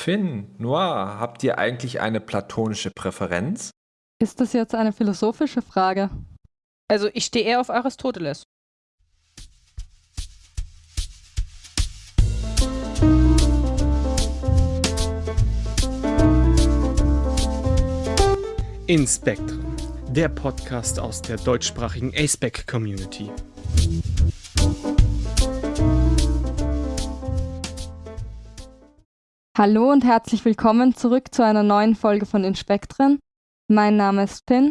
Finn, Noir, habt ihr eigentlich eine platonische Präferenz? Ist das jetzt eine philosophische Frage? Also ich stehe eher auf Aristoteles. In Spectrum, der Podcast aus der deutschsprachigen ASPEC-Community. Hallo und herzlich willkommen zurück zu einer neuen Folge von Inspektren. Mein Name ist Finn.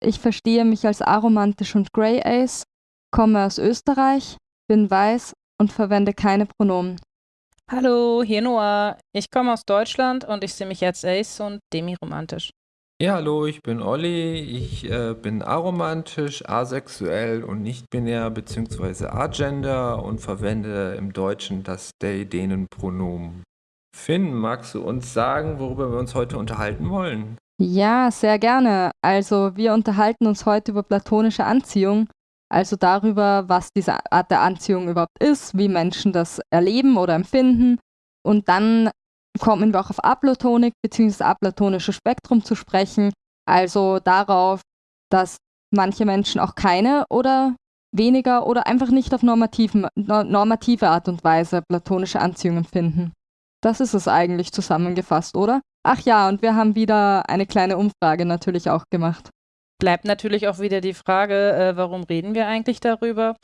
Ich verstehe mich als aromantisch und Grey Ace, komme aus Österreich, bin weiß und verwende keine Pronomen. Hallo, hier Noah. Ich komme aus Deutschland und ich sehe mich als Ace und demiromantisch. Ja, hallo, ich bin Olli. Ich äh, bin aromantisch, asexuell und nicht-binär bzw. agender und verwende im Deutschen das They-Denen-Pronomen. Finn, magst du uns sagen, worüber wir uns heute unterhalten wollen? Ja, sehr gerne. Also wir unterhalten uns heute über platonische Anziehung, also darüber, was diese Art der Anziehung überhaupt ist, wie Menschen das erleben oder empfinden. Und dann kommen wir auch auf Aplatonik bzw. aplatonische Spektrum zu sprechen, also darauf, dass manche Menschen auch keine oder weniger oder einfach nicht auf normative Art und Weise platonische Anziehung empfinden. Das ist es eigentlich zusammengefasst, oder? Ach ja, und wir haben wieder eine kleine Umfrage natürlich auch gemacht. Bleibt natürlich auch wieder die Frage, äh, warum reden wir eigentlich darüber?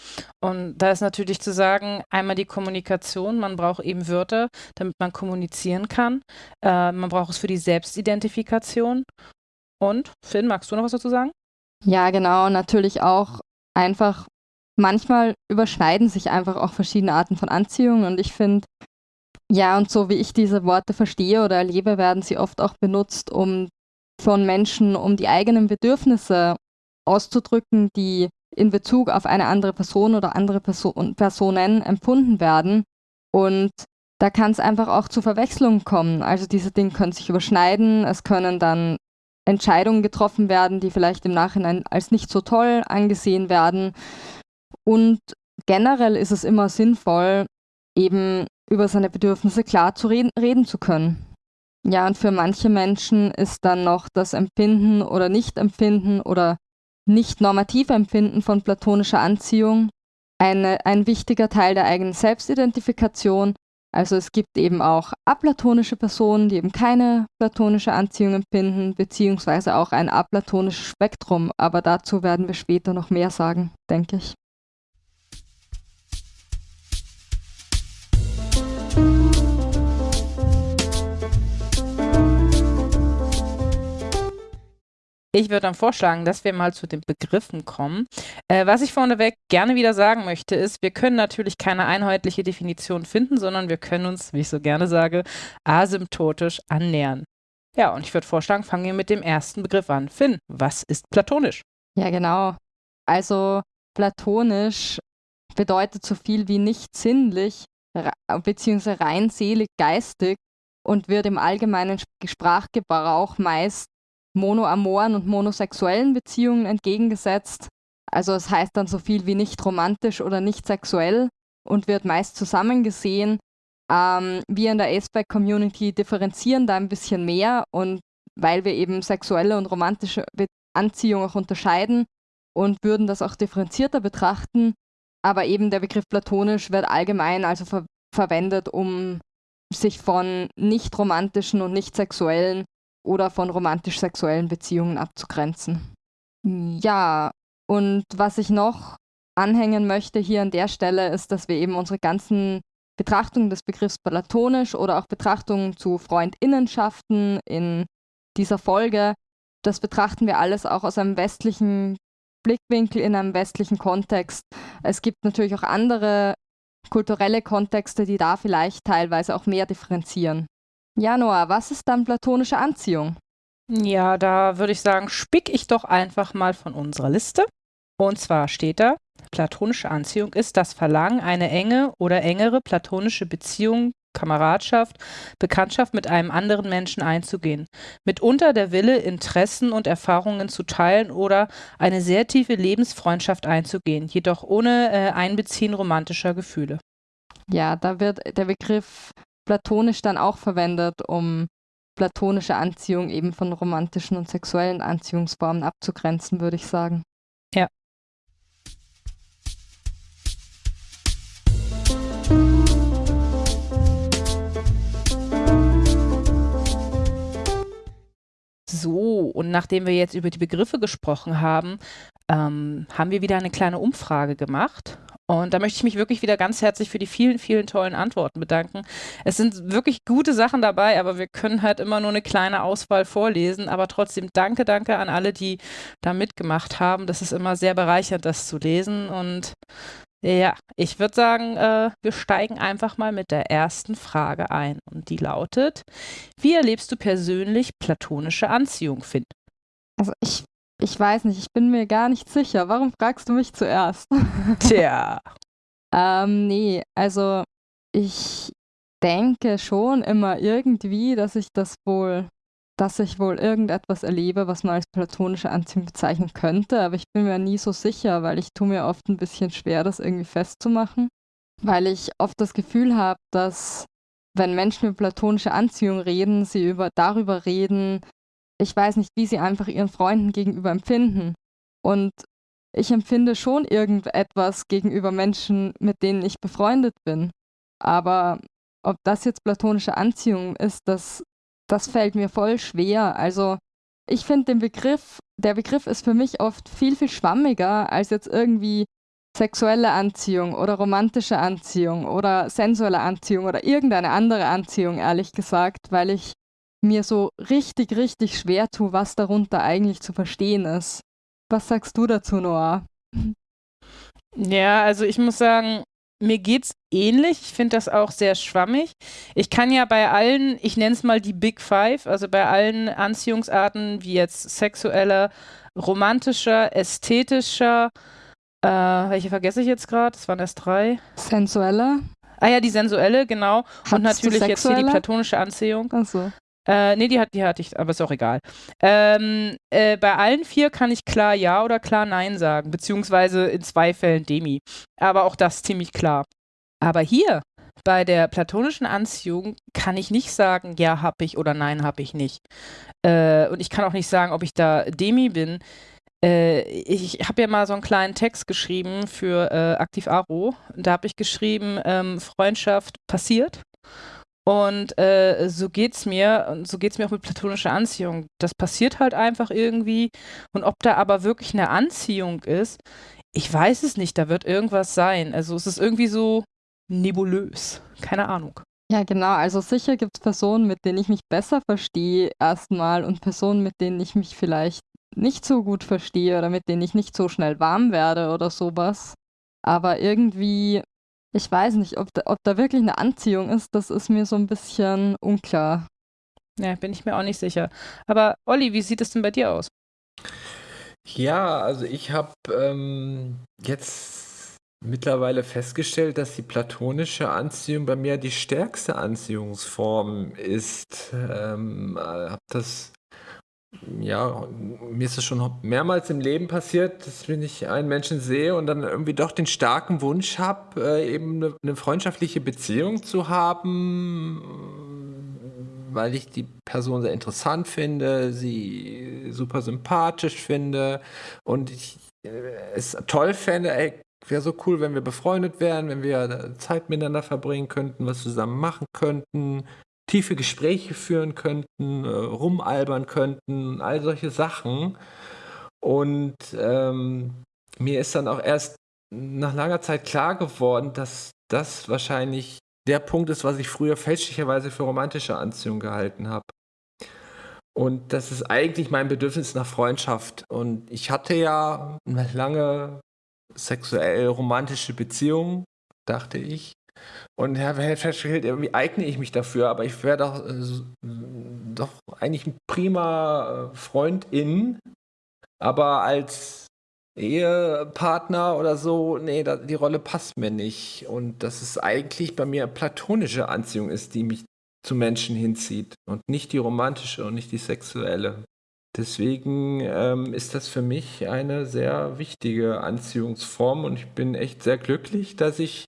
Und da ist natürlich zu sagen, einmal die Kommunikation, man braucht eben Wörter, damit man kommunizieren kann. Äh, man braucht es für die Selbstidentifikation. Und Finn, magst du noch was dazu sagen? Ja, genau, natürlich auch einfach, manchmal überschneiden sich einfach auch verschiedene Arten von Anziehung und ich finde, ja, und so wie ich diese Worte verstehe oder erlebe, werden sie oft auch benutzt, um von Menschen, um die eigenen Bedürfnisse auszudrücken, die in Bezug auf eine andere Person oder andere Person, Personen empfunden werden. Und da kann es einfach auch zu Verwechslungen kommen. Also diese Dinge können sich überschneiden, es können dann Entscheidungen getroffen werden, die vielleicht im Nachhinein als nicht so toll angesehen werden. Und generell ist es immer sinnvoll, eben über seine Bedürfnisse klar zu reden, reden zu können. Ja, und für manche Menschen ist dann noch das Empfinden oder Nicht-Empfinden oder nicht normative Empfinden von platonischer Anziehung eine, ein wichtiger Teil der eigenen Selbstidentifikation. Also es gibt eben auch aplatonische Personen, die eben keine platonische Anziehung empfinden, beziehungsweise auch ein aplatonisches Spektrum. Aber dazu werden wir später noch mehr sagen, denke ich. Ich würde dann vorschlagen, dass wir mal zu den Begriffen kommen. Äh, was ich vorneweg gerne wieder sagen möchte, ist, wir können natürlich keine einheitliche Definition finden, sondern wir können uns, wie ich so gerne sage, asymptotisch annähern. Ja, und ich würde vorschlagen, fangen wir mit dem ersten Begriff an. Finn, was ist platonisch? Ja, genau. Also platonisch bedeutet so viel wie nicht sinnlich, beziehungsweise rein selig geistig und wird im allgemeinen Sprachgebrauch meist monoamoren und monosexuellen Beziehungen entgegengesetzt. Also es heißt dann so viel wie nicht romantisch oder nicht sexuell und wird meist zusammengesehen. Ähm, wir in der A-Spec-Community differenzieren da ein bisschen mehr und weil wir eben sexuelle und romantische Anziehung auch unterscheiden und würden das auch differenzierter betrachten. Aber eben der Begriff platonisch wird allgemein also ver verwendet, um sich von nicht romantischen und nicht sexuellen oder von romantisch-sexuellen Beziehungen abzugrenzen. Ja, und was ich noch anhängen möchte hier an der Stelle ist, dass wir eben unsere ganzen Betrachtungen des Begriffs platonisch oder auch Betrachtungen zu Freundinnenschaften in dieser Folge, das betrachten wir alles auch aus einem westlichen Blickwinkel, in einem westlichen Kontext. Es gibt natürlich auch andere kulturelle Kontexte, die da vielleicht teilweise auch mehr differenzieren. Januar, was ist dann platonische Anziehung? Ja, da würde ich sagen, spick ich doch einfach mal von unserer Liste. Und zwar steht da, platonische Anziehung ist das Verlangen, eine enge oder engere platonische Beziehung, Kameradschaft, Bekanntschaft mit einem anderen Menschen einzugehen. Mitunter der Wille, Interessen und Erfahrungen zu teilen oder eine sehr tiefe Lebensfreundschaft einzugehen, jedoch ohne äh, Einbeziehen romantischer Gefühle. Ja, da wird der Begriff platonisch dann auch verwendet, um platonische Anziehung eben von romantischen und sexuellen Anziehungsformen abzugrenzen, würde ich sagen. Ja. So, und nachdem wir jetzt über die Begriffe gesprochen haben, ähm, haben wir wieder eine kleine Umfrage gemacht. Und da möchte ich mich wirklich wieder ganz herzlich für die vielen, vielen tollen Antworten bedanken. Es sind wirklich gute Sachen dabei, aber wir können halt immer nur eine kleine Auswahl vorlesen. Aber trotzdem danke, danke an alle, die da mitgemacht haben. Das ist immer sehr bereichernd, das zu lesen. Und ja, ich würde sagen, äh, wir steigen einfach mal mit der ersten Frage ein. Und die lautet, wie erlebst du persönlich platonische Anziehung, Finn? Also ich ich weiß nicht, ich bin mir gar nicht sicher. Warum fragst du mich zuerst? Tja. ähm, nee, also ich denke schon immer irgendwie, dass ich das wohl, dass ich wohl irgendetwas erlebe, was man als platonische Anziehung bezeichnen könnte, aber ich bin mir nie so sicher, weil ich tue mir oft ein bisschen schwer, das irgendwie festzumachen, weil ich oft das Gefühl habe, dass wenn Menschen über platonische Anziehung reden, sie über darüber reden, ich weiß nicht, wie sie einfach ihren Freunden gegenüber empfinden. Und ich empfinde schon irgendetwas gegenüber Menschen, mit denen ich befreundet bin. Aber ob das jetzt platonische Anziehung ist, das, das fällt mir voll schwer. Also ich finde den Begriff, der Begriff ist für mich oft viel, viel schwammiger als jetzt irgendwie sexuelle Anziehung oder romantische Anziehung oder sensuelle Anziehung oder irgendeine andere Anziehung, ehrlich gesagt, weil ich mir so richtig, richtig schwer tue, was darunter eigentlich zu verstehen ist. Was sagst du dazu, Noah? Ja, also ich muss sagen, mir geht's ähnlich. Ich finde das auch sehr schwammig. Ich kann ja bei allen, ich nenne es mal die Big Five, also bei allen Anziehungsarten, wie jetzt sexueller, romantischer, ästhetischer, äh, welche vergesse ich jetzt gerade? Das waren erst drei. Sensueller. Ah ja, die sensuelle, genau. Hattest und natürlich jetzt hier die platonische Anziehung. Ach so. Äh, nee, die, hat, die hatte ich, aber ist auch egal. Ähm, äh, bei allen vier kann ich klar Ja oder klar Nein sagen, beziehungsweise in zwei Fällen Demi. Aber auch das ziemlich klar. Aber hier, bei der platonischen Anziehung, kann ich nicht sagen, ja, hab ich oder nein, hab ich nicht. Äh, und ich kann auch nicht sagen, ob ich da Demi bin. Äh, ich habe ja mal so einen kleinen Text geschrieben für äh, Aktiv Aro. Da habe ich geschrieben, ähm, Freundschaft passiert und äh, so geht's mir, und so geht's mir auch mit platonischer Anziehung. Das passiert halt einfach irgendwie. Und ob da aber wirklich eine Anziehung ist, ich weiß es nicht, da wird irgendwas sein. Also es ist irgendwie so nebulös. Keine Ahnung. Ja, genau. Also sicher gibt es Personen, mit denen ich mich besser verstehe erstmal und Personen, mit denen ich mich vielleicht nicht so gut verstehe oder mit denen ich nicht so schnell warm werde oder sowas. Aber irgendwie ich weiß nicht, ob da, ob da wirklich eine Anziehung ist, das ist mir so ein bisschen unklar. Ja, bin ich mir auch nicht sicher. Aber Olli, wie sieht es denn bei dir aus? Ja, also ich habe ähm, jetzt mittlerweile festgestellt, dass die platonische Anziehung bei mir die stärkste Anziehungsform ist. Ähm, habe das ja, mir ist es schon mehrmals im Leben passiert, dass wenn ich einen Menschen sehe und dann irgendwie doch den starken Wunsch habe, äh, eben eine, eine freundschaftliche Beziehung zu haben, weil ich die Person sehr interessant finde, sie super sympathisch finde und ich äh, es toll fände, ey, wäre so cool, wenn wir befreundet wären, wenn wir Zeit miteinander verbringen könnten, was zusammen machen könnten, tiefe Gespräche führen könnten, äh, rumalbern könnten, all solche Sachen. Und ähm, mir ist dann auch erst nach langer Zeit klar geworden, dass das wahrscheinlich der Punkt ist, was ich früher fälschlicherweise für romantische Anziehung gehalten habe. Und das ist eigentlich mein Bedürfnis nach Freundschaft. Und ich hatte ja eine lange sexuell romantische Beziehung, dachte ich. Und Herr festgestellt, irgendwie eigne ich mich dafür, aber ich wäre doch, äh, doch eigentlich ein prima äh, Freundin, aber als Ehepartner oder so, nee, da, die Rolle passt mir nicht. Und dass es eigentlich bei mir platonische Anziehung ist, die mich zu Menschen hinzieht und nicht die romantische und nicht die sexuelle. Deswegen ähm, ist das für mich eine sehr wichtige Anziehungsform und ich bin echt sehr glücklich, dass ich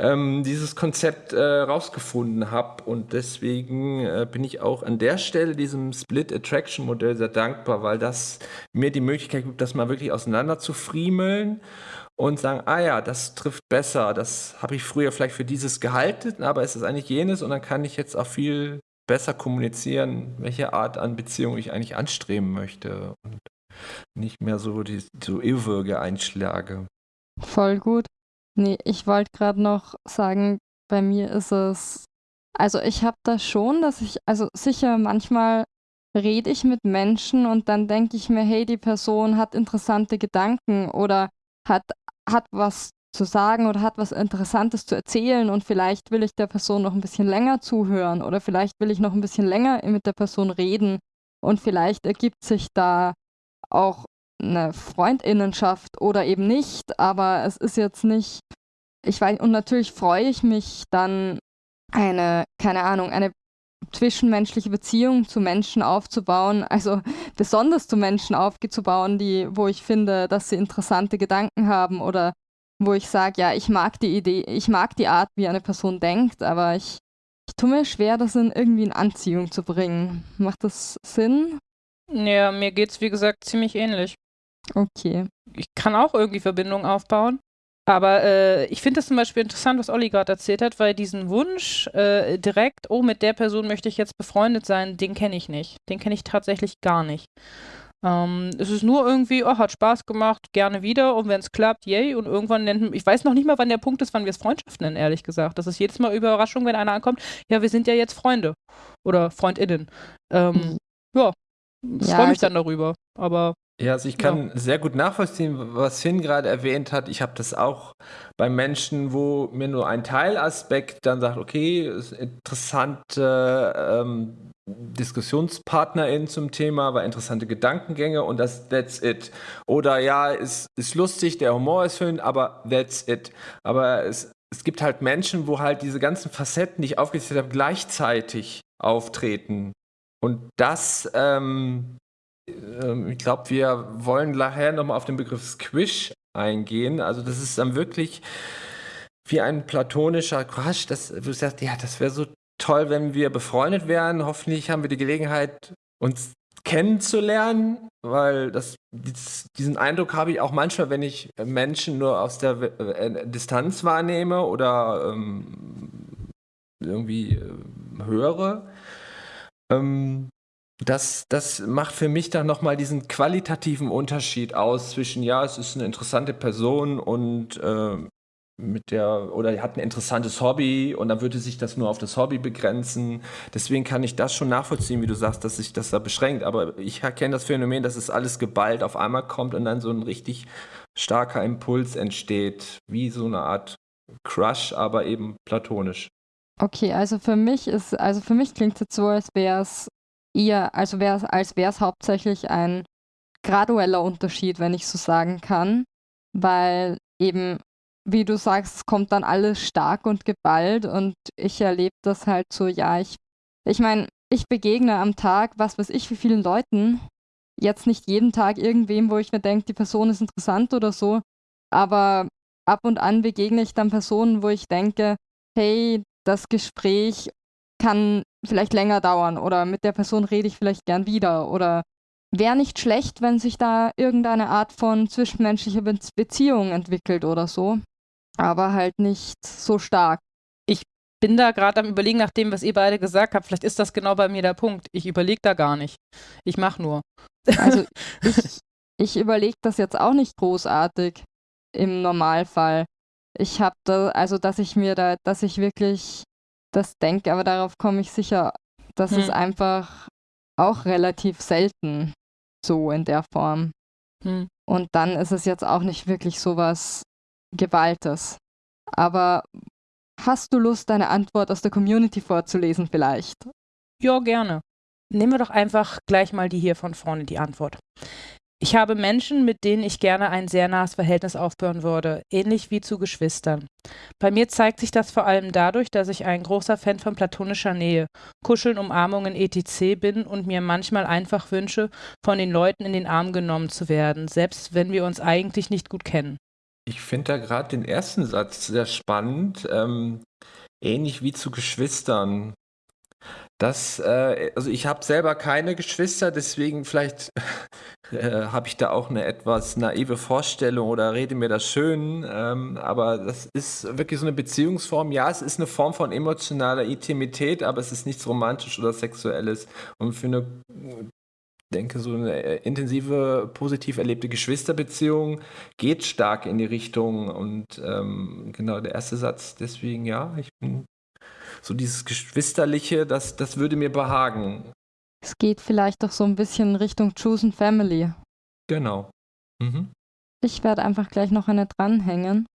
ähm, dieses Konzept äh, rausgefunden habe. Und deswegen äh, bin ich auch an der Stelle diesem Split Attraction Modell sehr dankbar, weil das mir die Möglichkeit gibt, das mal wirklich auseinander zu friemeln und sagen, ah ja, das trifft besser, das habe ich früher vielleicht für dieses gehalten, aber es ist eigentlich jenes und dann kann ich jetzt auch viel besser kommunizieren, welche Art an Beziehung ich eigentlich anstreben möchte und nicht mehr so die so irrwürge Einschläge. Voll gut. Nee, ich wollte gerade noch sagen, bei mir ist es, also ich habe das schon, dass ich, also sicher manchmal rede ich mit Menschen und dann denke ich mir, hey, die Person hat interessante Gedanken oder hat, hat was zu sagen oder hat was Interessantes zu erzählen und vielleicht will ich der Person noch ein bisschen länger zuhören oder vielleicht will ich noch ein bisschen länger mit der Person reden und vielleicht ergibt sich da auch eine Freundinnenschaft oder eben nicht, aber es ist jetzt nicht, ich weiß, und natürlich freue ich mich dann eine, keine Ahnung, eine zwischenmenschliche Beziehung zu Menschen aufzubauen, also besonders zu Menschen aufzubauen, die, wo ich finde, dass sie interessante Gedanken haben oder wo ich sage, ja, ich mag die Idee, ich mag die Art, wie eine Person denkt, aber ich, ich tue mir schwer, das in irgendwie in Anziehung zu bringen. Macht das Sinn? Ja, mir geht's wie gesagt ziemlich ähnlich. Okay. Ich kann auch irgendwie Verbindungen aufbauen. Aber äh, ich finde es zum Beispiel interessant, was Olli gerade erzählt hat, weil diesen Wunsch äh, direkt, oh, mit der Person möchte ich jetzt befreundet sein, den kenne ich nicht. Den kenne ich tatsächlich gar nicht. Ähm, es ist nur irgendwie, oh, hat Spaß gemacht, gerne wieder und wenn es klappt, yay. Und irgendwann nennt, ich weiß noch nicht mal, wann der Punkt ist, wann wir es Freundschaft nennen, ehrlich gesagt. Das ist jedes Mal Überraschung, wenn einer ankommt, ja, wir sind ja jetzt Freunde oder FreundInnen. Ähm, mhm. Ja, ich freue mich also, dann darüber, aber ja, also ich kann ja. sehr gut nachvollziehen, was Finn gerade erwähnt hat. Ich habe das auch bei Menschen, wo mir nur ein Teilaspekt dann sagt, okay, interessante ähm, DiskussionspartnerInnen zum Thema, war interessante Gedankengänge und das that's it. Oder ja, ist, ist lustig, der Humor ist schön, aber that's it. Aber es, es gibt halt Menschen, wo halt diese ganzen Facetten, die ich aufgezählt habe, gleichzeitig auftreten. Und das ähm, ich glaube, wir wollen nachher nochmal auf den Begriff Squish eingehen. Also das ist dann wirklich wie ein platonischer Crush. Das, du sagst, ja, das wäre so toll, wenn wir befreundet wären. Hoffentlich haben wir die Gelegenheit, uns kennenzulernen, weil das, diesen Eindruck habe ich auch manchmal, wenn ich Menschen nur aus der äh, Distanz wahrnehme oder ähm, irgendwie äh, höre. Ähm, das, das macht für mich dann nochmal diesen qualitativen Unterschied aus zwischen, ja, es ist eine interessante Person und äh, mit der, oder hat ein interessantes Hobby und dann würde sich das nur auf das Hobby begrenzen. Deswegen kann ich das schon nachvollziehen, wie du sagst, dass sich das da beschränkt. Aber ich erkenne das Phänomen, dass es alles geballt auf einmal kommt und dann so ein richtig starker Impuls entsteht, wie so eine Art Crush, aber eben platonisch. Okay, also für mich ist, also für mich klingt es so, als wäre es eher, also wär, als wäre es hauptsächlich ein gradueller Unterschied, wenn ich so sagen kann, weil eben, wie du sagst, es kommt dann alles stark und geballt und ich erlebe das halt so, ja, ich, ich meine, ich begegne am Tag, was weiß ich, wie vielen Leuten, jetzt nicht jeden Tag irgendwem, wo ich mir denke, die Person ist interessant oder so, aber ab und an begegne ich dann Personen, wo ich denke, hey, das Gespräch kann vielleicht länger dauern oder mit der Person rede ich vielleicht gern wieder oder wäre nicht schlecht, wenn sich da irgendeine Art von zwischenmenschlicher Be Beziehung entwickelt oder so, aber halt nicht so stark. Ich bin da gerade am Überlegen, nach dem, was ihr beide gesagt habt. Vielleicht ist das genau bei mir der Punkt. Ich überlege da gar nicht. Ich mache nur. Also ich, ich überlege das jetzt auch nicht großartig im Normalfall. Ich habe da, also dass ich mir da, dass ich wirklich das denke, aber darauf komme ich sicher. Das hm. ist einfach auch relativ selten so in der Form. Hm. Und dann ist es jetzt auch nicht wirklich so was Gewaltes. Aber hast du Lust, deine Antwort aus der Community vorzulesen vielleicht? Ja, gerne. Nehmen wir doch einfach gleich mal die hier von vorne, die Antwort. Ich habe Menschen, mit denen ich gerne ein sehr nahes Verhältnis aufbauen würde, ähnlich wie zu Geschwistern. Bei mir zeigt sich das vor allem dadurch, dass ich ein großer Fan von platonischer Nähe, Kuscheln, Umarmungen etc. bin und mir manchmal einfach wünsche, von den Leuten in den Arm genommen zu werden, selbst wenn wir uns eigentlich nicht gut kennen. Ich finde da gerade den ersten Satz sehr spannend, ähm, ähnlich wie zu Geschwistern. Das, äh, also ich habe selber keine Geschwister, deswegen vielleicht äh, habe ich da auch eine etwas naive Vorstellung oder rede mir das schön. Ähm, aber das ist wirklich so eine Beziehungsform. Ja, es ist eine Form von emotionaler Intimität, aber es ist nichts Romantisch oder Sexuelles. Und für eine, denke, so eine äh, intensive, positiv erlebte Geschwisterbeziehung geht stark in die Richtung. Und ähm, genau der erste Satz, deswegen ja, ich bin so dieses Geschwisterliche, das, das würde mir behagen. Es geht vielleicht doch so ein bisschen Richtung Chosen Family. Genau. Mhm. Ich werde einfach gleich noch eine dranhängen.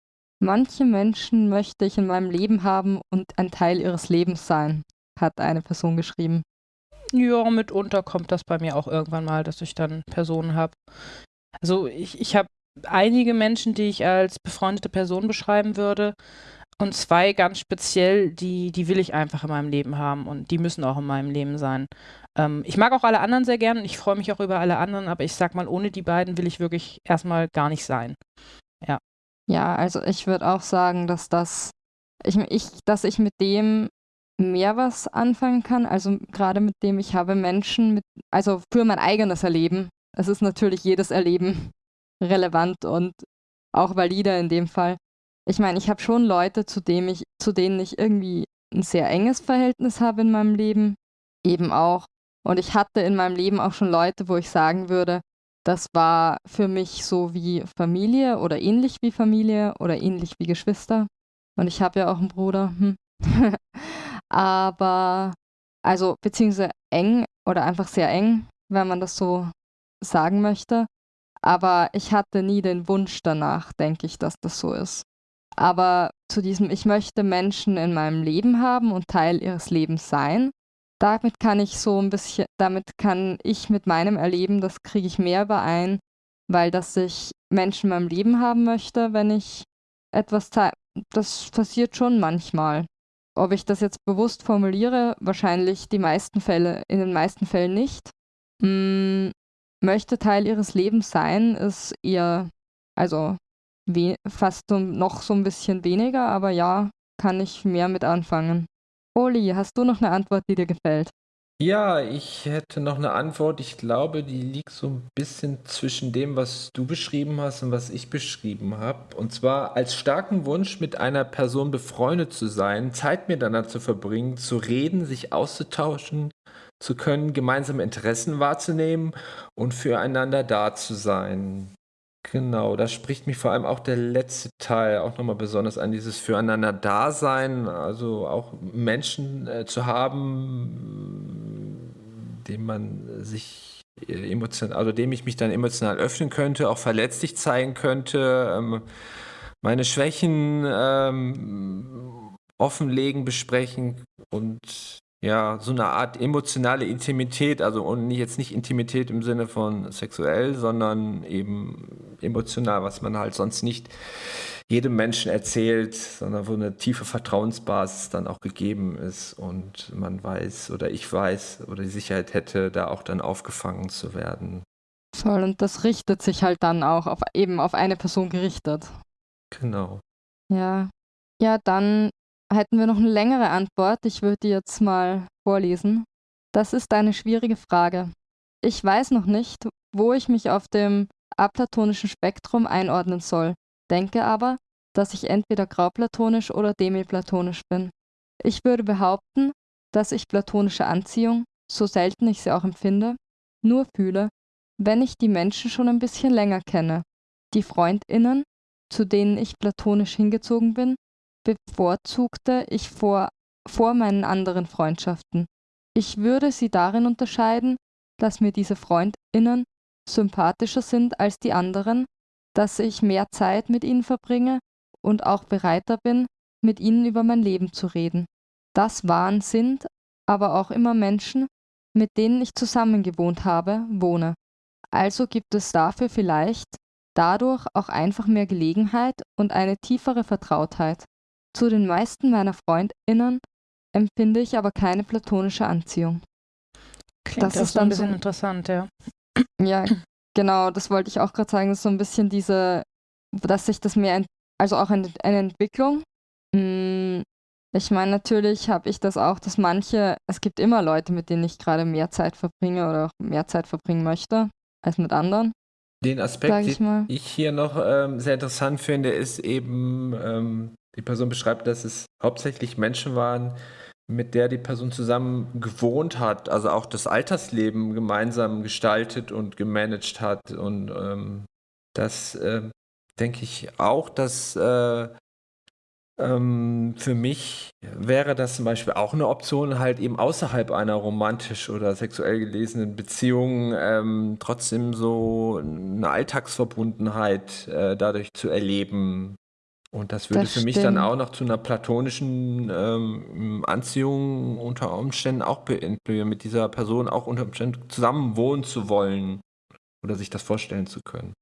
Manche Menschen möchte ich in meinem Leben haben und ein Teil ihres Lebens sein, hat eine Person geschrieben. Ja, mitunter kommt das bei mir auch irgendwann mal, dass ich dann Personen habe. Also ich, ich habe einige Menschen, die ich als befreundete Person beschreiben würde. Und zwei ganz speziell, die, die will ich einfach in meinem Leben haben und die müssen auch in meinem Leben sein. Ähm, ich mag auch alle anderen sehr gern und ich freue mich auch über alle anderen, aber ich sag mal, ohne die beiden will ich wirklich erstmal gar nicht sein. Ja. Ja, also ich würde auch sagen, dass das, ich, ich, dass ich mit dem mehr was anfangen kann. Also gerade mit dem, ich habe Menschen mit, also für mein eigenes Erleben. Es ist natürlich jedes Erleben relevant und auch valide in dem Fall. Ich meine, ich habe schon Leute, zu, dem ich, zu denen ich irgendwie ein sehr enges Verhältnis habe in meinem Leben. Eben auch. Und ich hatte in meinem Leben auch schon Leute, wo ich sagen würde, das war für mich so wie Familie oder ähnlich wie Familie oder ähnlich wie Geschwister. Und ich habe ja auch einen Bruder. Hm. Aber, also, beziehungsweise eng oder einfach sehr eng, wenn man das so sagen möchte. Aber ich hatte nie den Wunsch danach, denke ich, dass das so ist. Aber zu diesem, ich möchte Menschen in meinem Leben haben und Teil ihres Lebens sein, damit kann ich so ein bisschen, damit kann ich mit meinem Erleben, das kriege ich mehr überein, weil dass ich Menschen in meinem Leben haben möchte, wenn ich etwas teile, das passiert schon manchmal. Ob ich das jetzt bewusst formuliere, wahrscheinlich die meisten Fälle, in den meisten Fällen nicht. Hm, möchte Teil ihres Lebens sein, ist eher, also fast so, noch so ein bisschen weniger, aber ja, kann ich mehr mit anfangen. Oli, hast du noch eine Antwort, die dir gefällt? Ja, ich hätte noch eine Antwort. Ich glaube, die liegt so ein bisschen zwischen dem, was du beschrieben hast und was ich beschrieben habe. Und zwar als starken Wunsch, mit einer Person befreundet zu sein, Zeit miteinander zu verbringen, zu reden, sich auszutauschen zu können, gemeinsame Interessen wahrzunehmen und füreinander da zu sein. Genau, da spricht mich vor allem auch der letzte Teil auch nochmal besonders an, dieses Füreinander-Dasein, also auch Menschen äh, zu haben, dem man sich äh, emotional, also dem ich mich dann emotional öffnen könnte, auch verletzlich zeigen könnte, ähm, meine Schwächen ähm, offenlegen, besprechen und ja, so eine Art emotionale Intimität, also und jetzt nicht Intimität im Sinne von sexuell, sondern eben emotional, was man halt sonst nicht jedem Menschen erzählt, sondern wo eine tiefe Vertrauensbasis dann auch gegeben ist und man weiß oder ich weiß oder die Sicherheit hätte, da auch dann aufgefangen zu werden. Voll, und das richtet sich halt dann auch auf, eben auf eine Person gerichtet. Genau. Ja. Ja, dann hätten wir noch eine längere Antwort. Ich würde die jetzt mal vorlesen. Das ist eine schwierige Frage. Ich weiß noch nicht, wo ich mich auf dem aplatonischen Spektrum einordnen soll, denke aber, dass ich entweder grauplatonisch oder demiplatonisch bin. Ich würde behaupten, dass ich platonische Anziehung, so selten ich sie auch empfinde, nur fühle, wenn ich die Menschen schon ein bisschen länger kenne. Die Freundinnen, zu denen ich platonisch hingezogen bin, bevorzugte ich vor, vor meinen anderen Freundschaften. Ich würde sie darin unterscheiden, dass mir diese Freundinnen sympathischer sind als die anderen, dass ich mehr Zeit mit ihnen verbringe und auch bereiter bin, mit ihnen über mein Leben zu reden. Das waren, sind aber auch immer Menschen, mit denen ich zusammen gewohnt habe, wohne. Also gibt es dafür vielleicht dadurch auch einfach mehr Gelegenheit und eine tiefere Vertrautheit. Zu den meisten meiner Freundinnen empfinde ich aber keine platonische Anziehung. Klingt das ist dann ein bisschen so, interessant, ja. Ja, genau, das wollte ich auch gerade sagen. Das ist so ein bisschen diese dass sich das mehr, ent also auch eine, eine Entwicklung. Mm, ich meine, natürlich habe ich das auch, dass manche, es gibt immer Leute, mit denen ich gerade mehr Zeit verbringe oder auch mehr Zeit verbringen möchte als mit anderen. Den Aspekt, ich den ich hier noch ähm, sehr interessant finde, ist eben, ähm, die Person beschreibt, dass es hauptsächlich Menschen waren, mit der die Person zusammen gewohnt hat, also auch das Altersleben gemeinsam gestaltet und gemanagt hat. Und ähm, das äh, denke ich auch, dass äh, ähm, für mich wäre das zum Beispiel auch eine Option, halt eben außerhalb einer romantisch oder sexuell gelesenen Beziehung ähm, trotzdem so eine Alltagsverbundenheit äh, dadurch zu erleben. Und das würde Das für mich dann stimmt. auch noch zu einer platonischen ähm, Anziehung unter Umständen auch beinfluieren, mit dieser Person auch unter Umständen zusammen wohnen zu wollen oder sich das vorstellen zu können.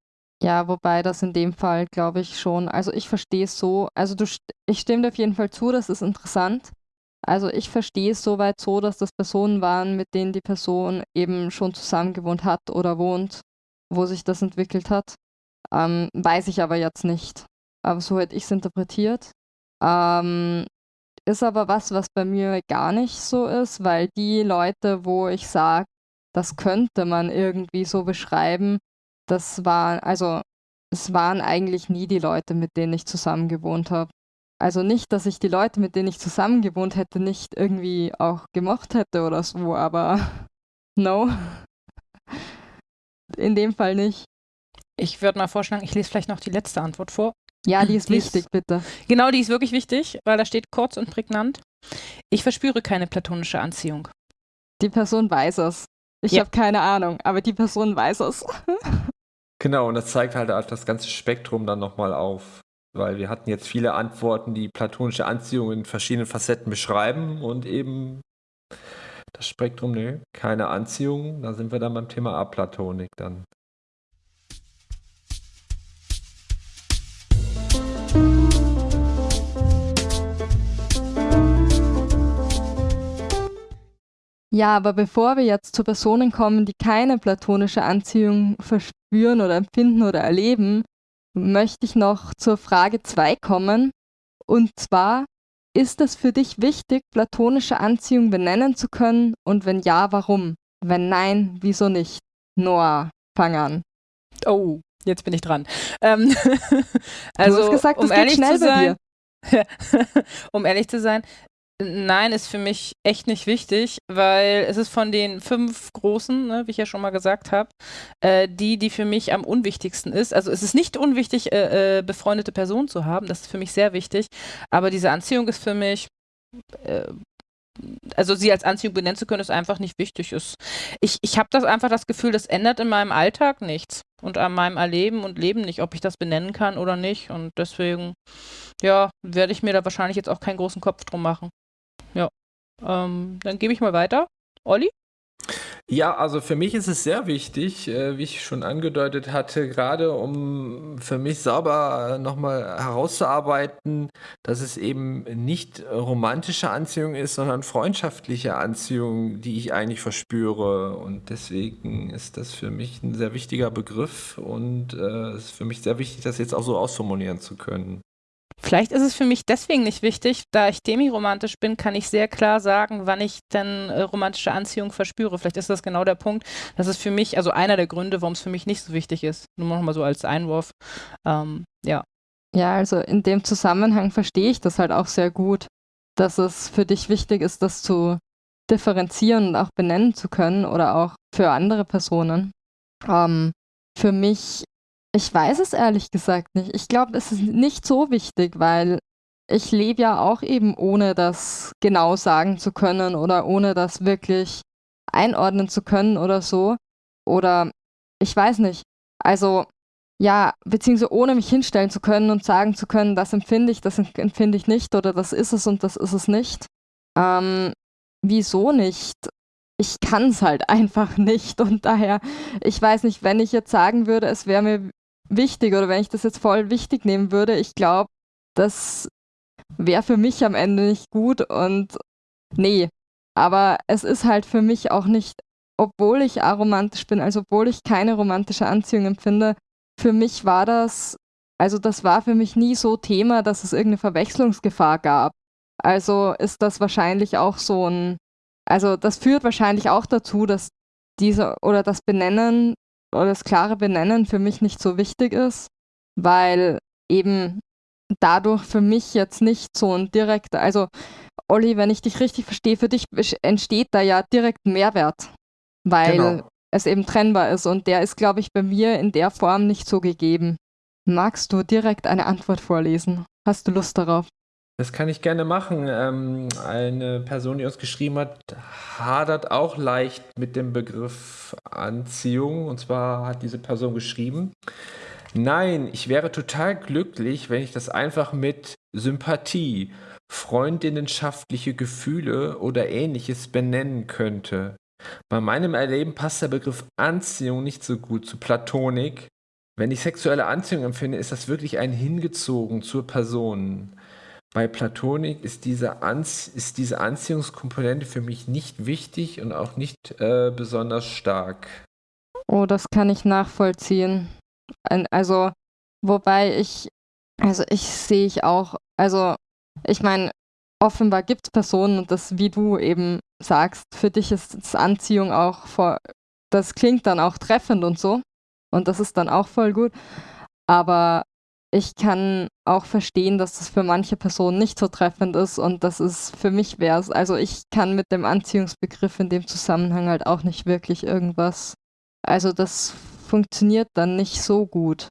Ja, wobei das in dem Fall, glaube ich, schon, also ich verstehe es so, also du, ich stimme dir auf jeden Fall zu, das ist interessant. Also ich verstehe es soweit so, dass das Personen waren, mit denen die Person eben schon zusammen gewohnt hat oder wohnt, wo sich das entwickelt hat. Ähm, weiß ich aber jetzt nicht. Aber so hätte ich es interpretiert. Ähm, ist aber was, was bei mir gar nicht so ist, weil die Leute, wo ich sage, das könnte man irgendwie so beschreiben, das waren, also es waren eigentlich nie die Leute, mit denen ich zusammen gewohnt habe. Also nicht, dass ich die Leute, mit denen ich zusammen gewohnt hätte, nicht irgendwie auch gemocht hätte oder so, aber no. In dem Fall nicht. Ich würde mal vorschlagen, ich lese vielleicht noch die letzte Antwort vor. Ja, die ist Die ist- wichtig, bitte. Genau, die ist wirklich wichtig, weil da steht kurz und prägnant. Ich verspüre keine platonische Anziehung. Die Person weiß es. Ich Ja. habe keine Ahnung, aber die Person weiß es. Genau, und das zeigt halt auch das ganze Spektrum dann nochmal auf. Weil wir hatten jetzt viele Antworten, die platonische Anziehung in verschiedenen Facetten beschreiben und eben das Spektrum, ne, keine Anziehung. Da sind wir dann beim Thema Aplatonik dann. Ja, aber bevor wir jetzt zu Personen kommen, die keine platonische Anziehung verspüren oder empfinden oder erleben, möchte ich noch zur Frage 2 kommen. Und zwar, ist es für dich wichtig, platonische Anziehung benennen zu können? Und wenn ja, warum? Wenn nein, wieso nicht? Noah, fang an. Oh, jetzt bin ich dran. Ähm, also, du hast gesagt, um ehrlich schnell zu sein, um ehrlich zu sein, nein, ist für mich echt nicht wichtig, weil es ist von den fünf großen, ne, wie ich ja schon mal gesagt habe, äh, die, die für mich am unwichtigsten ist. Also es ist nicht unwichtig, äh, äh, befreundete Personen zu haben, das ist für mich sehr wichtig, aber diese Anziehung ist für mich, äh, also sie als Anziehung benennen zu können, ist einfach nicht wichtig. Ist, ich ich habe das einfach das Gefühl, das ändert in meinem Alltag nichts und an meinem Erleben und Leben nicht, ob ich das benennen kann oder nicht. Und deswegen, ja, werde ich mir da wahrscheinlich jetzt auch keinen großen Kopf drum machen. Ja. Ähm, dann gebe ich mal weiter. Olli? Ja, also für mich ist es sehr wichtig, äh, wie ich schon angedeutet hatte, gerade um für mich sauber nochmal herauszuarbeiten, dass es eben nicht romantische Anziehung ist, sondern freundschaftliche Anziehung, die ich eigentlich verspüre. Und deswegen ist das für mich ein sehr wichtiger Begriff und äh, es ist für mich sehr wichtig, das jetzt auch so ausformulieren zu können. Vielleicht ist es für mich deswegen nicht wichtig, da ich demiromantisch bin, kann ich sehr klar sagen, wann ich denn äh, romantische Anziehung verspüre. Vielleicht ist das genau der Punkt. Das ist für mich, also einer der Gründe, warum es für mich nicht so wichtig ist. Nur noch mal so als Einwurf. Ähm, ja. Ja, also in dem Zusammenhang verstehe ich das halt auch sehr gut, dass es für dich wichtig ist, das zu differenzieren und auch benennen zu können oder auch für andere Personen. Ähm, für mich, ich weiß es ehrlich gesagt nicht. Ich glaube, es ist nicht so wichtig, weil ich lebe ja auch eben ohne das genau sagen zu können oder ohne das wirklich einordnen zu können oder so. Oder ich weiß nicht. Also ja, beziehungsweise ohne mich hinstellen zu können und sagen zu können, das empfinde ich, das empfinde ich nicht oder das ist es und das ist es nicht. Ähm, wieso nicht? Ich kann es halt einfach nicht und daher, ich weiß nicht, wenn ich jetzt sagen würde, es wäre mir wichtig oder wenn ich das jetzt voll wichtig nehmen würde, ich glaube, das wäre für mich am Ende nicht gut und nee, aber es ist halt für mich auch nicht, obwohl ich aromantisch bin, also obwohl ich keine romantische Anziehung empfinde, für mich war das also das war für mich nie so Thema, dass es irgendeine Verwechslungsgefahr gab. Also ist das wahrscheinlich auch so ein, also das führt wahrscheinlich auch dazu, dass diese oder das Benennen oder das klare Benennen für mich nicht so wichtig ist, weil eben dadurch für mich jetzt nicht so ein direkter, also Olli, wenn ich dich richtig verstehe, für dich entsteht da ja direkt ein Mehrwert, weil genau. es eben trennbar ist und der ist, glaube ich, bei mir in der Form nicht so gegeben. Magst du direkt eine Antwort vorlesen? Hast du Lust darauf? Das kann ich gerne machen. Ähm, eine Person, die uns geschrieben hat, hadert auch leicht mit dem Begriff Anziehung. Und zwar hat diese Person geschrieben, nein, ich wäre total glücklich, wenn ich das einfach mit Sympathie, freundinnenschaftliche Gefühle oder ähnliches benennen könnte. Bei meinem Erleben passt der Begriff Anziehung nicht so gut zu Platonik. Wenn ich sexuelle Anziehung empfinde, ist das wirklich ein Hingezogen zur Person. Bei Platonik ist diese, Anzie ist diese Anziehungskomponente für mich nicht wichtig und auch nicht äh, besonders stark. Oh, das kann ich nachvollziehen. Also, wobei ich, also ich sehe ich auch, also ich meine, offenbar gibt es Personen und das, wie du eben sagst, für dich ist Anziehung auch vor, das klingt dann auch treffend und so. Und das ist dann auch voll gut. Aber ich kann auch verstehen, dass das für manche Personen nicht so treffend ist und das ist für mich wäre es. Also ich kann mit dem Anziehungsbegriff in dem Zusammenhang halt auch nicht wirklich irgendwas. Also das funktioniert dann nicht so gut.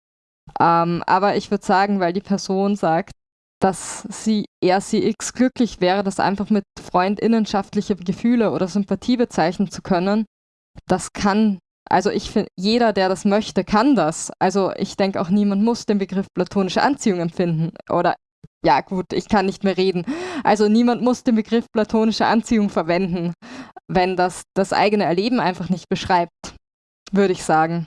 Ähm, aber ich würde sagen, weil die Person sagt, dass sie er sie x glücklich wäre, das einfach mit freundinnenschaftliche Gefühle oder Sympathie bezeichnen zu können, das kann also ich finde, jeder, der das möchte, kann das. Also ich denke auch, niemand muss den Begriff platonische Anziehung empfinden. Oder ja gut, ich kann nicht mehr reden. Also niemand muss den Begriff platonische Anziehung verwenden, wenn das das eigene Erleben einfach nicht beschreibt, würde ich sagen.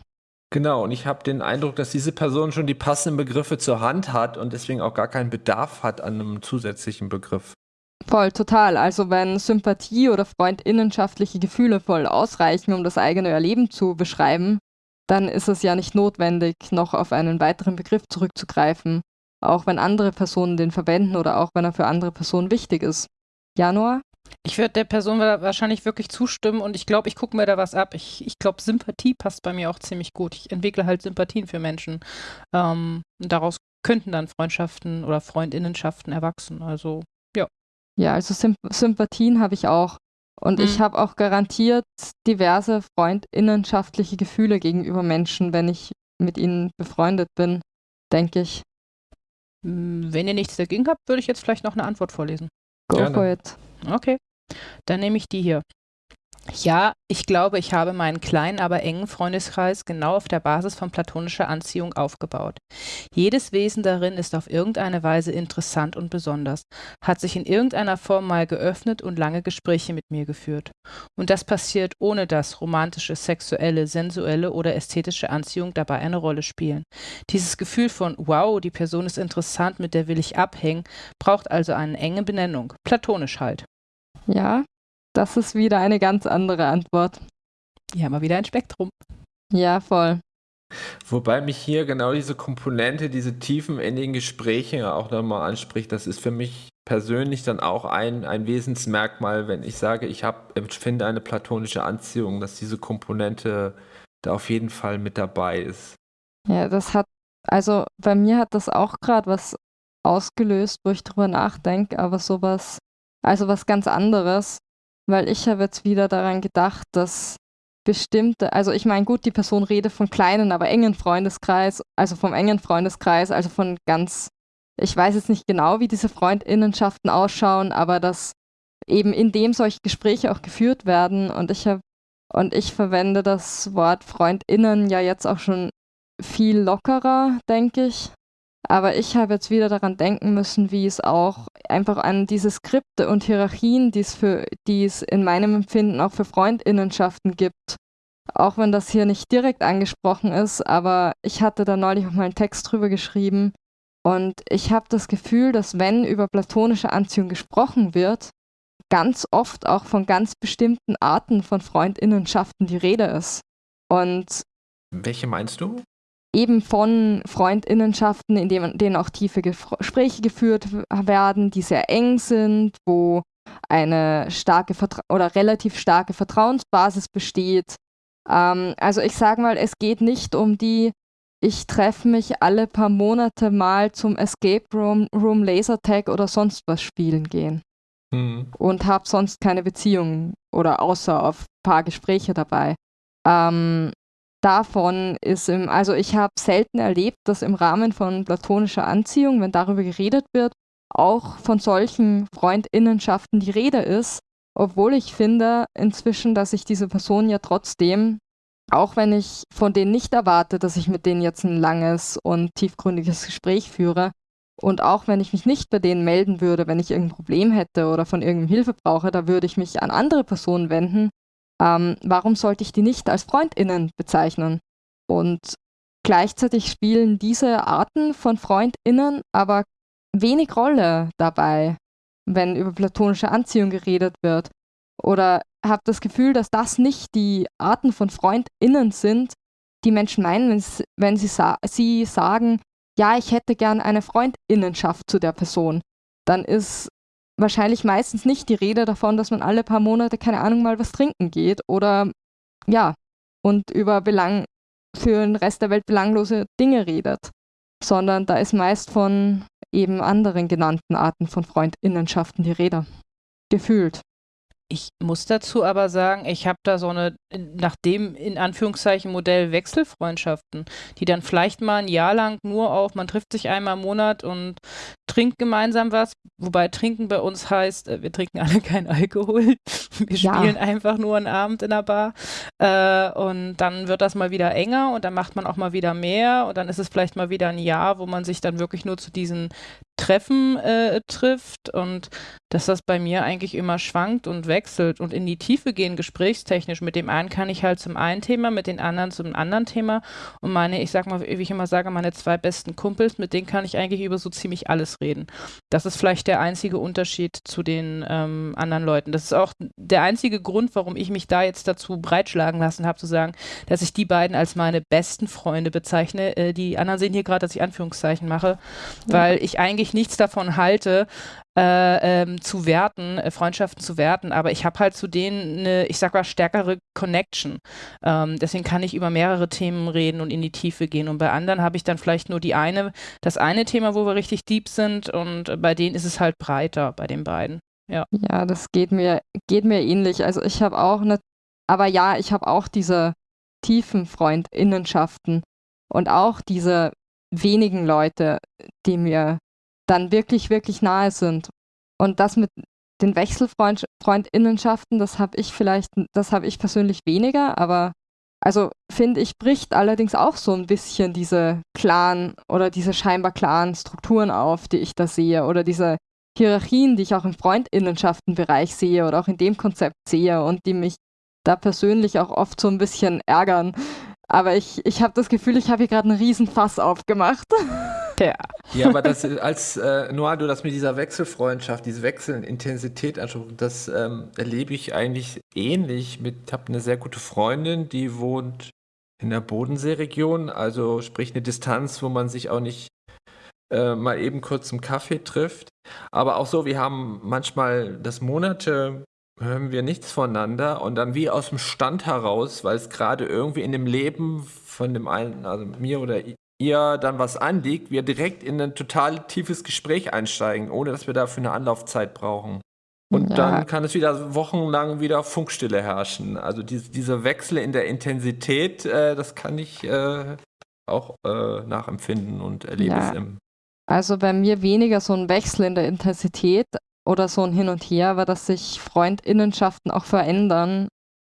Genau, und ich habe den Eindruck, dass diese Person schon die passenden Begriffe zur Hand hat und deswegen auch gar keinen Bedarf hat an einem zusätzlichen Begriff. Voll, total. Also wenn Sympathie oder freundinnenschaftliche Gefühle voll ausreichen, um das eigene Erleben zu beschreiben, dann ist es ja nicht notwendig, noch auf einen weiteren Begriff zurückzugreifen, auch wenn andere Personen den verwenden oder auch wenn er für andere Personen wichtig ist. Januar? Ich würde der Person wahrscheinlich wirklich zustimmen und ich glaube, ich gucke mir da was ab. Ich, ich glaube, Sympathie passt bei mir auch ziemlich gut. Ich entwickle halt Sympathien für Menschen. Ähm, daraus könnten dann Freundschaften oder Freundinnenschaften erwachsen. Also ja, also Symp Sympathien habe ich auch. Und mhm. ich habe auch garantiert diverse freundinnenschaftliche Gefühle gegenüber Menschen, wenn ich mit ihnen befreundet bin, denke ich. Hm, wenn ihr nichts dagegen habt, würde ich jetzt vielleicht noch eine Antwort vorlesen. Go Gerne. for it. Okay, dann nehme ich die hier. Ja, ich glaube, ich habe meinen kleinen, aber engen Freundeskreis genau auf der Basis von platonischer Anziehung aufgebaut. Jedes Wesen darin ist auf irgendeine Weise interessant und besonders, hat sich in irgendeiner Form mal geöffnet und lange Gespräche mit mir geführt. Und das passiert ohne dass romantische, sexuelle, sensuelle oder ästhetische Anziehung dabei eine Rolle spielen. Dieses Gefühl von wow, die Person ist interessant, mit der will ich abhängen, braucht also eine enge Benennung, platonisch halt. Ja, das ist wieder eine ganz andere Antwort. Ja, mal wieder ein Spektrum. Ja, voll. Wobei mich hier genau diese Komponente, diese tiefen in den Gesprächen auch nochmal anspricht. Das ist für mich persönlich dann auch ein, ein Wesensmerkmal, wenn ich sage, ich hab, finde eine platonische Anziehung, dass diese Komponente da auf jeden Fall mit dabei ist. Ja, das hat, also bei mir hat das auch gerade was ausgelöst, wo ich drüber nachdenke, aber sowas, also was ganz anderes weil ich habe jetzt wieder daran gedacht, dass bestimmte, also ich meine, gut, die Person redet von kleinen, aber engen Freundeskreis, also vom engen Freundeskreis, also von ganz, ich weiß jetzt nicht genau, wie diese Freundinnenschaften ausschauen, aber dass eben in dem solche Gespräche auch geführt werden und ich habe und ich verwende das Wort Freundinnen ja jetzt auch schon viel lockerer, denke ich. Aber ich habe jetzt wieder daran denken müssen, wie es auch einfach an diese Skripte und Hierarchien, die es, für, die es in meinem Empfinden auch für Freundinnenschaften gibt. Auch wenn das hier nicht direkt angesprochen ist, aber ich hatte da neulich auch mal einen Text drüber geschrieben. Und ich habe das Gefühl, dass wenn über platonische Anziehung gesprochen wird, ganz oft auch von ganz bestimmten Arten von Freundinnenschaften die Rede ist. Und welche meinst du? Eben von Freundinnenschaften, in denen auch tiefe Gespräche geführt werden, die sehr eng sind, wo eine starke Vertra oder relativ starke Vertrauensbasis besteht. Ähm, also ich sage mal, es geht nicht um die, ich treffe mich alle paar Monate mal zum Escape Room, Room Lasertag oder sonst was spielen gehen. Mhm. Und habe sonst keine Beziehung oder außer auf ein paar Gespräche dabei. Ähm, davon ist im, also ich habe selten erlebt, dass im Rahmen von platonischer Anziehung, wenn darüber geredet wird, auch von solchen Freundinnenschaften die Rede ist, obwohl ich finde inzwischen, dass ich diese Person ja trotzdem, auch wenn ich von denen nicht erwarte, dass ich mit denen jetzt ein langes und tiefgründiges Gespräch führe, und auch wenn ich mich nicht bei denen melden würde, wenn ich irgendein Problem hätte oder von irgendeinem Hilfe brauche, da würde ich mich an andere Personen wenden. Ähm, warum sollte ich die nicht als Freundinnen bezeichnen? Und gleichzeitig spielen diese Arten von Freundinnen aber wenig Rolle dabei, wenn über platonische Anziehung geredet wird. Oder habe das Gefühl, dass das nicht die Arten von FreundInnen sind, die Menschen meinen, wenn sie, wenn sie, sa sie sagen, ja, ich hätte gern eine Freundinnenschaft zu der Person. Dann ist wahrscheinlich meistens nicht die Rede davon, dass man alle paar Monate, keine Ahnung, mal was trinken geht oder ja, und über Belang für den Rest der Welt belanglose Dinge redet, sondern da ist meist von eben anderen genannten Arten von Freundinnenschaften die Rede. Gefühlt. Ich muss dazu aber sagen, ich habe da so eine, nach dem in Anführungszeichen Modell Wechselfreundschaften, die dann vielleicht mal ein Jahr lang nur auf, man trifft sich einmal im Monat und trinkt gemeinsam was, wobei trinken bei uns heißt, äh, wir trinken alle keinen Alkohol, wir ja. spielen einfach nur einen Abend in der Bar äh, und dann wird das mal wieder enger und dann macht man auch mal wieder mehr und dann ist es vielleicht mal wieder ein Jahr, wo man sich dann wirklich nur zu diesen Treffen äh, trifft und dass das bei mir eigentlich immer schwankt und wechselt und in die Tiefe gehen, gesprächstechnisch. Mit dem einen kann ich halt zum einen Thema, mit den anderen zum anderen Thema. Und meine, ich sag mal, wie ich immer sage, meine zwei besten Kumpels, mit denen kann ich eigentlich über so ziemlich alles reden. Das ist vielleicht der einzige Unterschied zu den ähm, anderen Leuten. Das ist auch der einzige Grund, warum ich mich da jetzt dazu breitschlagen lassen habe, zu sagen, dass ich die beiden als meine besten Freunde bezeichne. Äh, die anderen sehen hier gerade, dass ich Anführungszeichen mache, ja. weil ich eigentlich nichts davon halte, äh, ähm, zu werten, äh, Freundschaften zu werten, aber ich habe halt zu denen eine, ich sag mal, stärkere Connection. Ähm, deswegen kann ich über mehrere Themen reden und in die Tiefe gehen. Und bei anderen habe ich dann vielleicht nur die eine, das eine Thema, wo wir richtig deep sind und bei denen ist es halt breiter, bei den beiden. Ja, ja das geht mir, geht mir ähnlich. Also ich habe auch eine, aber ja, ich habe auch diese tiefen Freundinnenschaften und auch diese wenigen Leute, die mir dann wirklich, wirklich nahe sind. Und das mit den Wechselfreundinnenschaften, das habe ich vielleicht, das habe ich persönlich weniger, aber also finde ich, bricht allerdings auch so ein bisschen diese klaren oder diese scheinbar klaren Strukturen auf, die ich da sehe oder diese Hierarchien, die ich auch im Freundinnenschaftenbereich sehe oder auch in dem Konzept sehe und die mich da persönlich auch oft so ein bisschen ärgern. Aber ich, ich habe das Gefühl, ich habe hier gerade einen Riesenfass aufgemacht. Ja. Ja, aber das, als äh, Noah, du das mit dieser Wechselfreundschaft, diese wechselnde Intensität ansprichst, das ähm, erlebe ich eigentlich ähnlich mit, ich habe eine sehr gute Freundin, die wohnt in der Bodenseeregion, also sprich eine Distanz, wo man sich auch nicht äh, mal eben kurz zum Kaffee trifft. Aber auch so, wir haben manchmal das Monate hören wir nichts voneinander und dann wie aus dem Stand heraus, weil es gerade irgendwie in dem Leben von dem einen, also mir oder ihr dann was anliegt, wir direkt in ein total tiefes Gespräch einsteigen, ohne dass wir dafür eine Anlaufzeit brauchen. Und ja. dann kann es wieder wochenlang wieder Funkstille herrschen. Also diese, diese Wechsel in der Intensität, äh, das kann ich äh, auch äh, nachempfinden und erlebe ja. es im. Also bei mir weniger so ein Wechsel in der Intensität oder so ein Hin und Her, aber dass sich Freundinnenschaften auch verändern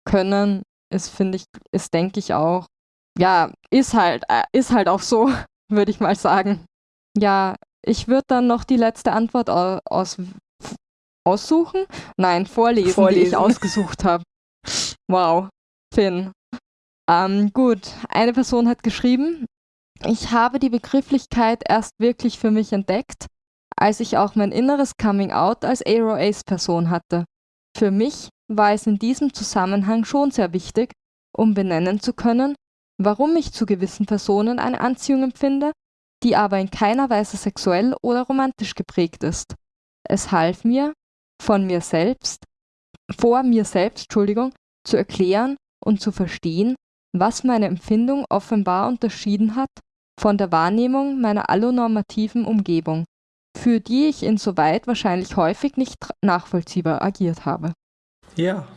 können, ist, finde ich, ist, denke ich, auch ja, ist halt, äh, ist halt auch so, würde ich mal sagen. Ja, ich würde dann noch die letzte Antwort aus, aussuchen. Nein, vorlesen, vorlesen. die ich ausgesucht habe. Wow, Finn. Ähm, gut, eine Person hat geschrieben, ich habe die Begrifflichkeit erst wirklich für mich entdeckt, als ich auch mein inneres Coming Out als Aero Ace Person hatte. Für mich war es in diesem Zusammenhang schon sehr wichtig, um benennen zu können, warum ich zu gewissen Personen eine Anziehung empfinde, die aber in keiner Weise sexuell oder romantisch geprägt ist. Es half mir, von mir selbst, vor mir selbst, Entschuldigung, zu erklären und zu verstehen, was meine Empfindung offenbar unterschieden hat von der Wahrnehmung meiner allonormativen Umgebung, für die ich insoweit wahrscheinlich häufig nicht nachvollziehbar agiert habe. Ja,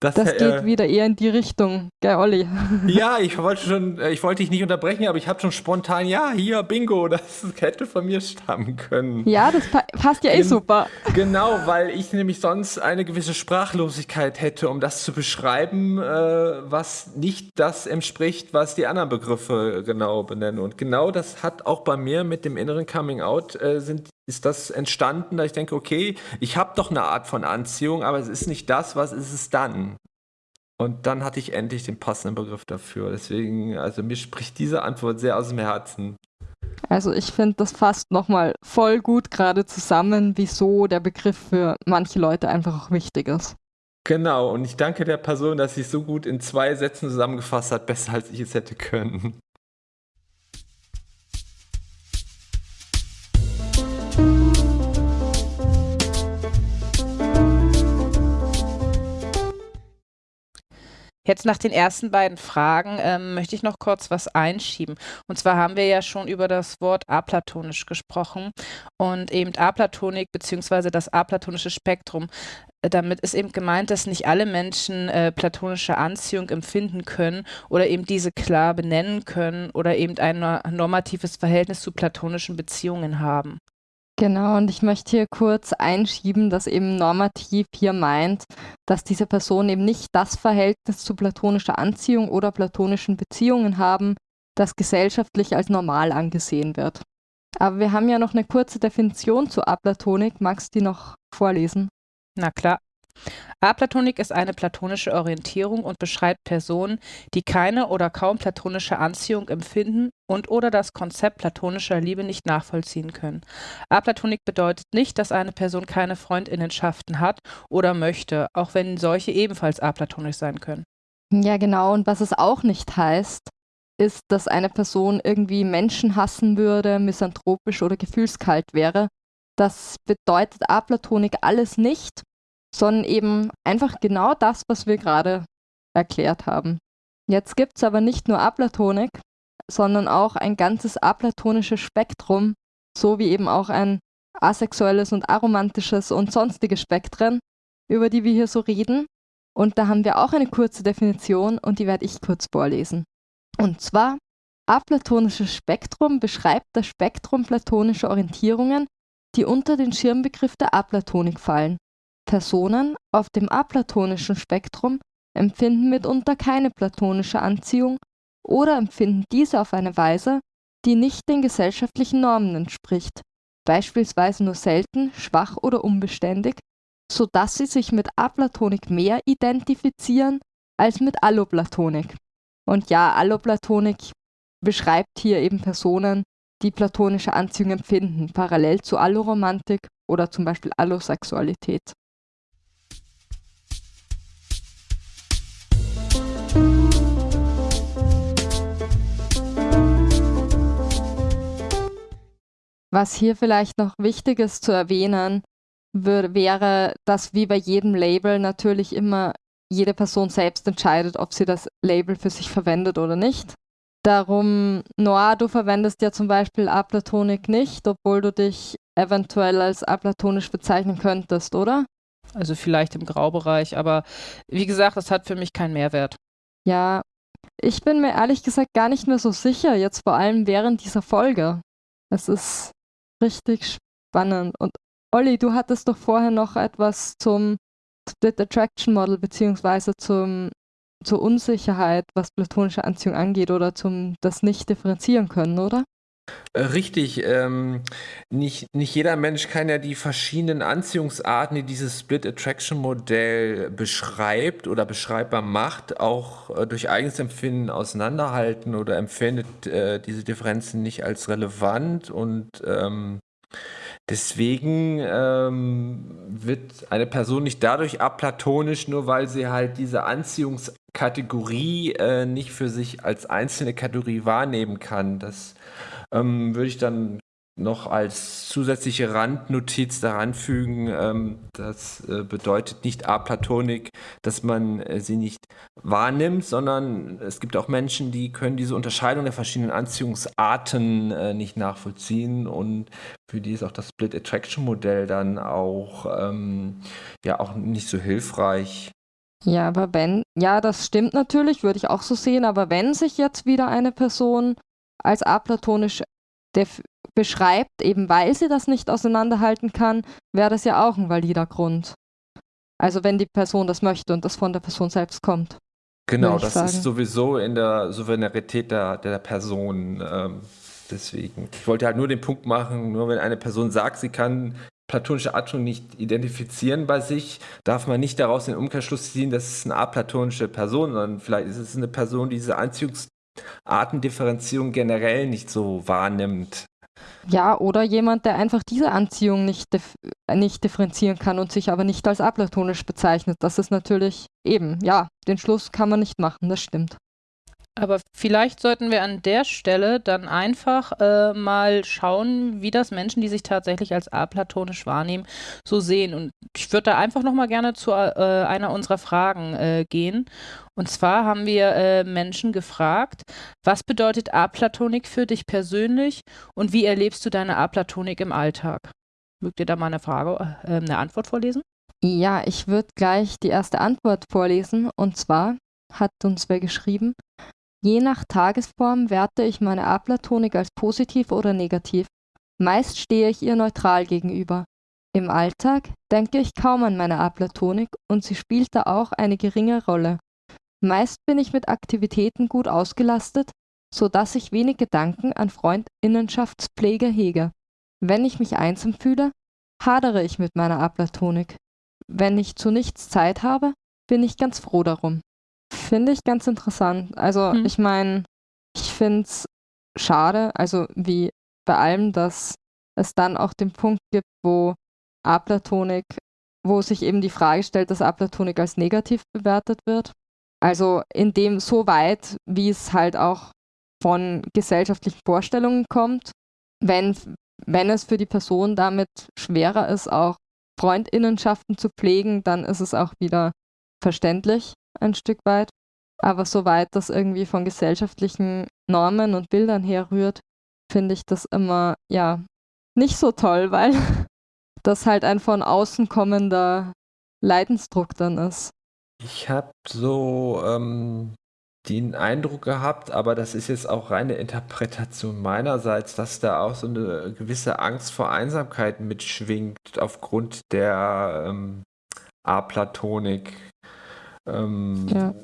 das, das geht äh, wieder eher in die Richtung, gell, Olli? Ja, ich wollte schon, äh, ich wollte dich nicht unterbrechen, aber ich habe schon spontan, ja, hier, Bingo, das hätte von mir stammen können. Ja, das pa passt ja eh super. Genau, weil ich nämlich sonst eine gewisse Sprachlosigkeit hätte, um das zu beschreiben, äh, was nicht das entspricht, was die anderen Begriffe genau benennen. Und genau das hat auch bei mir mit dem inneren Coming Out äh, sind ist das entstanden, da ich denke, okay, ich habe doch eine Art von Anziehung, aber es ist nicht das, was ist es dann? Und dann hatte ich endlich den passenden Begriff dafür. Deswegen, also mir spricht diese Antwort sehr aus dem Herzen. Also ich finde, das fasst nochmal voll gut gerade zusammen, wieso der Begriff für manche Leute einfach auch wichtig ist. Genau, und ich danke der Person, dass sie es so gut in zwei Sätzen zusammengefasst hat, besser als ich es hätte können. Jetzt nach den ersten beiden Fragen ähm, möchte ich noch kurz was einschieben. Und zwar haben wir ja schon über das Wort aplatonisch gesprochen und eben Aplatonik bzw. das aplatonische Spektrum. Äh, damit ist eben gemeint, dass nicht alle Menschen äh, platonische Anziehung empfinden können oder eben diese klar benennen können oder eben ein normatives Verhältnis zu platonischen Beziehungen haben. Genau, und ich möchte hier kurz einschieben, dass eben normativ hier meint, dass diese Personen eben nicht das Verhältnis zu platonischer Anziehung oder platonischen Beziehungen haben, das gesellschaftlich als normal angesehen wird. Aber wir haben ja noch eine kurze Definition zu Aplatonik. Magst du die noch vorlesen? Na klar. Aplatonik ist eine platonische Orientierung und beschreibt Personen, die keine oder kaum platonische Anziehung empfinden und/oder das Konzept platonischer Liebe nicht nachvollziehen können. Aplatonik bedeutet nicht, dass eine Person keine Freundinnenschaften hat oder möchte, auch wenn solche ebenfalls aplatonisch sein können. Ja, genau. Und was es auch nicht heißt, ist, dass eine Person irgendwie Menschen hassen würde, misanthropisch oder gefühlskalt wäre. Das bedeutet Aplatonik alles nicht sondern eben einfach genau das, was wir gerade erklärt haben. Jetzt gibt es aber nicht nur Aplatonik, sondern auch ein ganzes aplatonisches Spektrum, so wie eben auch ein asexuelles und aromantisches und sonstige Spektren, über die wir hier so reden. Und da haben wir auch eine kurze Definition und die werde ich kurz vorlesen. Und zwar, aplatonisches Spektrum beschreibt das Spektrum platonischer Orientierungen, die unter den Schirmbegriff der Aplatonik fallen. Personen auf dem aplatonischen Spektrum empfinden mitunter keine platonische Anziehung oder empfinden diese auf eine Weise, die nicht den gesellschaftlichen Normen entspricht, beispielsweise nur selten, schwach oder unbeständig, so dass sie sich mit Aplatonik mehr identifizieren als mit Alloplatonik. Und ja, Alloplatonik beschreibt hier eben Personen, die platonische Anziehung empfinden, parallel zu Alloromantik oder zum Beispiel Allosexualität. Was hier vielleicht noch wichtig ist zu erwähnen, wäre, dass wie bei jedem Label natürlich immer jede Person selbst entscheidet, ob sie das Label für sich verwendet oder nicht. Darum, Noah, du verwendest ja zum Beispiel Aplatonik nicht, obwohl du dich eventuell als aplatonisch bezeichnen könntest, oder? Also vielleicht im Graubereich, aber wie gesagt, das hat für mich keinen Mehrwert. Ja, ich bin mir ehrlich gesagt gar nicht mehr so sicher, jetzt vor allem während dieser Folge. Es ist richtig spannend. Und Olli, du hattest doch vorher noch etwas zum Split Attraction Model beziehungsweise zum, zur Unsicherheit, was platonische Anziehung angeht oder zum das nicht differenzieren können, oder? Äh, richtig, ähm, nicht, nicht jeder Mensch kann ja die verschiedenen Anziehungsarten, die dieses Split Attraction Modell beschreibt oder beschreibbar macht, auch äh, durch eigenes Empfinden auseinanderhalten oder empfindet äh, diese Differenzen nicht als relevant und ähm, Deswegen ähm, wird eine Person nicht dadurch aplatonisch, nur weil sie halt diese Anziehungskategorie äh, nicht für sich als einzelne Kategorie wahrnehmen kann. Das ähm, würde ich dann noch als zusätzliche Randnotiz daran fügen, ähm, das äh, bedeutet nicht aplatonik, dass man äh, sie nicht wahrnimmt, sondern es gibt auch Menschen, die können diese Unterscheidung der verschiedenen Anziehungsarten äh, nicht nachvollziehen und für die ist auch das Split Attraction Modell dann auch ähm, ja auch nicht so hilfreich. Ja, aber wenn, ja, das stimmt natürlich, würde ich auch so sehen, aber wenn sich jetzt wieder eine Person als aplatonisch beschreibt, eben weil sie das nicht auseinanderhalten kann, wäre das ja auch ein valider Grund. Also wenn die Person das möchte und das von der Person selbst kommt. Genau, das sagen. ist sowieso in der Souveränität der, der Person. Ähm, deswegen. Ich wollte halt nur den Punkt machen, nur wenn eine Person sagt, sie kann platonische Atmung nicht identifizieren bei sich, darf man nicht daraus den Umkehrschluss ziehen, das ist eine aplatonische Person, sondern vielleicht ist es eine Person, die diese Anziehungsartendifferenzierung generell nicht so wahrnimmt. Ja, oder jemand, der einfach diese Anziehung nicht, dif nicht differenzieren kann und sich aber nicht als aplatonisch bezeichnet. Das ist natürlich eben, ja, den Schluss kann man nicht machen, das stimmt. Aber vielleicht sollten wir an der Stelle dann einfach äh, mal schauen, wie das Menschen, die sich tatsächlich als aplatonisch wahrnehmen, so sehen. Und ich würde da einfach nochmal gerne zu äh, einer unserer Fragen äh, gehen. Und zwar haben wir äh, Menschen gefragt, was bedeutet Aplatonik für dich persönlich und wie erlebst du deine Aplatonik im Alltag? Mögt ihr da mal eine Frage, äh, eine Antwort vorlesen? Ja, ich würde gleich die erste Antwort vorlesen. Und zwar hat uns wer geschrieben, Je nach Tagesform werte ich meine Aplatonik als positiv oder negativ. Meist stehe ich ihr neutral gegenüber. Im Alltag denke ich kaum an meine Aplatonik und sie spielt da auch eine geringe Rolle. Meist bin ich mit Aktivitäten gut ausgelastet, so dass ich wenig Gedanken an Freundinnenschaftspflege hege. Wenn ich mich einsam fühle, hadere ich mit meiner Aplatonik. Wenn ich zu nichts Zeit habe, bin ich ganz froh darum. Finde ich ganz interessant. Also hm. ich meine, ich finde es schade, also wie bei allem, dass es dann auch den Punkt gibt, wo Aplatonik, wo sich eben die Frage stellt, dass Aplatonik als negativ bewertet wird. Also in dem so weit, wie es halt auch von gesellschaftlichen Vorstellungen kommt, wenn, wenn es für die Person damit schwerer ist, auch Freundinnenschaften zu pflegen, dann ist es auch wieder verständlich ein Stück weit. Aber soweit das irgendwie von gesellschaftlichen Normen und Bildern herrührt, finde ich das immer, ja, nicht so toll, weil das halt ein von außen kommender Leidensdruck dann ist. Ich habe so ähm, den Eindruck gehabt, aber das ist jetzt auch reine Interpretation meinerseits, dass da auch so eine gewisse Angst vor Einsamkeit mitschwingt aufgrund der ähm, Aplatonik. Ähm, ja.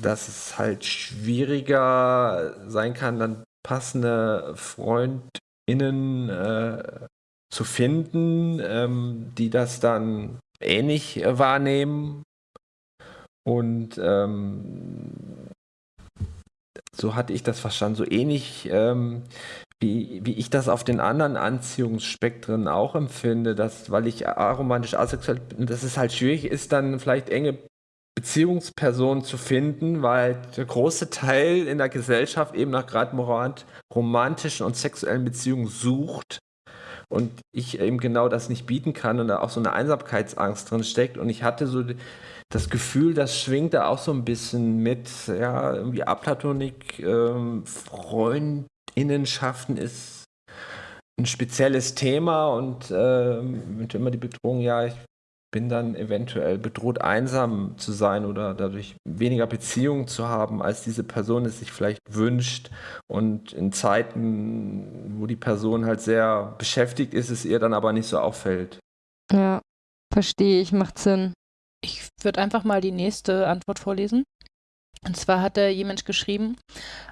Dass es halt schwieriger sein kann, dann passende FreundInnen äh, zu finden, ähm, die das dann ähnlich äh, wahrnehmen. Und ähm, so hatte ich das verstanden, so ähnlich ähm, wie, wie ich das auf den anderen Anziehungsspektren auch empfinde, dass, weil ich aromantisch asexuell bin, dass es halt schwierig ist, dann vielleicht enge Beziehungspersonen zu finden, weil der große Teil in der Gesellschaft eben nach gerade romantischen und sexuellen Beziehungen sucht und ich eben genau das nicht bieten kann und da auch so eine Einsamkeitsangst drin steckt. Und ich hatte so das Gefühl, das schwingt da auch so ein bisschen mit, ja, irgendwie Aplatonik, ähm, Freundinnenschaften ist ein spezielles Thema und äh, immer die Bedrohung, ja, ich bin dann eventuell bedroht, einsam zu sein oder dadurch weniger Beziehungen zu haben, als diese Person es sich vielleicht wünscht. Und in Zeiten, wo die Person halt sehr beschäftigt ist, es ihr dann aber nicht so auffällt. Ja, verstehe ich, macht Sinn. Ich würde einfach mal die nächste Antwort vorlesen. Und zwar hat da jemand geschrieben,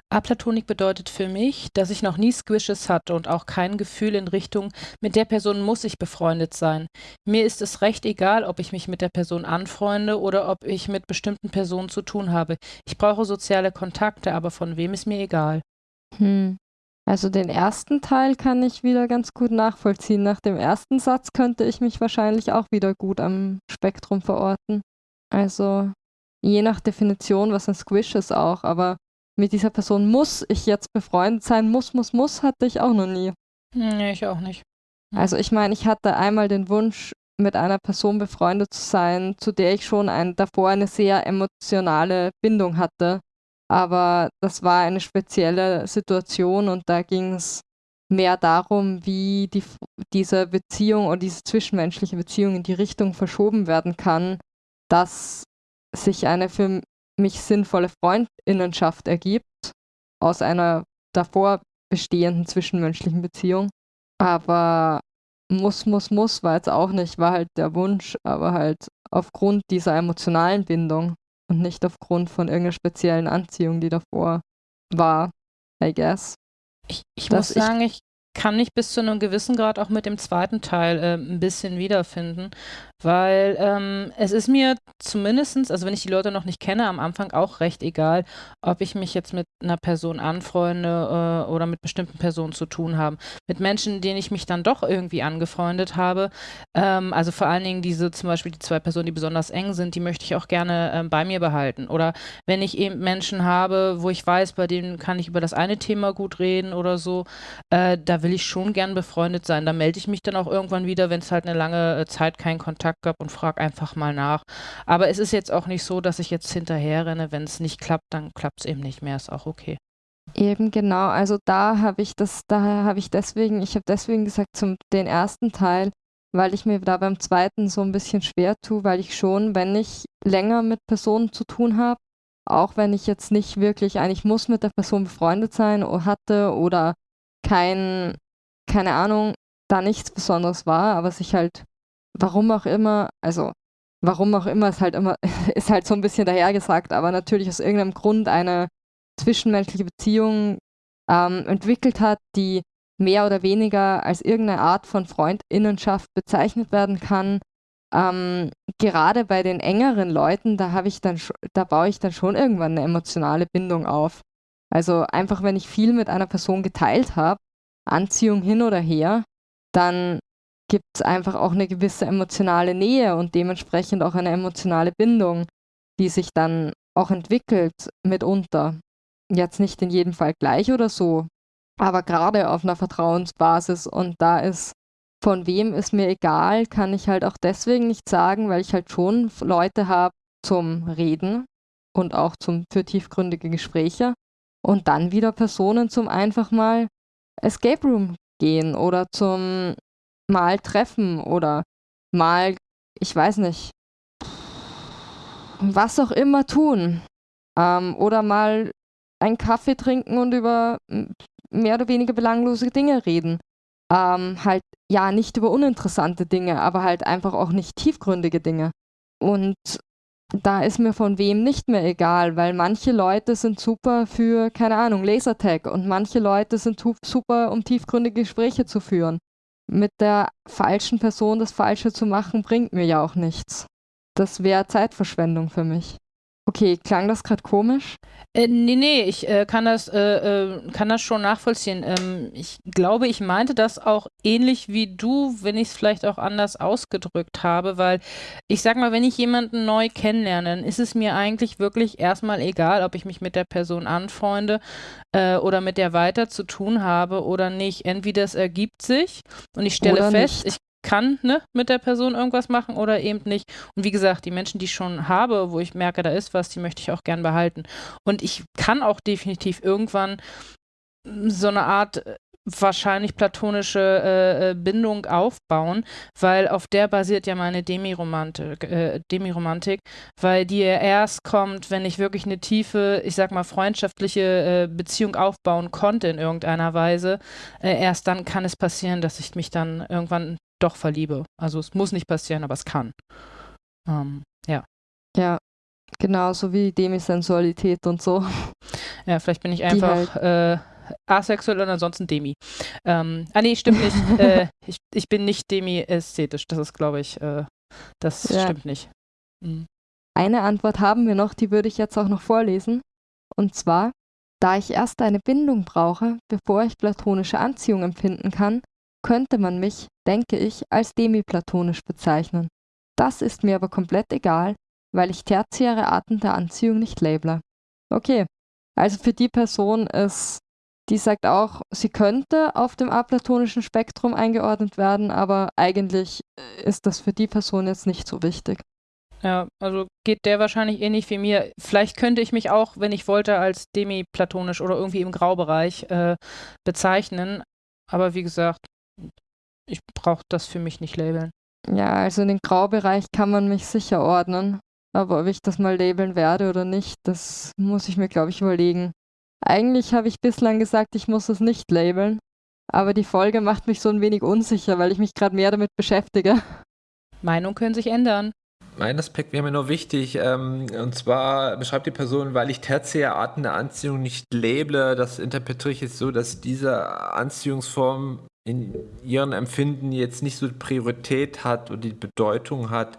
Aplatonik bedeutet für mich, dass ich noch nie Squishes hatte und auch kein Gefühl in Richtung, mit der Person muss ich befreundet sein. Mir ist es recht egal, ob ich mich mit der Person anfreunde oder ob ich mit bestimmten Personen zu tun habe. Ich brauche soziale Kontakte, aber von wem ist mir egal. Hm. Also den ersten Teil kann ich wieder ganz gut nachvollziehen. Nach dem ersten Satz könnte ich mich wahrscheinlich auch wieder gut am Spektrum verorten. Also je nach Definition, was ein Squish ist auch, aber mit dieser Person muss ich jetzt befreundet sein, muss, muss, muss, hatte ich auch noch nie. Nee, ich auch nicht. Also ich meine, ich hatte einmal den Wunsch, mit einer Person befreundet zu sein, zu der ich schon ein, davor eine sehr emotionale Bindung hatte. Aber das war eine spezielle Situation und da ging es mehr darum, wie die, diese Beziehung oder diese zwischenmenschliche Beziehung in die Richtung verschoben werden kann, dass sich eine für mich sinnvolle Freundinnenschaft ergibt aus einer davor bestehenden zwischenmenschlichen Beziehung. Aber muss, muss, muss war jetzt auch nicht, war halt der Wunsch, aber halt aufgrund dieser emotionalen Bindung und nicht aufgrund von irgendeiner speziellen Anziehung, die davor war, I guess. Ich, ich muss sagen, ich kann mich bis zu einem gewissen Grad auch mit dem zweiten Teil äh, ein bisschen wiederfinden, weil ähm, es ist mir zumindestens, also wenn ich die Leute noch nicht kenne, am Anfang auch recht egal, ob ich mich jetzt mit einer Person anfreunde äh, oder mit bestimmten Personen zu tun habe. Mit Menschen, denen ich mich dann doch irgendwie angefreundet habe, ähm, also vor allen Dingen diese zum Beispiel die zwei Personen, die besonders eng sind, die möchte ich auch gerne ähm, bei mir behalten. Oder wenn ich eben Menschen habe, wo ich weiß, bei denen kann ich über das eine Thema gut reden oder so, äh, da will ich schon gern befreundet sein. Da melde ich mich dann auch irgendwann wieder, wenn es halt eine lange äh, Zeit keinen Kontakt gab und frage einfach mal nach. Aber es ist jetzt auch nicht so, dass ich jetzt hinterher renne. Wenn es nicht klappt, dann klappt es eben nicht mehr. Ist auch okay. Eben genau, also da habe ich das, da habe ich deswegen, ich habe deswegen gesagt, zum den ersten Teil, weil ich mir da beim zweiten so ein bisschen schwer tue, weil ich schon, wenn ich länger mit Personen zu tun habe, auch wenn ich jetzt nicht wirklich eigentlich muss mit der Person befreundet sein hatte oder kein keine Ahnung, da nichts Besonderes war, aber sich halt, warum auch immer, also warum auch immer, ist halt immer, ist halt so ein bisschen dahergesagt, aber natürlich aus irgendeinem Grund eine zwischenmenschliche Beziehung ähm, entwickelt hat, die mehr oder weniger als irgendeine Art von Freundinnenschaft bezeichnet werden kann. Ähm, gerade bei den engeren Leuten, da habe ich dann, da baue ich dann schon irgendwann eine emotionale Bindung auf. Also einfach, wenn ich viel mit einer Person geteilt habe, Anziehung hin oder her, dann gibt es einfach auch eine gewisse emotionale Nähe und dementsprechend auch eine emotionale Bindung, die sich dann auch entwickelt mitunter. Jetzt nicht in jedem Fall gleich oder so, aber gerade auf einer Vertrauensbasis und da ist von wem ist mir egal, kann ich halt auch deswegen nicht sagen, weil ich halt schon Leute habe zum Reden und auch zum, für tiefgründige Gespräche und dann wieder Personen zum einfach mal Escape Room gehen oder zum mal treffen oder mal, ich weiß nicht, was auch immer tun. Ähm, oder mal einen Kaffee trinken und über mehr oder weniger belanglose Dinge reden. Ähm, halt, ja, nicht über uninteressante Dinge, aber halt einfach auch nicht tiefgründige Dinge. Und da ist mir von wem nicht mehr egal, weil manche Leute sind super für, keine Ahnung, Lasertag und manche Leute sind super, um tiefgründige Gespräche zu führen. Mit der falschen Person das Falsche zu machen, bringt mir ja auch nichts. Das wäre Zeitverschwendung für mich. Okay, klang das gerade komisch? Äh, nee, nee, ich äh, kann, das, äh, äh, kann das schon nachvollziehen. Ähm, ich glaube, ich meinte das auch ähnlich wie du, wenn ich es vielleicht auch anders ausgedrückt habe, weil ich sag mal, wenn ich jemanden neu kennenlerne, dann ist es mir eigentlich wirklich erstmal egal, ob ich mich mit der Person anfreunde äh, oder mit der weiter zu tun habe oder nicht. Entweder es ergibt sich und ich stelle oder fest, nicht. ich kann ne, mit der Person irgendwas machen oder eben nicht. Und wie gesagt, die Menschen, die ich schon habe, wo ich merke, da ist was, die möchte ich auch gern behalten. Und ich kann auch definitiv irgendwann so eine Art äh, wahrscheinlich platonische äh, äh, Bindung aufbauen, weil auf der basiert ja meine Demiromantik, äh, Demiromantik, weil die ja erst kommt, wenn ich wirklich eine tiefe, ich sag mal, freundschaftliche äh, Beziehung aufbauen konnte in irgendeiner Weise. Äh, erst dann kann es passieren, dass ich mich dann irgendwann doch verliebe. Also es muss nicht passieren, aber es kann. Ähm, ja. Ja, genauso wie Demisensualität und so. Ja, vielleicht bin ich einfach halt äh, asexuell und ansonsten Demi. Ähm, ah nee, stimmt nicht. äh, ich, ich bin nicht demi-ästhetisch. Das ist, glaube ich, äh, das ja. stimmt nicht. Mhm. Eine Antwort haben wir noch, die würde ich jetzt auch noch vorlesen. Und zwar, Da ich erst eine Bindung brauche, bevor ich platonische Anziehung empfinden kann, könnte man mich, denke ich, als demiplatonisch bezeichnen. Das ist mir aber komplett egal, weil ich tertiäre Arten der Anziehung nicht label. Okay, also für die Person ist, die sagt auch, sie könnte auf dem aplatonischen Spektrum eingeordnet werden, aber eigentlich ist das für die Person jetzt nicht so wichtig. Ja, also geht der wahrscheinlich ähnlich wie mir. Vielleicht könnte ich mich auch, wenn ich wollte, als demiplatonisch oder irgendwie im Graubereich äh, bezeichnen. Aber wie gesagt, ich brauche das für mich nicht labeln. Ja, also in den Graubereich kann man mich sicher ordnen. Aber ob ich das mal labeln werde oder nicht, das muss ich mir, glaube ich, überlegen. Eigentlich habe ich bislang gesagt, ich muss es nicht labeln. Aber die Folge macht mich so ein wenig unsicher, weil ich mich gerade mehr damit beschäftige. Meinungen können sich ändern. Ein Aspekt wäre mir noch wichtig, ähm, und zwar beschreibt die Person, weil ich tertiäre Arten der Anziehung nicht label, das interpretiere ich jetzt so, dass diese Anziehungsform in ihrem Empfinden jetzt nicht so Priorität hat und die Bedeutung hat,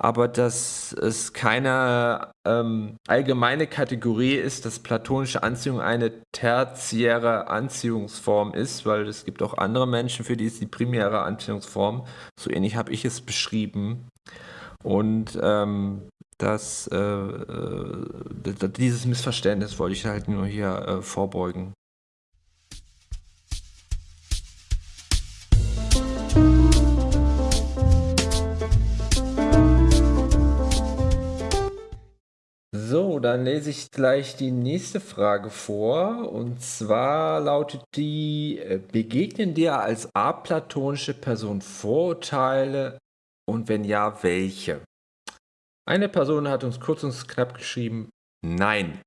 aber dass es keine ähm, allgemeine Kategorie ist, dass platonische Anziehung eine tertiäre Anziehungsform ist, weil es gibt auch andere Menschen, für die ist die primäre Anziehungsform. So ähnlich habe ich es beschrieben. Und ähm, das, äh, äh, dieses Missverständnis wollte ich halt nur hier äh, vorbeugen. So, dann lese ich gleich die nächste Frage vor. Und zwar lautet die, äh, begegnen dir als aplatonische Person Vorurteile und wenn ja, welche? Eine Person hat uns kurz und knapp geschrieben, nein.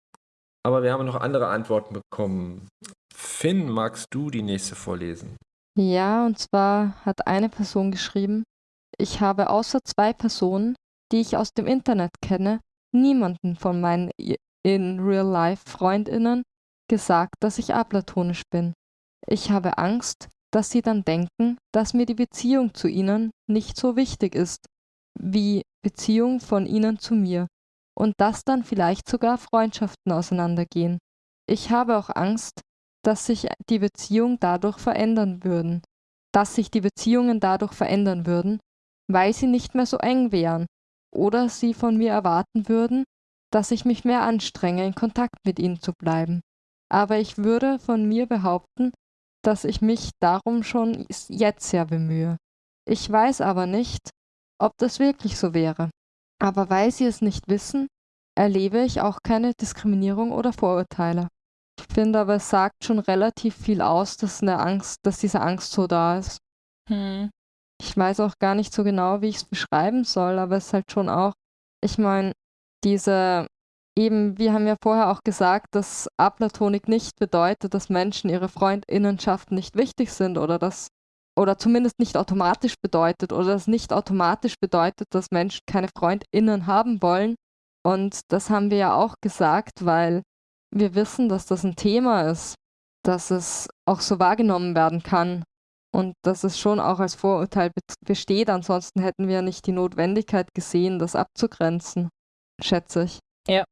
Aber wir haben noch andere Antworten bekommen. Finn, magst du die nächste vorlesen? Ja, und zwar hat eine Person geschrieben, ich habe außer zwei Personen, die ich aus dem Internet kenne, niemanden von meinen in Real-Life-Freundinnen gesagt, dass ich aplatonisch bin. Ich habe Angst, dass sie dann denken, dass mir die Beziehung zu ihnen nicht so wichtig ist, wie Beziehung von ihnen zu mir, und dass dann vielleicht sogar Freundschaften auseinandergehen. Ich habe auch Angst, dass sich die Beziehung dadurch verändern würden, dass sich die Beziehungen dadurch verändern würden, weil sie nicht mehr so eng wären oder sie von mir erwarten würden, dass ich mich mehr anstrenge, in Kontakt mit ihnen zu bleiben. Aber ich würde von mir behaupten, dass ich mich darum schon jetzt sehr bemühe. Ich weiß aber nicht, ob das wirklich so wäre. Aber weil sie es nicht wissen, erlebe ich auch keine Diskriminierung oder Vorurteile. Ich finde aber, es sagt schon relativ viel aus, dass, eine Angst, dass diese Angst so da ist. Hm. Ich weiß auch gar nicht so genau, wie ich es beschreiben soll, aber es ist halt schon auch, ich meine, diese, eben, wir haben ja vorher auch gesagt, dass Aplatonik nicht bedeutet, dass Menschen ihre Freundinnenschaften nicht wichtig sind oder dass, oder zumindest nicht automatisch bedeutet oder das nicht automatisch bedeutet, dass Menschen keine Freundinnen haben wollen. Und das haben wir ja auch gesagt, weil wir wissen, dass das ein Thema ist, dass es auch so wahrgenommen werden kann und dass es schon auch als Vorurteil besteht. Ansonsten hätten wir nicht die Notwendigkeit gesehen, das abzugrenzen, schätze ich. Ja.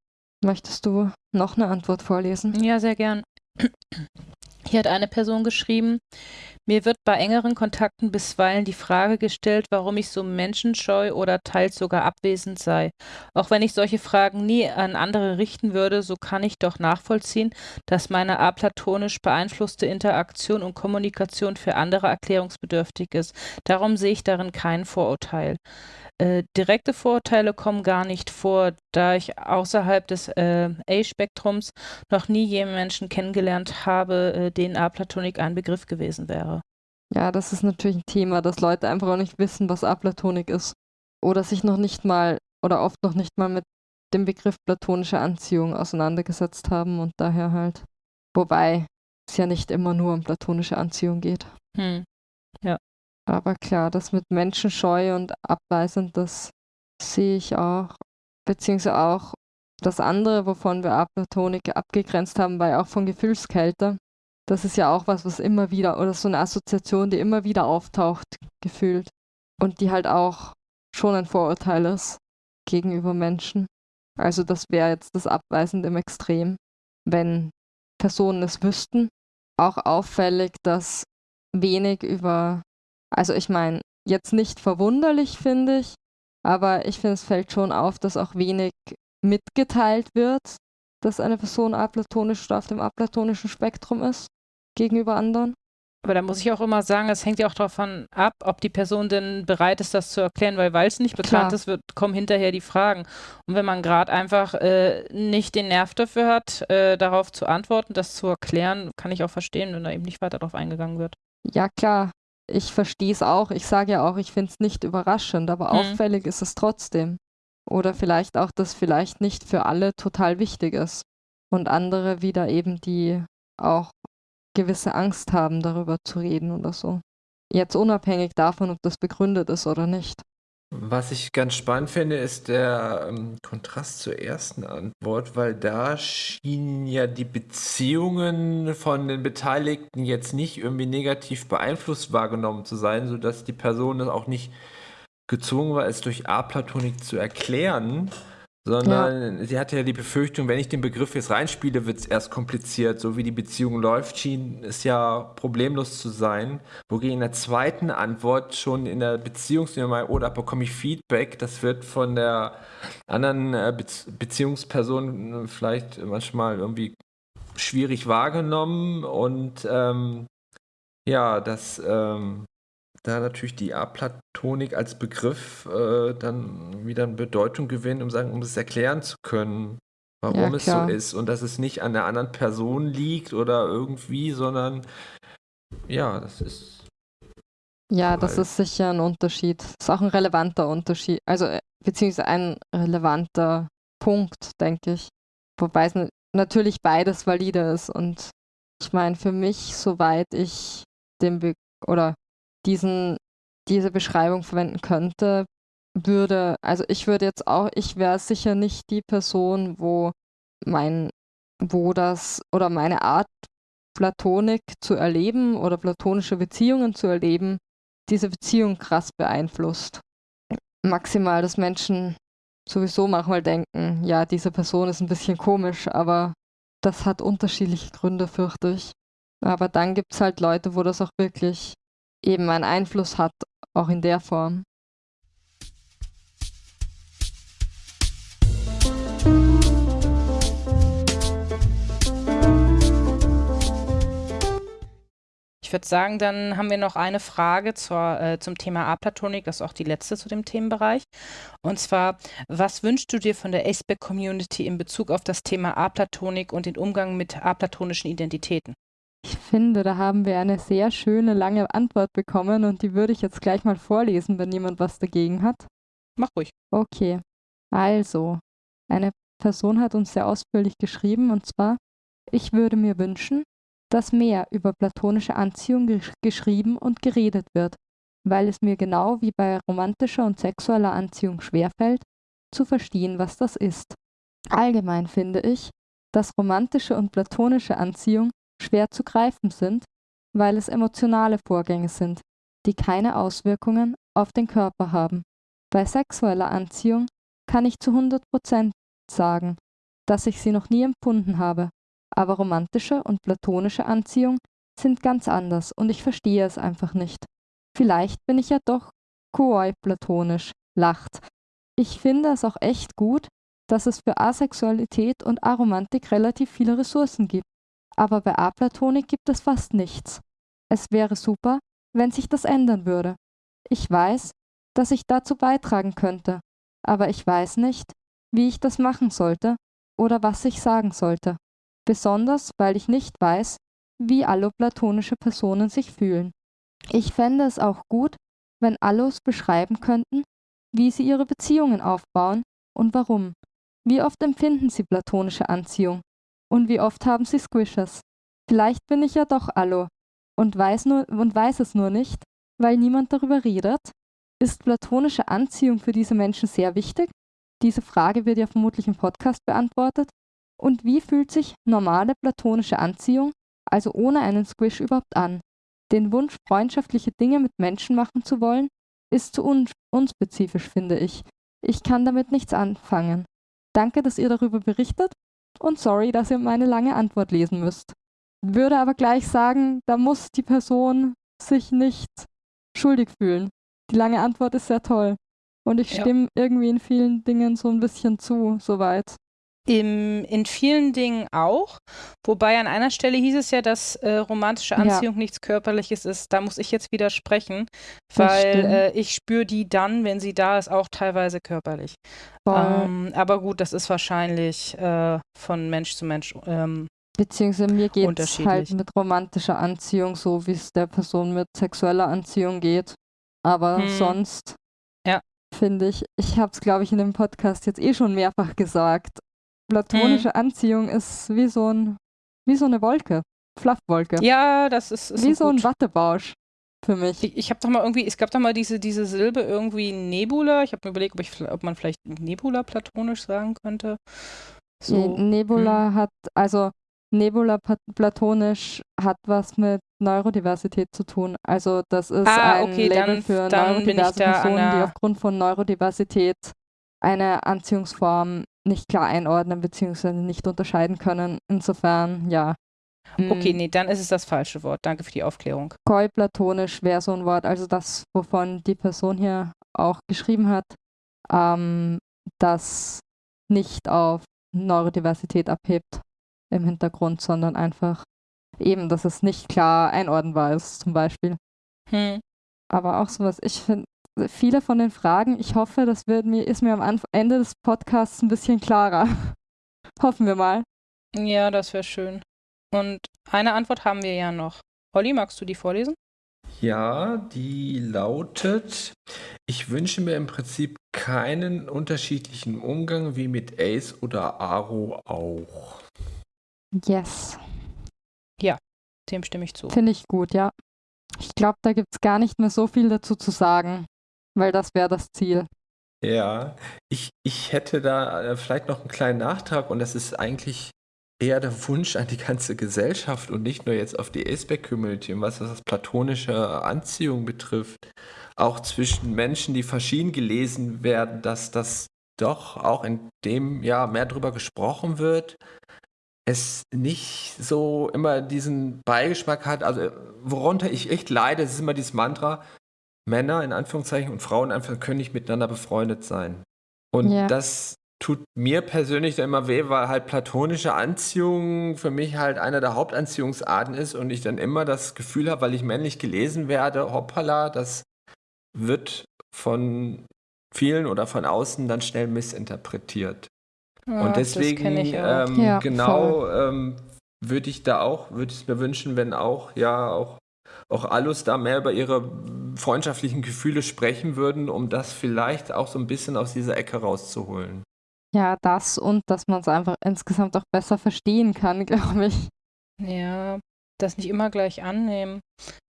Möchtest du noch eine Antwort vorlesen? Ja, sehr gern. Hier hat eine Person geschrieben, mir wird bei engeren Kontakten bisweilen die Frage gestellt, warum ich so menschenscheu oder teils sogar abwesend sei. Auch wenn ich solche Fragen nie an andere richten würde, so kann ich doch nachvollziehen, dass meine aplatonisch beeinflusste Interaktion und Kommunikation für andere erklärungsbedürftig ist. Darum sehe ich darin kein Vorurteil. Äh, direkte Vorurteile kommen gar nicht vor, da ich außerhalb des äh, A-Spektrums noch nie jemanden Menschen kennengelernt habe, äh, denen Aplatonik ein Begriff gewesen wäre. Ja, das ist natürlich ein Thema, dass Leute einfach auch nicht wissen, was Aplatonik ist. Oder sich noch nicht mal oder oft noch nicht mal mit dem Begriff platonische Anziehung auseinandergesetzt haben und daher halt. Wobei es ja nicht immer nur um platonische Anziehung geht. Hm. Ja. Aber klar, das mit Menschenscheu und abweisend, das sehe ich auch. Beziehungsweise auch das andere, wovon wir Aplatonik abgegrenzt haben, war ja auch von Gefühlskälte. Das ist ja auch was, was immer wieder, oder so eine Assoziation, die immer wieder auftaucht, gefühlt. Und die halt auch schon ein Vorurteil ist gegenüber Menschen. Also das wäre jetzt das Abweisende im Extrem, wenn Personen es wüssten. Auch auffällig, dass wenig über, also ich meine, jetzt nicht verwunderlich finde ich, aber ich finde, es fällt schon auf, dass auch wenig mitgeteilt wird, dass eine Person aplatonisch oder auf dem aplatonischen Spektrum ist gegenüber anderen. Aber da muss ich auch immer sagen, es hängt ja auch davon ab, ob die Person denn bereit ist, das zu erklären, weil weil es nicht bekannt Klar. ist, wird, kommen hinterher die Fragen. Und wenn man gerade einfach äh, nicht den Nerv dafür hat, äh, darauf zu antworten, das zu erklären, kann ich auch verstehen, wenn da eben nicht weiter darauf eingegangen wird. Ja, klar, ich verstehe es auch. Ich sage ja auch, ich finde es nicht überraschend, aber Mhm. auffällig ist es trotzdem. Oder vielleicht auch, dass vielleicht nicht für alle total wichtig ist. Und andere wieder eben, die auch gewisse Angst haben, darüber zu reden oder so. Jetzt unabhängig davon, ob das begründet ist oder nicht. Was ich ganz spannend finde, ist der ähm, Kontrast zur ersten Antwort, weil da schienen ja die Beziehungen von den Beteiligten jetzt nicht irgendwie negativ beeinflusst wahrgenommen zu sein, sodass die Person auch nicht gezwungen war, es durch Aplatonik zu erklären, sondern sie hatte ja die Befürchtung, wenn ich den Begriff jetzt reinspiele, wird es erst kompliziert. So wie die Beziehung läuft, schien es ja problemlos zu sein. Wogegen in der zweiten Antwort schon in der Beziehungsnummer oder bekomme ich Feedback, das wird von der anderen äh, Be Beziehungsperson äh, vielleicht manchmal irgendwie schwierig wahrgenommen und ähm, ja, das ähm, da natürlich die Aplatonik als Begriff äh, dann wieder eine Bedeutung gewinnt, um sagen, um es erklären zu können, warum Ja, es so ist und dass es nicht an der anderen Person liegt oder irgendwie, sondern ja, das ist Ja, das Weil- ist sicher ein Unterschied. Das ist auch ein relevanter Unterschied. Also, äh, beziehungsweise ein relevanter Punkt, denke ich. Wobei es na- natürlich beides valide ist. Und ich meine, für mich, soweit ich den Be oder diesen, diese Beschreibung verwenden könnte, würde, also ich würde jetzt auch, ich wäre sicher nicht die Person, wo mein, wo das oder meine Art, Platonik zu erleben oder platonische Beziehungen zu erleben, diese Beziehung krass beeinflusst. Maximal, dass Menschen sowieso manchmal denken, ja, diese Person ist ein bisschen komisch, aber das hat unterschiedliche Gründe, fürchte ich. Aber dann gibt es halt Leute, wo das auch wirklich eben einen Einfluss hat, auch in der Form. Ich würde sagen, dann haben wir noch eine Frage zur, äh, zum Thema Aplatonik, das ist auch die letzte zu dem Themenbereich. Und zwar, was wünschst du dir von der Aceback-Community in Bezug auf das Thema Aplatonik und den Umgang mit aplatonischen Identitäten? Ich finde, da haben wir eine sehr schöne lange Antwort bekommen und die würde ich jetzt gleich mal vorlesen, wenn jemand was dagegen hat. Mach ruhig. Okay, also, eine Person hat uns sehr ausführlich geschrieben und zwar, ich würde mir wünschen, dass mehr über platonische Anziehung gesch geschrieben und geredet wird, weil es mir genau wie bei romantischer und sexueller Anziehung schwerfällt, zu verstehen, was das ist. Allgemein finde ich, dass romantische und platonische Anziehung schwer zu greifen sind, weil es emotionale Vorgänge sind, die keine Auswirkungen auf den Körper haben. Bei sexueller Anziehung kann ich zu 100% sagen, dass ich sie noch nie empfunden habe, aber romantische und platonische Anziehung sind ganz anders und ich verstehe es einfach nicht. Vielleicht bin ich ja doch kooi-platonisch, lacht. Ich finde es auch echt gut, dass es für Asexualität und Aromantik relativ viele Ressourcen gibt, aber bei Aplatonik gibt es fast nichts. Es wäre super, wenn sich das ändern würde. Ich weiß, dass ich dazu beitragen könnte, aber ich weiß nicht, wie ich das machen sollte oder was ich sagen sollte, besonders weil ich nicht weiß, wie alloplatonische Personen sich fühlen. Ich fände es auch gut, wenn Allos beschreiben könnten, wie sie ihre Beziehungen aufbauen und warum. Wie oft empfinden sie platonische Anziehung? Und wie oft haben sie Squishes? Vielleicht bin ich ja doch Allo und weiß, nur, und weiß es nur nicht, weil niemand darüber redet. Ist platonische Anziehung für diese Menschen sehr wichtig? Diese Frage wird ja vermutlich im Podcast beantwortet. Und wie fühlt sich normale platonische Anziehung, also ohne einen Squish überhaupt an? Den Wunsch, freundschaftliche Dinge mit Menschen machen zu wollen, ist zu un unspezifisch, finde ich. Ich kann damit nichts anfangen. Danke, dass ihr darüber berichtet. Und sorry, dass ihr meine lange Antwort lesen müsst. Würde aber gleich sagen, da muss die Person sich nicht schuldig fühlen. Die lange Antwort ist sehr toll. Und ich Ja. stimme irgendwie in vielen Dingen so ein bisschen zu, soweit. Im, in vielen Dingen auch. Wobei an einer Stelle hieß es ja, dass äh, romantische Ja. Anziehung nichts Körperliches ist. Da muss ich jetzt widersprechen, weil äh, ich spüre die dann, wenn sie da ist, auch teilweise körperlich. Ähm, aber gut, das ist wahrscheinlich äh, von Mensch zu Mensch. Ähm, Beziehungsweise mir geht es halt mit romantischer Anziehung so, wie es der Person mit sexueller Anziehung geht. Aber Hm. sonst Ja. finde ich, ich habe es, glaube ich, in dem Podcast jetzt eh schon mehrfach gesagt. Platonische Hm. Anziehung ist wie so ein, wie so eine Wolke, Fluffwolke. ja, das ist, ist wie so ein gut. Wattebausch für mich. Ich, ich habe doch mal irgendwie, es gab doch mal diese, diese Silbe irgendwie Nebula. Ich habe mir überlegt, ob, ich, ob man vielleicht Nebula platonisch sagen könnte. So. Ne- Nebula hat, also Nebula platonisch hat was mit Neurodiversität zu tun. Also das ist Ah, ein okay, Label dann- für dann neurodiverse Personen, die aufgrund von Neurodiversität eine Anziehungsform nicht klar einordnen bzw. nicht unterscheiden können. Insofern, ja. Okay, Mm, nee, dann ist es das falsche Wort. Danke für die Aufklärung. Koi-platonisch wäre so ein Wort, also das, wovon die Person hier auch geschrieben hat, ähm, das nicht auf Neurodiversität abhebt im Hintergrund, sondern einfach eben, dass es nicht klar einordnbar ist, zum Beispiel. Hm. Aber auch sowas, ich finde, viele von den Fragen, ich hoffe, das wird mir, ist mir am Anf Ende des Podcasts ein bisschen klarer. Hoffen wir mal. Ja, das wäre schön. Und eine Antwort haben wir ja noch. Olli, magst du die vorlesen? Ja, die lautet, ich wünsche mir im Prinzip keinen unterschiedlichen Umgang wie mit Ace oder Aro auch. Yes. Dem stimme ich zu. Finde ich gut, ja. Ich glaube, da gibt es gar nicht mehr so viel dazu zu sagen, weil das wäre das Ziel. Ja, ich, ich hätte da äh, vielleicht noch einen kleinen Nachtrag und das ist eigentlich eher der Wunsch an die ganze Gesellschaft und nicht nur jetzt auf die Aceback-Community und was das platonische Anziehung betrifft, auch zwischen Menschen, die verschieden gelesen werden, dass das doch auch in dem Jahr mehr drüber gesprochen wird, es nicht so immer diesen Beigeschmack hat, also worunter ich echt leide, das ist immer dieses Mantra, Männer in Anführungszeichen und Frauen in Anführungszeichen können nicht miteinander befreundet sein. Und Ja. das tut mir persönlich dann immer weh, weil halt platonische Anziehung für mich halt einer der Hauptanziehungsarten ist und ich dann immer das Gefühl habe, weil ich männlich gelesen werde, hoppala, das wird von vielen oder von außen dann schnell missinterpretiert. Ja, Und deswegen, ähm, Ja, genau, ähm, würde ich da auch, würde ich mir wünschen, wenn auch, ja, auch, auch Alus da mehr über ihre freundschaftlichen Gefühle sprechen würden, um das vielleicht auch so ein bisschen aus dieser Ecke rauszuholen. Ja, das und dass man es einfach insgesamt auch besser verstehen kann, glaube ich. Ja, das nicht immer gleich annehmen.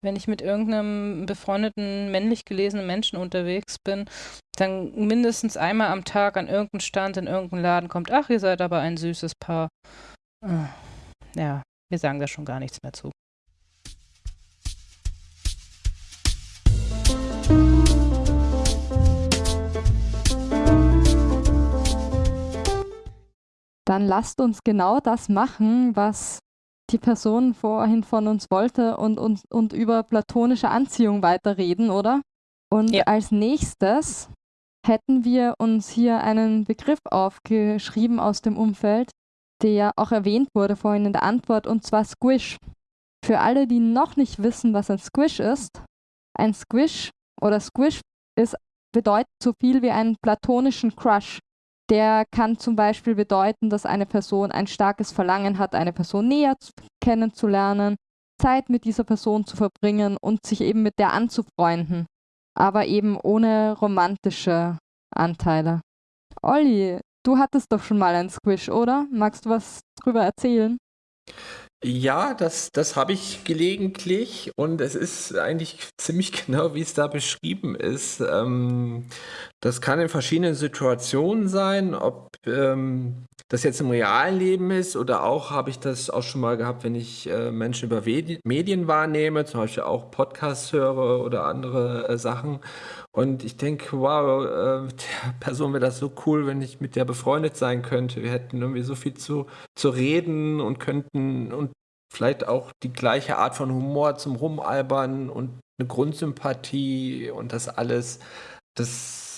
Wenn ich mit irgendeinem befreundeten, männlich gelesenen Menschen unterwegs bin, dann mindestens einmal am Tag an irgendeinen Stand in irgendeinen Laden kommt, ach, ihr seid aber ein süßes Paar. Ah, Ja, wir sagen da schon gar nichts mehr zu. Dann lasst uns genau das machen, was die Person vorhin von uns wollte und, und, und über platonische Anziehung weiterreden, oder? Und Ja. als nächstes hätten wir uns hier einen Begriff aufgeschrieben aus dem Umfeld, der auch erwähnt wurde vorhin in der Antwort, und zwar Squish. Für alle, die noch nicht wissen, was ein Squish ist, ein Squish oder Squish ist, bedeutet so viel wie einen platonischen Crush. Der kann zum Beispiel bedeuten, dass eine Person ein starkes Verlangen hat, eine Person näher zu, kennenzulernen, Zeit mit dieser Person zu verbringen und sich eben mit der anzufreunden, aber eben ohne romantische Anteile. Olli, du hattest doch schon mal einen Squish, oder? Magst du was drüber erzählen? Ja, das, das habe ich gelegentlich und es ist eigentlich ziemlich genau, wie es da beschrieben ist. Ähm, das kann in verschiedenen Situationen sein, ob ähm, das jetzt im realen Leben ist oder auch habe ich das auch schon mal gehabt, wenn ich äh, Menschen über Medien wahrnehme, zum Beispiel auch Podcasts höre oder andere äh, Sachen. Und ich denke, wow, äh, der Person wäre das so cool, wenn ich mit der befreundet sein könnte. Wir hätten irgendwie so viel zu, zu reden und könnten und vielleicht auch die gleiche Art von Humor zum Rumalbern und eine Grundsympathie und das alles. Das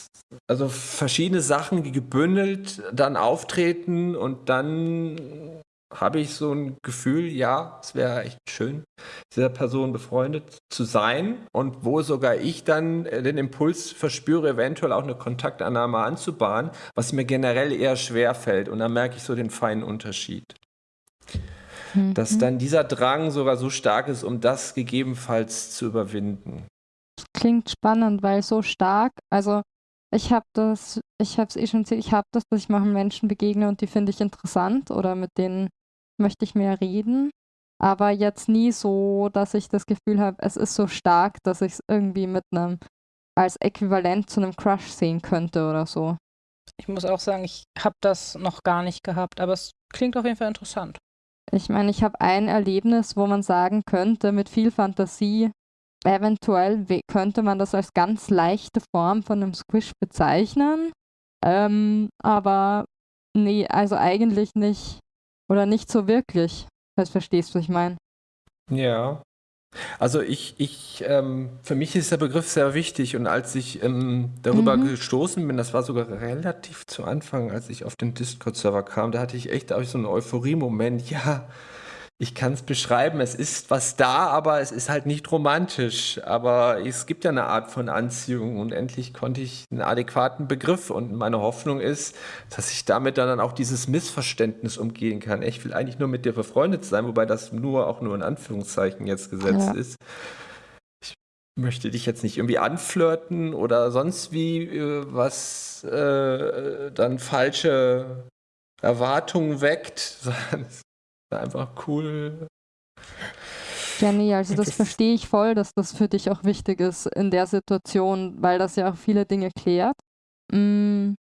also verschiedene Sachen, die gebündelt dann auftreten und dann habe ich so ein Gefühl, ja, es wäre echt schön, dieser Person befreundet zu sein und wo sogar ich dann den Impuls verspüre, eventuell auch eine Kontaktannahme anzubahnen, was mir generell eher schwer fällt und dann merke ich so den feinen Unterschied. Mhm. Dass dann dieser Drang sogar so stark ist, um das gegebenenfalls zu überwinden. Klingt spannend, weil so stark, also ich habe das, ich habe es eh schon erzählt, ich habe das, dass ich manchen Menschen begegne und die finde ich interessant oder mit denen möchte ich mehr reden. Aber jetzt nie so, dass ich das Gefühl habe, es ist so stark, dass ich es irgendwie mit einem als Äquivalent zu einem Crush sehen könnte oder so. Ich muss auch sagen, ich habe das noch gar nicht gehabt, aber es klingt auf jeden Fall interessant. Ich meine, ich habe ein Erlebnis, wo man sagen könnte, mit viel Fantasie, Eventuell könnte man das als ganz leichte Form von einem Squish bezeichnen. Ähm, aber nee, also eigentlich nicht. Oder nicht so wirklich. Falls verstehst, was ich meine. Ja. Also ich, ich, ähm, für mich ist der Begriff sehr wichtig und als ich ähm, darüber mhm. gestoßen bin, das war sogar relativ zu Anfang, als ich auf den Discord-Server kam, da hatte ich echt auch so einen Euphorie-Moment. Ja, ich kann es beschreiben, es ist was da, aber es ist halt nicht romantisch. Aber es gibt ja eine Art von Anziehung und endlich konnte ich einen adäquaten Begriff und meine Hoffnung ist, dass ich damit dann auch dieses Missverständnis umgehen kann. Ich will eigentlich nur mit dir befreundet sein, wobei das nur auch nur in Anführungszeichen jetzt gesetzt ja. ist. Ich möchte dich jetzt nicht irgendwie anflirten oder sonst wie äh, was äh, dann falsche Erwartungen weckt, sondern einfach cool. Jenny, also das verstehe ich voll, dass das für dich auch wichtig ist in der Situation, weil das ja auch viele Dinge klärt. Mm,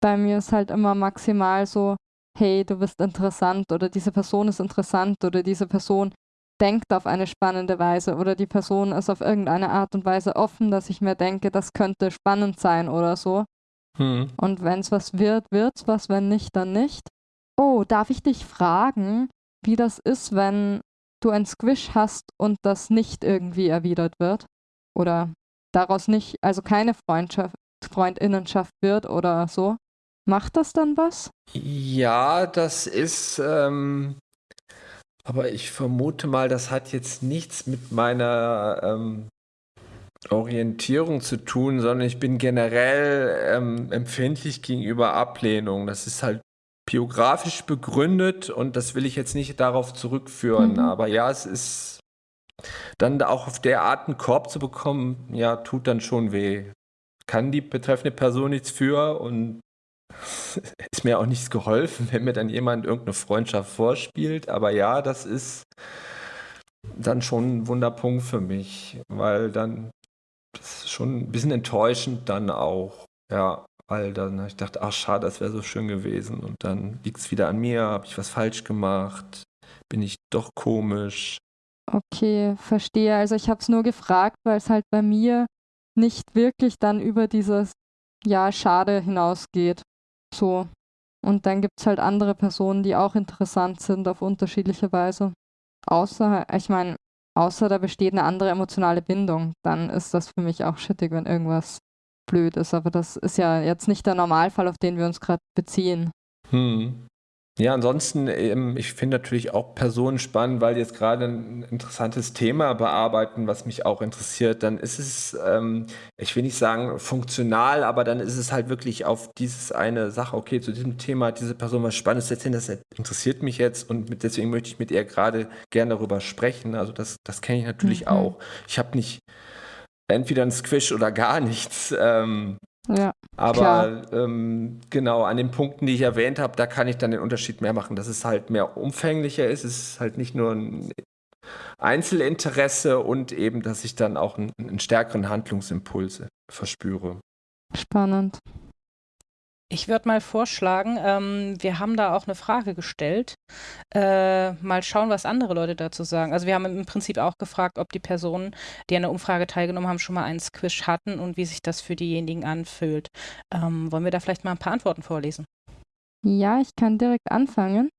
bei mir ist halt immer maximal so, hey, du bist interessant oder diese Person ist interessant oder diese Person denkt auf eine spannende Weise oder die Person ist auf irgendeine Art und Weise offen, dass ich mir denke, das könnte spannend sein oder so. Hm. Und wenn es was wird, wird es was, wenn nicht, dann nicht. Oh, darf ich dich fragen, wie das ist, wenn du ein Squish hast und das nicht irgendwie erwidert wird oder daraus nicht, also keine Freundschaft, Freundinnenschaft wird oder so. Macht das dann was? Ja, das ist, ähm, aber ich vermute mal, das hat jetzt nichts mit meiner ähm, Orientierung zu tun, sondern ich bin generell ähm, empfindlich gegenüber Ablehnung. Das ist halt biografisch begründet und das will ich jetzt nicht darauf zurückführen. Mhm. Aber ja, es ist dann auch auf der Art einen Korb zu bekommen, ja, tut dann schon weh. Kann die betreffende Person nichts für und ist mir auch nichts geholfen, wenn mir dann jemand irgendeine Freundschaft vorspielt. Aber ja, das ist dann schon ein Wunderpunkt für mich, weil dann das ist schon ein bisschen enttäuschend dann auch. Ja, weil dann ich dachte, ach schade, das wäre so schön gewesen. Und dann liegt es wieder an mir, habe ich was falsch gemacht, bin ich doch komisch. Okay, verstehe. Also ich habe es nur gefragt, weil es halt bei mir nicht wirklich dann über dieses Ja, schade hinausgeht. So. Und dann gibt es halt andere Personen, die auch interessant sind auf unterschiedliche Weise. Außer, ich meine, außer da besteht eine andere emotionale Bindung, dann ist das für mich auch schittig, wenn irgendwas blöd ist, aber das ist ja jetzt nicht der Normalfall, auf den wir uns gerade beziehen. Hm. Ja, ansonsten, ähm, ich finde natürlich auch Personen spannend, weil die jetzt gerade ein interessantes Thema bearbeiten, was mich auch interessiert. Dann ist es, ähm, ich will nicht sagen funktional, aber dann ist es halt wirklich auf dieses eine Sache, okay, zu diesem Thema hat diese Person was Spannendes erzählen, das interessiert mich jetzt und deswegen möchte ich mit ihr gerade gerne darüber sprechen. Also das, das kenne ich natürlich mhm. auch. Ich habe nicht entweder ein Squish oder gar nichts. Ähm, ja, aber ähm, genau, an den Punkten, die ich erwähnt habe, da kann ich dann den Unterschied mehr machen, dass es halt mehr umfänglicher ist. Es ist halt nicht nur ein Einzelinteresse und eben, dass ich dann auch einen, einen stärkeren Handlungsimpuls verspüre. Spannend. Ich würde mal vorschlagen, ähm, wir haben da auch eine Frage gestellt. Äh, mal schauen, was andere Leute dazu sagen. Also wir haben im Prinzip auch gefragt, ob die Personen, die an der Umfrage teilgenommen haben, schon mal einen Squish hatten und wie sich das für diejenigen anfühlt. Ähm, wollen wir da vielleicht mal ein paar Antworten vorlesen? Ja, ich kann direkt anfangen.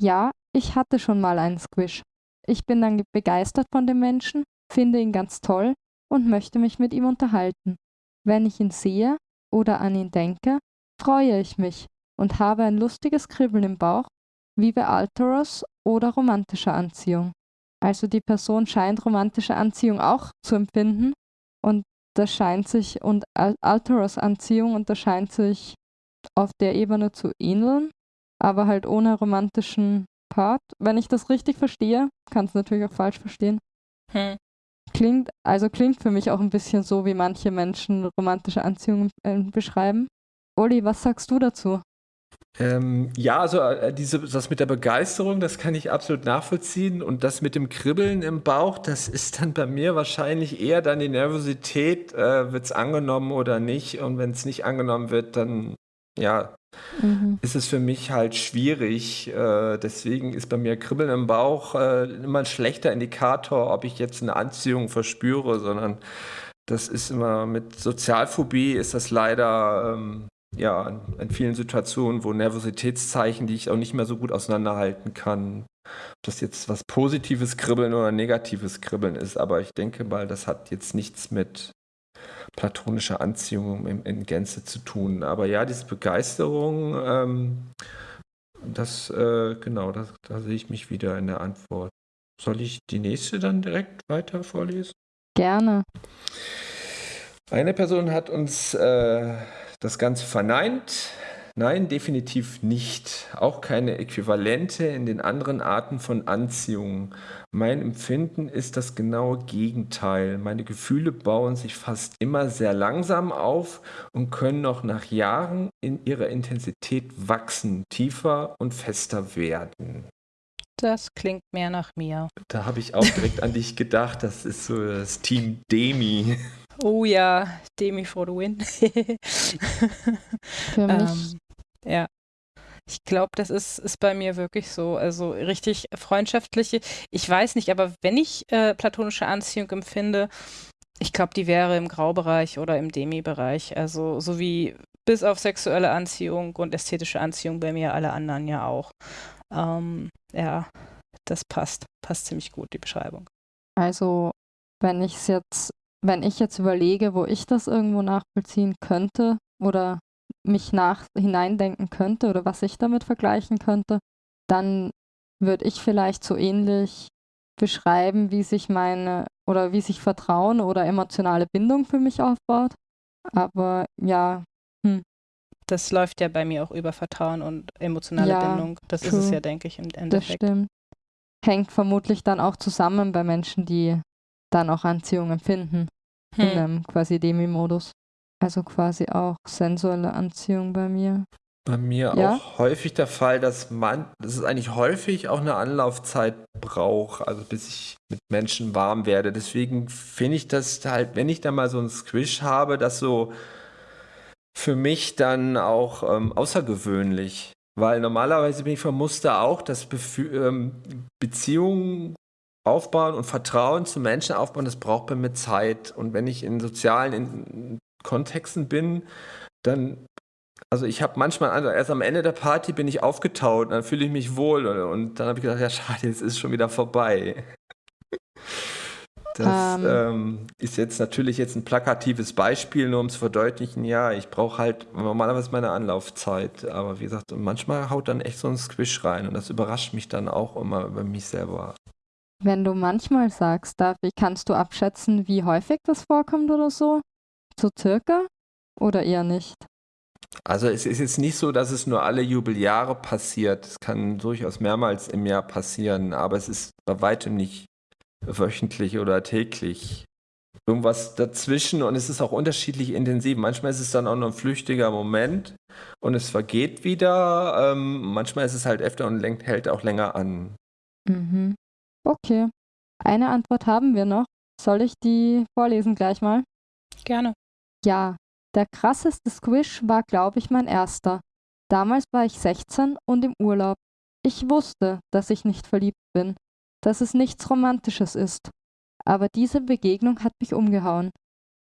Ja, ich hatte schon mal einen Squish. Ich bin dann begeistert von dem Menschen, finde ihn ganz toll und möchte mich mit ihm unterhalten. Wenn ich ihn sehe oder an ihn denke, freue ich mich und habe ein lustiges Kribbeln im Bauch, wie bei Alteros oder romantischer Anziehung. Also die Person scheint romantische Anziehung auch zu empfinden und das scheint sich und Alteros Anziehung und das scheint sich auf der Ebene zu ähneln, aber halt ohne romantischen Part. Wenn ich das richtig verstehe, kann es natürlich auch falsch verstehen. Hm. Klingt, also klingt für mich auch ein bisschen so, wie manche Menschen romantische Anziehung äh, beschreiben. Uli, was sagst du dazu? Ähm, ja, also äh, diese, das mit der Begeisterung, das kann ich absolut nachvollziehen. Und das mit dem Kribbeln im Bauch, das ist dann bei mir wahrscheinlich eher dann die Nervosität, äh, wird es angenommen oder nicht. Und wenn es nicht angenommen wird, dann ja, mhm. ist es für mich halt schwierig. Äh, deswegen ist bei mir Kribbeln im Bauch äh, immer ein schlechter Indikator, ob ich jetzt eine Anziehung verspüre, sondern das ist immer mit Sozialphobie ist das leider ähm, ja, in vielen Situationen, wo Nervositätszeichen, die ich auch nicht mehr so gut auseinanderhalten kann, ob das jetzt was positives Kribbeln oder negatives Kribbeln ist. Aber ich denke mal, das hat jetzt nichts mit platonischer Anziehung in, in Gänze zu tun. Aber ja, diese Begeisterung, ähm, das, äh, genau, das, da sehe ich mich wieder in der Antwort. Soll ich die nächste dann direkt weiter vorlesen? Gerne. Eine Person hat uns äh, das Ganze verneint. Nein, definitiv nicht. Auch keine Äquivalente in den anderen Arten von Anziehung. Mein Empfinden ist das genaue Gegenteil. Meine Gefühle bauen sich fast immer sehr langsam auf und können noch nach Jahren in ihrer Intensität wachsen, tiefer und fester werden. Das klingt mehr nach mir. Da habe ich auch direkt an dich gedacht. Das ist so das Team Demi. Oh ja, Demi for the win. Für mich. Ähm, ja. Ich glaube, das ist, ist bei mir wirklich so. Also richtig freundschaftliche. Ich weiß nicht, aber wenn ich äh, platonische Anziehung empfinde, ich glaube, die wäre im Graubereich oder im Demi-Bereich. Also so wie bis auf sexuelle Anziehung und ästhetische Anziehung bei mir alle anderen ja auch. Ähm, ja, das passt. Passt ziemlich gut, die Beschreibung. Also, wenn ich es jetzt wenn ich jetzt überlege, wo ich das irgendwo nachvollziehen könnte oder mich nach hineindenken könnte oder was ich damit vergleichen könnte, dann würde ich vielleicht so ähnlich beschreiben, wie sich meine oder wie sich Vertrauen oder emotionale Bindung für mich aufbaut. Aber ja, hm. Das läuft ja bei mir auch über Vertrauen und emotionale ja, Bindung. Das true. ist es ja, denke ich, im Endeffekt. Das stimmt. Hängt vermutlich dann auch zusammen bei Menschen, die dann auch Anziehung empfinden. Hm. In einem quasi Demi-Modus. Also quasi auch sensuelle Anziehung bei mir. Bei mir ja? auch häufig der Fall, dass man, dass es eigentlich häufig auch eine Anlaufzeit braucht, also bis ich mit Menschen warm werde. Deswegen finde ich das halt, wenn ich da mal so einen Squish habe, das so für mich dann auch ähm, außergewöhnlich. Weil normalerweise bin ich vom Muster auch, dass Befü ähm, Beziehungen aufbauen und Vertrauen zu Menschen aufbauen, das braucht bei mir Zeit. Und wenn ich in sozialen in Kontexten bin, dann, also ich habe manchmal, also erst am Ende der Party bin ich aufgetaut, dann fühle ich mich wohl und, und dann habe ich gedacht, ja schade, jetzt ist es schon wieder vorbei. Das ähm. Ähm, ist jetzt natürlich jetzt ein plakatives Beispiel, nur um zu verdeutlichen, ja, ich brauche halt normalerweise meine Anlaufzeit, aber wie gesagt, manchmal haut dann echt so ein Squish rein und das überrascht mich dann auch immer über mich selber. Wenn du manchmal sagst, Davi, kannst du abschätzen, wie häufig das vorkommt oder so? So circa? Oder eher nicht? Also es ist jetzt nicht so, dass es nur alle Jubeljahre passiert. Es kann durchaus mehrmals im Jahr passieren, aber es ist bei weitem nicht wöchentlich oder täglich. Irgendwas dazwischen und es ist auch unterschiedlich intensiv. Manchmal ist es dann auch nur ein flüchtiger Moment und es vergeht wieder. Ähm, manchmal ist es halt öfter und hält auch länger an. Mhm. Okay. Eine Antwort haben wir noch. Soll ich die vorlesen gleich mal? Gerne. Ja, Der krasseste Squish war, glaube ich, mein erster. Damals war ich 16 und im Urlaub. Ich wusste, dass ich nicht verliebt bin, dass es nichts Romantisches ist. Aber diese Begegnung hat mich umgehauen.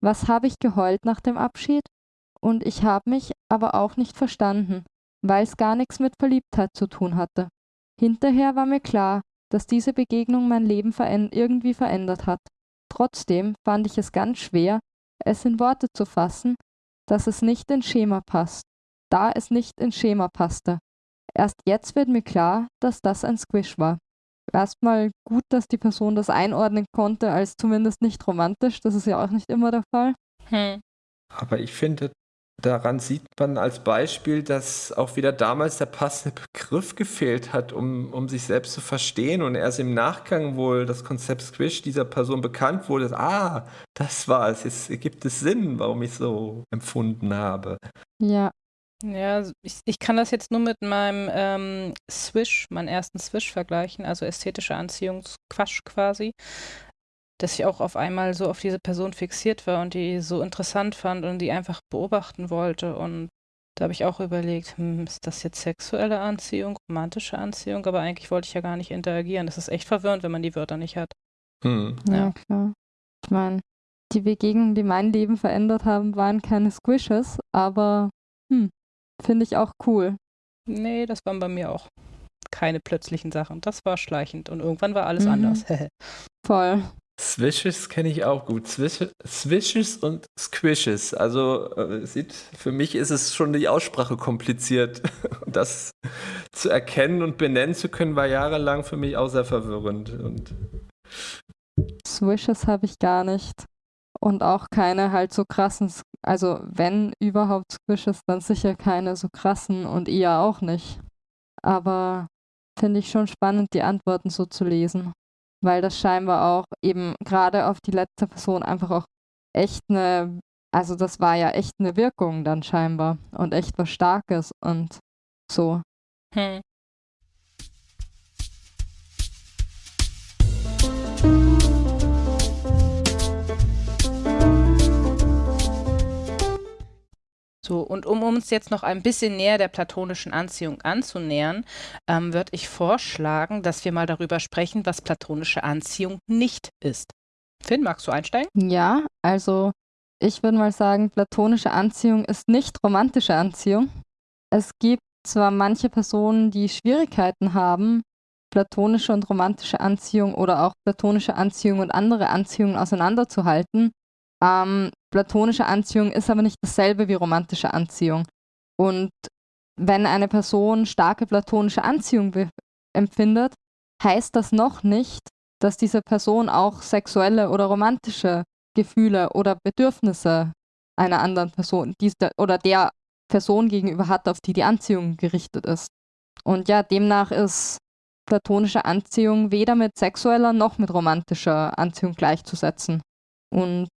Was habe ich geheult nach dem Abschied? Und ich habe mich aber auch nicht verstanden, weil es gar nichts mit Verliebtheit zu tun hatte. Hinterher war mir klar, dass diese Begegnung mein Leben veränd irgendwie verändert hat. Trotzdem fand ich es ganz schwer, es in Worte zu fassen, dass es nicht ins Schema passt, da es nicht ins Schema passte. Erst jetzt wird mir klar, dass das ein Squish war. Erstmal gut, dass die Person das einordnen konnte als zumindest nicht romantisch. Das ist ja auch nicht immer der Fall. Hm. Aber ich finde, daran sieht man als Beispiel, dass auch wieder damals der passende Begriff gefehlt hat, um, um sich selbst zu verstehen und erst im Nachgang wohl das Konzept Squish dieser Person bekannt wurde. Ah, das war es. Jetzt ergibt es Sinn, warum ich so empfunden habe. Ja, Ja, ich, ich kann das jetzt nur mit meinem ähm, Swish, meinen ersten Swish vergleichen, also ästhetische Anziehungsquatsch quasi, dass ich auch auf einmal so auf diese Person fixiert war und die so interessant fand und die einfach beobachten wollte. Und da habe ich auch überlegt, hm, ist das jetzt sexuelle Anziehung, romantische Anziehung? Aber eigentlich wollte ich ja gar nicht interagieren. Das ist echt verwirrend, wenn man die Wörter nicht hat. Hm. ja, Ja. klar. Ich meine, die Begegnungen, die mein Leben verändert haben, waren keine Squishes, aber hm, finde ich auch cool. Nee, das waren bei mir auch keine plötzlichen Sachen. Das war schleichend und irgendwann war alles Mhm. anders. Voll. Swishes kenne ich auch gut. Swish, Swishes und Squishes. Also äh, sieht, für mich ist es schon die Aussprache kompliziert. Das zu erkennen und benennen zu können, war jahrelang für mich auch sehr verwirrend. Und Swishes habe ich gar nicht. Und auch keine halt so krassen, also wenn überhaupt Squishes, dann sicher keine so krassen und eher auch nicht. Aber finde ich schon spannend, die Antworten so zu lesen. Weil das scheinbar auch eben gerade auf die letzte Person einfach auch echt eine, also das war ja echt eine Wirkung dann scheinbar und echt was Starkes und so. hm. So, und um uns jetzt noch ein bisschen näher der platonischen Anziehung anzunähern, ähm, würde ich vorschlagen, dass wir mal darüber sprechen, was platonische Anziehung nicht ist. Finn, magst du einsteigen? Ja, also ich würde mal sagen, platonische Anziehung ist nicht romantische Anziehung. Es gibt zwar manche Personen, die Schwierigkeiten haben, platonische und romantische Anziehung oder auch platonische Anziehung und andere Anziehungen auseinanderzuhalten. Ähm, platonische Anziehung ist aber nicht dasselbe wie romantische Anziehung. Und wenn eine Person starke platonische Anziehung empfindet, heißt das noch nicht, dass diese Person auch sexuelle oder romantische Gefühle oder Bedürfnisse einer anderen Person oder der Person gegenüber hat, auf die die Anziehung gerichtet ist. Und ja, demnach ist platonische Anziehung weder mit sexueller noch mit romantischer Anziehung gleichzusetzen. Und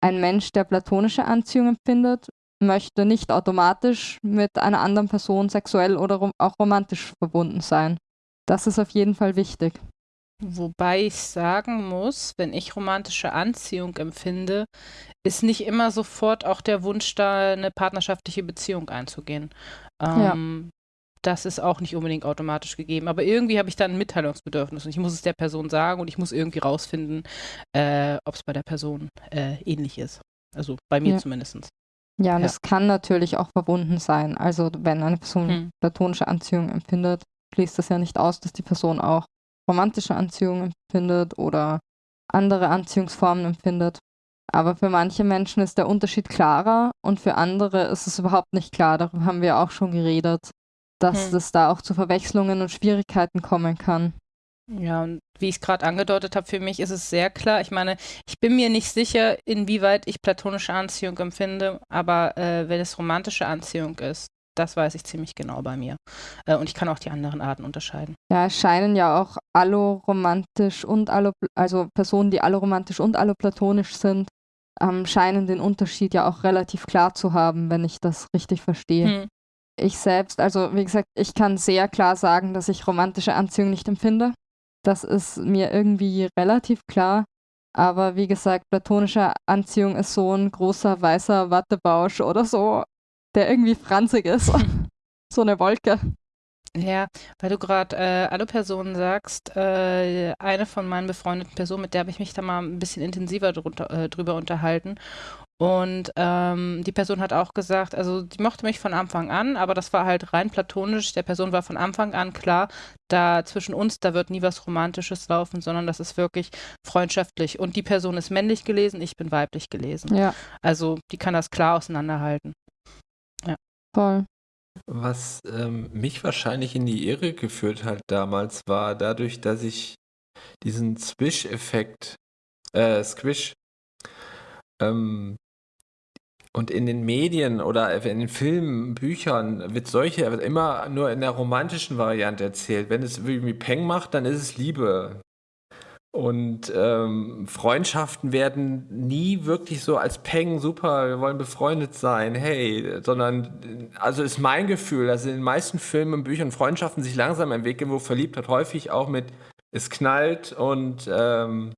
ein Mensch, der platonische Anziehung empfindet, möchte nicht automatisch mit einer anderen Person sexuell oder auch romantisch verbunden sein. Das ist auf jeden Fall wichtig. Wobei ich sagen muss, wenn ich romantische Anziehung empfinde, ist nicht immer sofort auch der Wunsch da, eine partnerschaftliche Beziehung einzugehen. Ja. Ähm, Das ist auch nicht unbedingt automatisch gegeben. Aber irgendwie habe ich dann ein Mitteilungsbedürfnis und ich muss es der Person sagen und ich muss irgendwie rausfinden, äh, ob es bei der Person äh, ähnlich ist. Also bei mir Ja. zumindest. Ja, und Ja. es kann natürlich auch verbunden sein. Also wenn eine Person Hm. platonische Anziehung empfindet, schließt das ja nicht aus, dass die Person auch romantische Anziehung empfindet oder andere Anziehungsformen empfindet. Aber für manche Menschen ist der Unterschied klarer und für andere ist es überhaupt nicht klar. Darüber haben wir auch schon geredet, dass Hm. es da auch zu Verwechslungen und Schwierigkeiten kommen kann. Ja, und wie ich es gerade angedeutet habe, für mich ist es sehr klar. Ich meine, ich bin mir nicht sicher, inwieweit ich platonische Anziehung empfinde, aber äh, wenn es romantische Anziehung ist, das weiß ich ziemlich genau bei mir. Äh, und ich kann auch die anderen Arten unterscheiden. Ja, es scheinen ja auch alloromantisch und allo, also Personen, die alloromantisch und alloplatonisch sind, ähm, scheinen den Unterschied ja auch relativ klar zu haben, wenn ich das richtig verstehe. Hm. Ich selbst, also wie gesagt, ich kann sehr klar sagen, dass ich romantische Anziehung nicht empfinde. Das ist mir irgendwie relativ klar. Aber wie gesagt, platonische Anziehung ist so ein großer weißer Wattebausch oder so, der irgendwie franzig ist. so eine Wolke. Ja, weil du gerade äh, alle Personen sagst, äh, eine von meinen befreundeten Personen, mit der habe ich mich da mal ein bisschen intensiver drunter, äh, drüber unterhalten. Und ähm, die Person hat auch gesagt, also die mochte mich von Anfang an, aber das war halt rein platonisch. Der Person war von Anfang an klar, da zwischen uns, da wird nie was Romantisches laufen, sondern das ist wirklich freundschaftlich. Und die Person ist männlich gelesen, ich bin weiblich gelesen. Ja, Also die kann das klar auseinanderhalten. voll. Was ähm, mich wahrscheinlich in die Irre geführt hat damals, war dadurch, dass ich diesen Swish-Effekt, äh, Squish, ähm, und in den Medien oder in den Filmen, Büchern wird solche immer nur in der romantischen Variante erzählt. Wenn es irgendwie Peng macht, dann ist es Liebe. Und ähm, Freundschaften werden nie wirklich so als Peng, super, wir wollen befreundet sein, hey, sondern, also ist mein Gefühl, dass in den meisten Filmen und Büchern Freundschaften sich langsam entwickeln, wo Verliebtheit häufig auch mit es knallt und, ähm,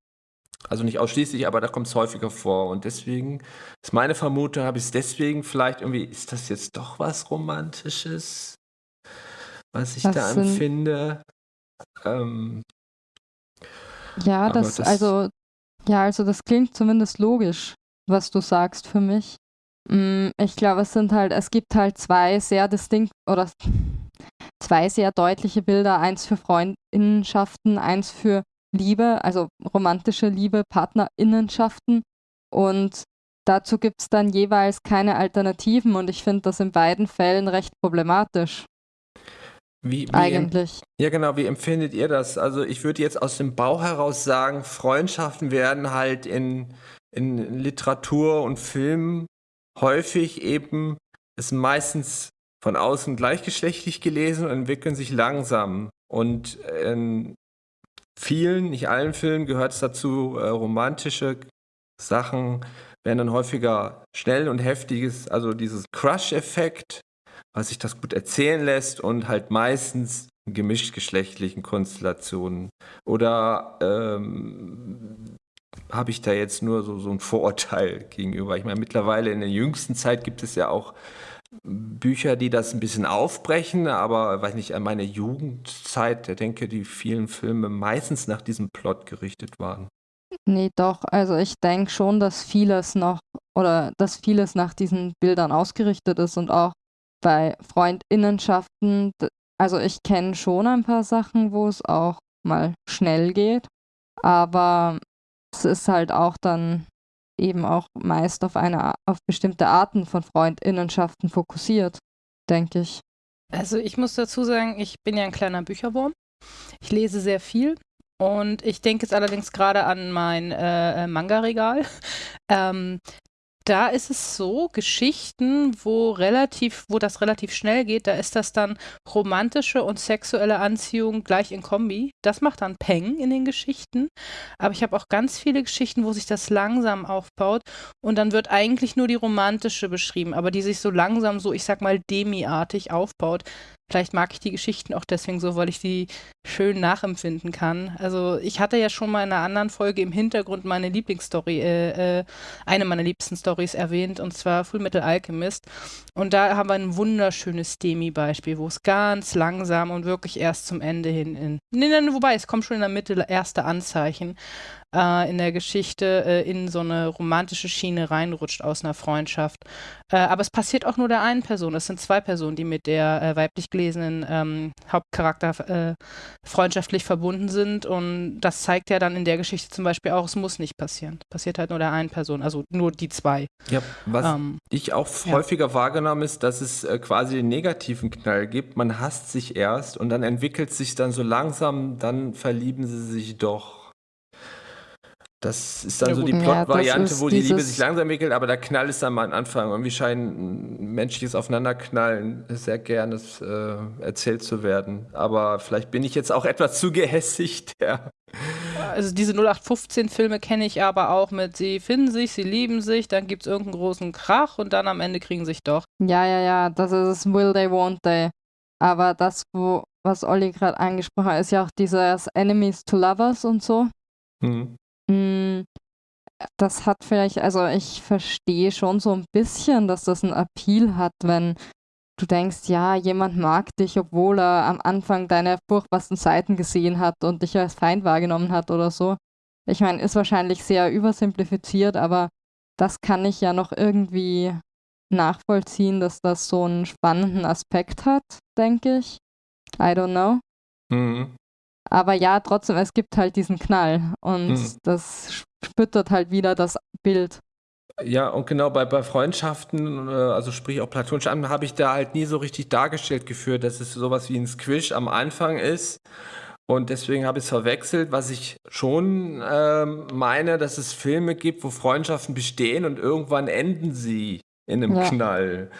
also nicht ausschließlich, aber da kommt es häufiger vor. Und deswegen ist meine Vermutung, habe ich es deswegen vielleicht irgendwie, ist das jetzt doch was Romantisches, was ich Was da sind- empfinde? Ähm, Ja, das, das- also, ja, also das klingt zumindest logisch, was du sagst für mich. Mm, Ich glaube, es sind halt, es gibt halt zwei sehr distinkt oder zwei sehr deutliche Bilder, eins für Freundinnenschaften, eins für Liebe, also romantische Liebe, Partnerinnenschaften. Und dazu gibt es dann jeweils keine Alternativen und ich finde das in beiden Fällen recht problematisch, wie, wie, eigentlich. Ja, genau. Wie empfindet ihr das? Also ich würde jetzt aus dem Bauch heraus sagen, Freundschaften werden halt in, in Literatur und Film häufig eben, ist meistens von außen gleichgeschlechtlich gelesen und entwickeln sich langsam. Und in vielen, nicht allen Filmen gehört es dazu, äh, romantische Sachen werden dann häufiger schnell und heftiges, also dieses Crush-Effekt, was sich das gut erzählen lässt und halt meistens gemischtgeschlechtlichen Konstellationen. Oder ähm, habe ich da jetzt nur so, so ein Vorurteil gegenüber? Ich meine, mittlerweile in der jüngsten Zeit gibt es ja auch Bücher, die das ein bisschen aufbrechen, aber weiß nicht, an meine Jugendzeit, ich denke, die vielen Filme meistens nach diesem Plot gerichtet waren. Nee, doch. Also ich denke schon, dass vieles noch oder dass vieles nach diesen Bildern ausgerichtet ist und auch bei Freundinnenschaften. Also ich kenne schon ein paar Sachen, wo es auch mal schnell geht, aber es ist halt auch dann eben auch meist auf eine auf bestimmte Arten von Freundinnenschaften fokussiert, denke ich. Also ich muss dazu sagen, ich bin ja ein kleiner Bücherwurm. Ich lese sehr viel und ich denke jetzt allerdings gerade an mein äh, äh, Manga-Regal. Ähm, da ist es so, Geschichten, wo relativ, wo das relativ schnell geht, da ist das dann romantische und sexuelle Anziehung gleich in Kombi. Das macht dann Peng in den Geschichten. Aber ich habe auch ganz viele Geschichten, wo sich das langsam aufbaut und dann wird eigentlich nur die romantische beschrieben, aber die sich so langsam so, ich sag mal, demiartig aufbaut. Vielleicht mag ich die Geschichten auch deswegen so, weil ich die schön nachempfinden kann. Also ich hatte ja schon mal in einer anderen Folge im Hintergrund meine Lieblingsstory, äh, äh, eine meiner liebsten Stories erwähnt, und zwar Full Metal Alchemist. Und da haben wir ein wunderschönes Demi-Beispiel, wo es ganz langsam und wirklich erst zum Ende hin in. Nee, nee, wobei, es kommt schon in der Mitte erste Anzeichen äh, in der Geschichte äh, in so eine romantische Schiene reinrutscht aus einer Freundschaft. Äh, aber es passiert auch nur der einen Person. Es sind zwei Personen, die mit der äh, weiblich gelesenen ähm, Hauptcharakter äh, freundschaftlich verbunden sind. Und das zeigt ja dann in der Geschichte zum Beispiel auch, es muss nicht passieren. Passiert halt nur der einen Person, also nur die zwei. Ja, was Ähm, ich auch ja. häufiger wahrgenommen ist, dass es äh, quasi den negativen Knall gibt. Man hasst sich erst und dann entwickelt sich dann so langsam, dann verlieben sie sich doch. Das ist dann Ja, so die Ja, Plot-Variante, ist wo die Liebe sich langsam entwickelt, aber der Knall ist dann mal am Anfang. Irgendwie scheint ein menschliches Aufeinanderknallen sehr gerne äh, erzählt zu werden. Aber vielleicht bin ich jetzt auch etwas zu gehässig, der Also diese 0815-Filme kenne ich aber auch mit, sie finden sich, sie lieben sich, dann gibt es irgendeinen großen Krach und dann am Ende kriegen sich doch. Ja, ja, ja, das ist es, will they, won't they. Aber das, wo, was Olli gerade angesprochen hat, ist ja auch dieses Enemies to Lovers und so. Hm. Das hat vielleicht, also ich verstehe schon so ein bisschen, dass das einen Appeal hat, wenn du denkst, ja, jemand mag dich, obwohl er am Anfang deine furchtbarsten Seiten gesehen hat und dich als Feind wahrgenommen hat oder so. Ich meine, ist wahrscheinlich sehr übersimplifiziert, aber das kann ich ja noch irgendwie nachvollziehen, dass das so einen spannenden Aspekt hat, denke ich. I don't know. Mhm. Aber ja, trotzdem, es gibt halt diesen Knall und mhm. das spüttert halt wieder das Bild. Ja, und genau bei, bei Freundschaften, äh, also sprich auch platonische Anwendungen, habe ich da halt nie so richtig dargestellt geführt, dass es sowas wie ein Squish am Anfang ist. Und deswegen habe ich es verwechselt, was ich schon ähm, meine, dass es Filme gibt, wo Freundschaften bestehen und irgendwann enden sie in einem ja. Knall.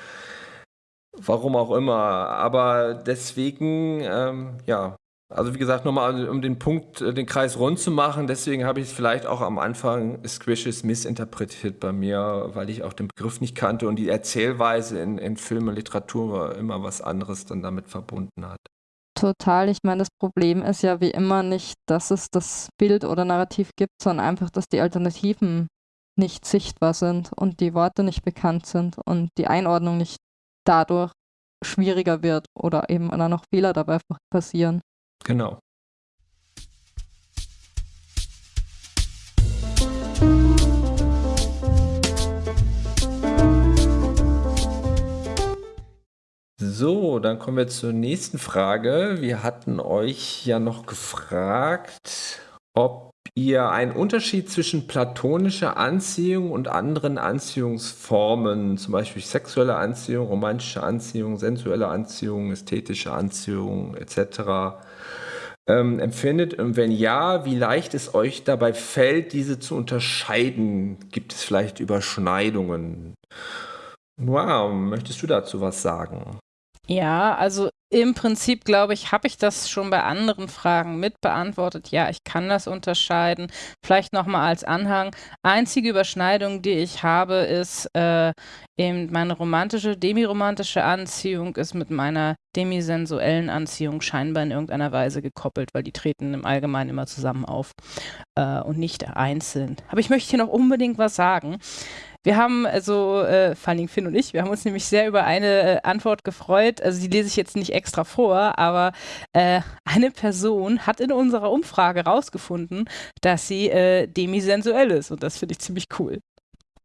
Warum auch immer. Aber deswegen, ähm, ja, also wie gesagt, nochmal um den Punkt, äh, den Kreis rund zu machen, deswegen habe ich es vielleicht auch am Anfang Squishes missinterpretiert bei mir, weil ich auch den Begriff nicht kannte und die Erzählweise in, in Film und Literatur immer was anderes dann damit verbunden hat. Total. Ich meine, das Problem ist ja wie immer nicht, dass es das Bild oder Narrativ gibt, sondern einfach, dass die Alternativen nicht sichtbar sind und die Worte nicht bekannt sind und die Einordnung nicht dadurch schwieriger wird oder eben dann noch Fehler dabei passieren. Genau. So, dann kommen wir zur nächsten Frage. Wir hatten euch ja noch gefragt, ob ihr einen Unterschied zwischen platonischer Anziehung und anderen Anziehungsformen, zum Beispiel sexuelle Anziehung, romantische Anziehung, sensuelle Anziehung, ästhetische Anziehung etc ähm, empfindet? Und wenn ja, wie leicht es euch dabei fällt, diese zu unterscheiden? Gibt es vielleicht Überschneidungen? Wow, möchtest du dazu was sagen? Ja, also im Prinzip, glaube ich, habe ich das schon bei anderen Fragen mit beantwortet. Ja, ich kann das unterscheiden. Vielleicht nochmal als Anhang. Einzige Überschneidung, die ich habe, ist äh, eben meine romantische, demiromantische Anziehung ist mit meiner demisensuellen Anziehung scheinbar in irgendeiner Weise gekoppelt, weil die treten im Allgemeinen immer zusammen auf äh, und nicht einzeln. Aber ich möchte hier noch unbedingt was sagen. Wir haben also, äh, vor allem Finn und ich, wir haben uns nämlich sehr über eine äh, Antwort gefreut. Also die lese ich jetzt nicht extra vor, aber äh, eine Person hat in unserer Umfrage rausgefunden, dass sie äh, demisensuell ist und das finde ich ziemlich cool.